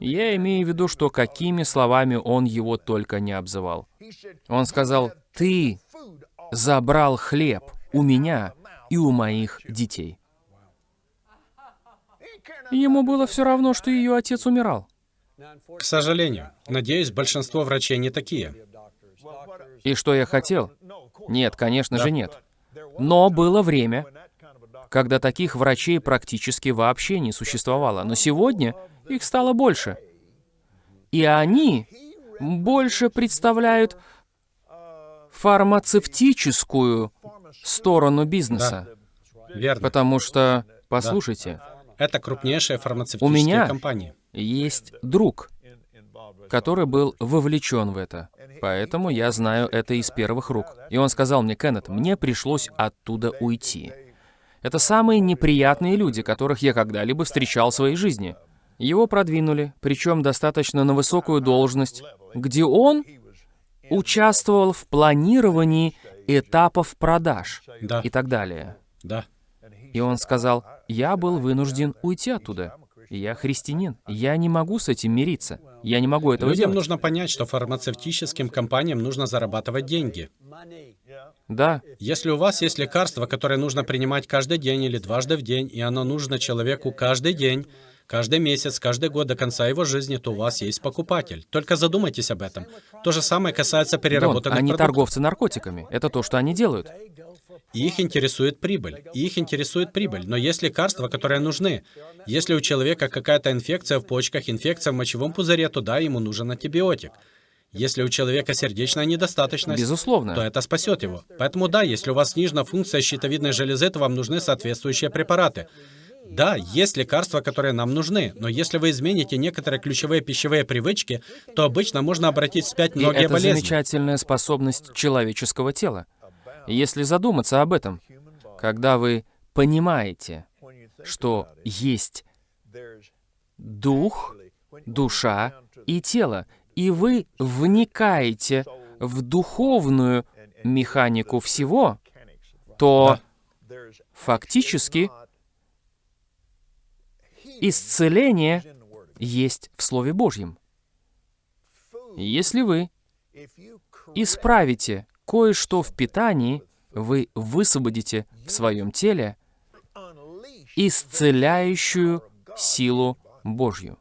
Я имею в виду, что какими словами он его только не обзывал. Он сказал, «Ты забрал хлеб у меня и у моих детей». Ему было все равно, что ее отец умирал. К сожалению. Надеюсь, большинство врачей не такие. И что я хотел? Нет, конечно же нет. Но было время, когда таких врачей практически вообще не существовало. Но сегодня их стало больше. И они больше представляют фармацевтическую сторону бизнеса. Верно. Потому что, послушайте, Это крупнейшая У фармацевтическая меня компания. есть друг, который был вовлечен в это. Поэтому я знаю это из первых рук. И он сказал мне, Кеннет, мне пришлось оттуда уйти. Это самые неприятные люди, которых я когда-либо встречал в своей жизни. Его продвинули, причем достаточно на высокую должность, где он участвовал в планировании этапов продаж Да, и так далее. да. И он сказал, я был вынужден уйти оттуда. Я христианин. Я не могу с этим мириться. Я не могу этого Людям делать. нужно понять, что фармацевтическим компаниям нужно зарабатывать деньги. Да, Если у вас есть лекарство, которое нужно принимать каждый день или дважды в день, и оно нужно человеку каждый день, каждый месяц, каждый год до конца его жизни, то у вас есть покупатель. Только задумайтесь об этом. То же самое касается Дон, переработанных они продуктов. торговцы наркотиками. Это то, что они делают. Их интересует прибыль. Их интересует прибыль. Но есть лекарства, которые нужны. Если у человека какая-то инфекция в почках, инфекция в мочевом пузыре, то да, ему нужен антибиотик. Если у человека сердечная недостаточность, Безусловно. то это спасет его. Поэтому да, если у вас снижена функция щитовидной железы, то вам нужны соответствующие препараты. Да, есть лекарства, которые нам нужны, но если вы измените некоторые ключевые пищевые привычки, то обычно можно обратить вспять И многие это болезни. замечательная способность человеческого тела. Если задуматься об этом, когда вы понимаете, что есть дух, душа и тело, и вы вникаете в духовную механику всего, то фактически исцеление есть в Слове Божьем. Если вы исправите кое-что в питании, вы высвободите в своем теле исцеляющую силу Божью.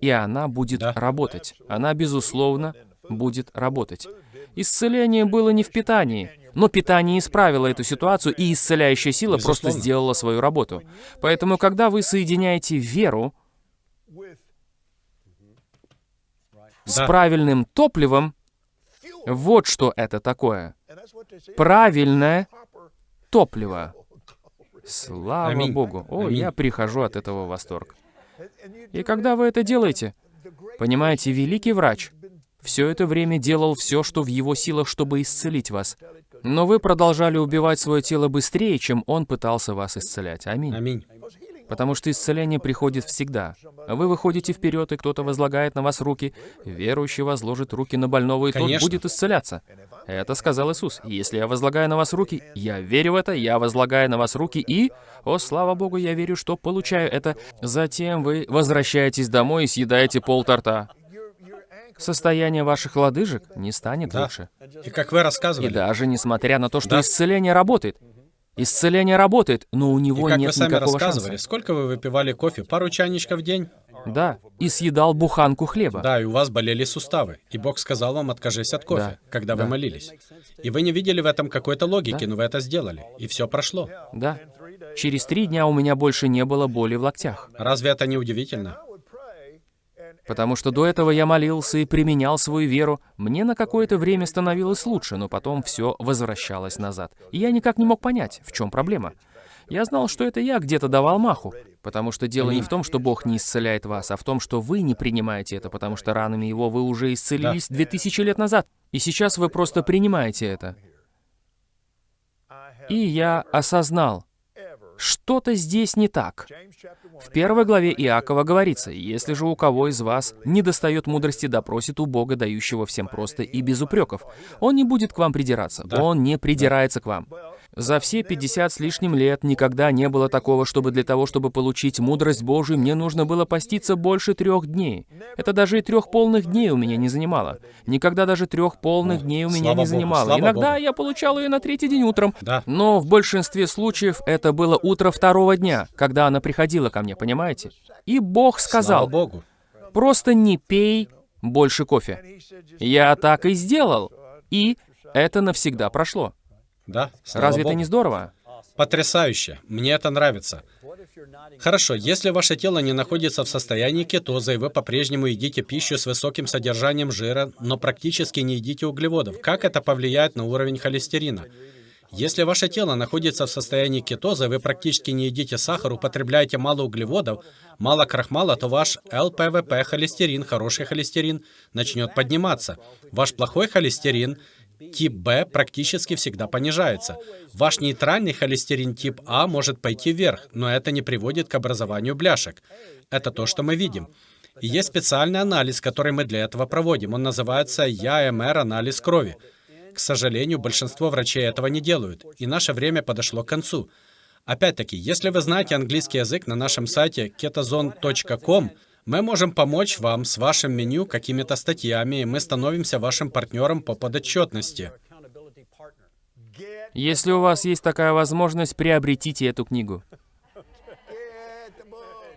И она будет Да. работать. Она, безусловно, будет работать. Исцеление было не в питании, но питание исправило эту ситуацию, и исцеляющая сила просто сделала свою работу. Поэтому, когда вы соединяете веру с правильным топливом, вот что это такое. Правильное топливо. Слава Аминь. Богу. О, Аминь. я прихожу от этого в восторг. И когда вы это делаете, понимаете, великий врач все это время делал все, что в его силах, чтобы исцелить вас. Но вы продолжали убивать свое тело быстрее, чем он пытался вас исцелять. Аминь. Аминь. Потому что исцеление приходит всегда. Вы выходите вперед, и кто-то возлагает на вас руки. Верующий возложит руки на больного, и Конечно. тот будет исцеляться. Это сказал Иисус. Если я возлагаю на вас руки, я верю в это, я возлагаю на вас руки, и, о, слава Богу, я верю, что получаю это. Затем вы возвращаетесь домой и съедаете пол торта. Состояние ваших лодыжек не станет Да. лучше. И как вы И рассказывали, даже несмотря на то, что Да. исцеление работает. Исцеление работает, но у и него как вы нет сами никакого рассказывали, шанса. сколько вы выпивали кофе? Пару чайничков в день? Да, и съедал буханку хлеба. Да, и у вас болели суставы. И Бог сказал вам, откажись от кофе, Да, когда вы да. молились. И вы не видели в этом какой-то логики, Да. но вы это сделали. И все прошло. Да. Через три дня у меня больше не было боли в локтях. Разве это не удивительно? Потому что до этого я молился и применял свою веру. Мне на какое-то время становилось лучше, но потом все возвращалось назад. И я никак не мог понять, в чем проблема. Я знал, что это я где-то давал маху. Потому что дело не в том, что Бог не исцеляет вас, а в том, что вы не принимаете это, потому что ранами Его вы уже исцелились две тысячи лет назад. И сейчас вы просто принимаете это. И я осознал, что-то здесь не так. В первой главе Иакова говорится, «Если же у кого из вас не достает мудрости, допросит у Бога, дающего всем просто и без упреков. Он не будет к вам придираться, Да. он не придирается к вам». За все 50 с лишним лет никогда не было такого, чтобы для того, чтобы получить мудрость Божию, мне нужно было поститься больше трех дней. Это даже и трех полных дней у меня не занимало. Никогда даже трех полных дней у меня слава не Богу, занимало. слава Иногда Богу. я получал ее на третий день утром. Да. Но в большинстве случаев это было утро второго дня, когда она приходила ко мне, понимаете? И Бог сказал, Богу. просто не пей больше кофе. Я так и сделал. И это навсегда прошло. Да. слава Разве это Богу. не здорово? Потрясающе. Мне это нравится. Хорошо, если ваше тело не находится в состоянии кетоза, и вы по-прежнему едите пищу с высоким содержанием жира, но практически не едите углеводов, как это повлияет на уровень холестерина? Если ваше тело находится в состоянии кетоза, вы практически не едите сахар, употребляете мало углеводов, мало крахмала, то ваш ЛПВП, холестерин, хороший холестерин, начнет подниматься. Ваш плохой холестерин, тип Б, практически всегда понижается. Ваш нейтральный холестерин тип А может пойти вверх, но это не приводит к образованию бляшек. Это то, что мы видим. И есть специальный анализ, который мы для этого проводим. Он называется ЯМР-анализ крови. К сожалению, большинство врачей этого не делают, и наше время подошло к концу. Опять-таки, если вы знаете английский язык на нашем сайте ketozone.com, мы можем помочь вам с вашим меню какими-то статьями, и мы становимся вашим партнером по подотчетности. Если у вас есть такая возможность, приобретите эту книгу.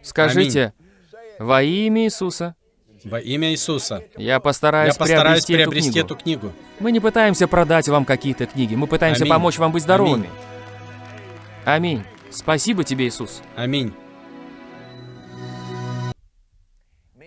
Скажите, во имя Иисуса, Во имя Иисуса. я постараюсь, Я постараюсь приобрести, приобрести эту эту книгу. книгу. Мы не пытаемся продать вам какие-то книги, мы пытаемся Аминь. помочь вам быть здоровыми. Аминь. Спасибо тебе, Иисус. Аминь.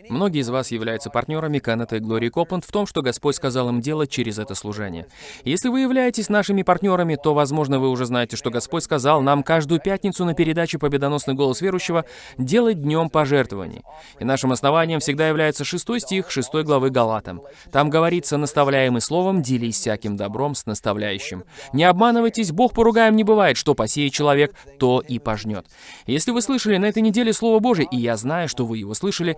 Многие из вас являются партнерами Канета и Глории Копланд в том, что Господь сказал им делать через это служение. Если вы являетесь нашими партнерами, то, возможно, вы уже знаете, что Господь сказал нам каждую пятницу на передаче «Победоносный голос верующего» делать днем пожертвований. И нашим основанием всегда является шестой стих шестой главы Галатам. Там говорится, наставляемый словом, делись всяким добром с наставляющим. Не обманывайтесь, Бог поругаем не бывает, что посеет человек, то и пожнет. Если вы слышали на этой неделе Слово Божие, и я знаю, что вы его слышали,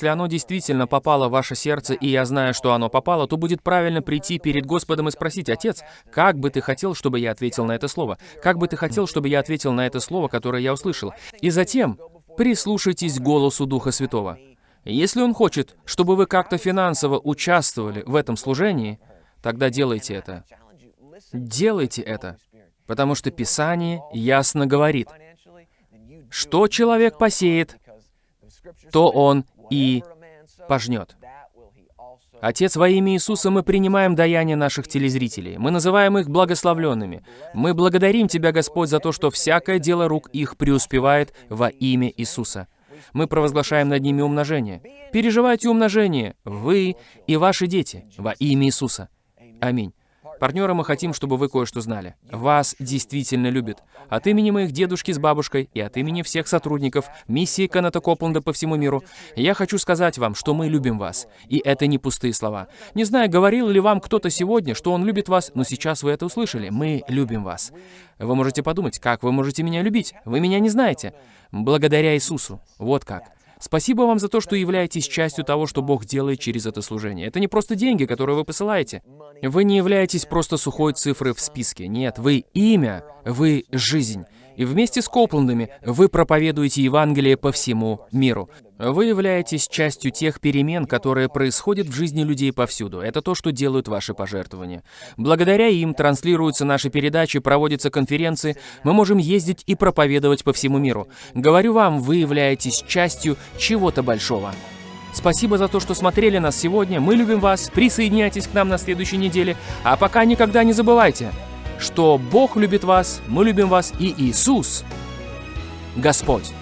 если оно действительно попало в ваше сердце, и я знаю, что оно попало, то будет правильно прийти перед Господом и спросить, «Отец, как бы ты хотел, чтобы я ответил на это слово? Как бы ты хотел, чтобы я ответил на это слово, которое я услышал?» И затем прислушайтесь к голосу Духа Святого. Если Он хочет, чтобы вы как-то финансово участвовали в этом служении, тогда делайте это. Делайте это, потому что Писание ясно говорит, что человек посеет, то он и пожнет. Отец, во имя Иисуса мы принимаем даяние наших телезрителей. Мы называем их благословленными. Мы благодарим Тебя, Господь, за то, что всякое дело рук их преуспевает во имя Иисуса. Мы провозглашаем над ними умножение. Переживайте умножение, вы и ваши дети, во имя Иисуса. Аминь. Партнеры, мы хотим, чтобы вы кое-что знали. Вас действительно любят. От имени моих дедушки с бабушкой и от имени всех сотрудников миссии Каната Копланда по всему миру, я хочу сказать вам, что мы любим вас. И это не пустые слова. Не знаю, говорил ли вам кто-то сегодня, что он любит вас, но сейчас вы это услышали. Мы любим вас. Вы можете подумать, как вы можете меня любить? Вы меня не знаете. Благодаря Иисусу. Вот как. Спасибо вам за то, что являетесь частью того, что Бог делает через это служение. Это не просто деньги, которые вы посылаете. Вы не являетесь просто сухой цифрой в списке. Нет, вы имя, вы жизнь. И вместе с Копландами вы проповедуете Евангелие по всему миру. Вы являетесь частью тех перемен, которые происходят в жизни людей повсюду. Это то, что делают ваши пожертвования. Благодаря им транслируются наши передачи, проводятся конференции, мы можем ездить и проповедовать по всему миру. Говорю вам, вы являетесь частью чего-то большого. Спасибо за то, что смотрели нас сегодня. Мы любим вас. Присоединяйтесь к нам на следующей неделе. А пока никогда не забывайте, что Бог любит вас, мы любим вас и Иисус, Господь.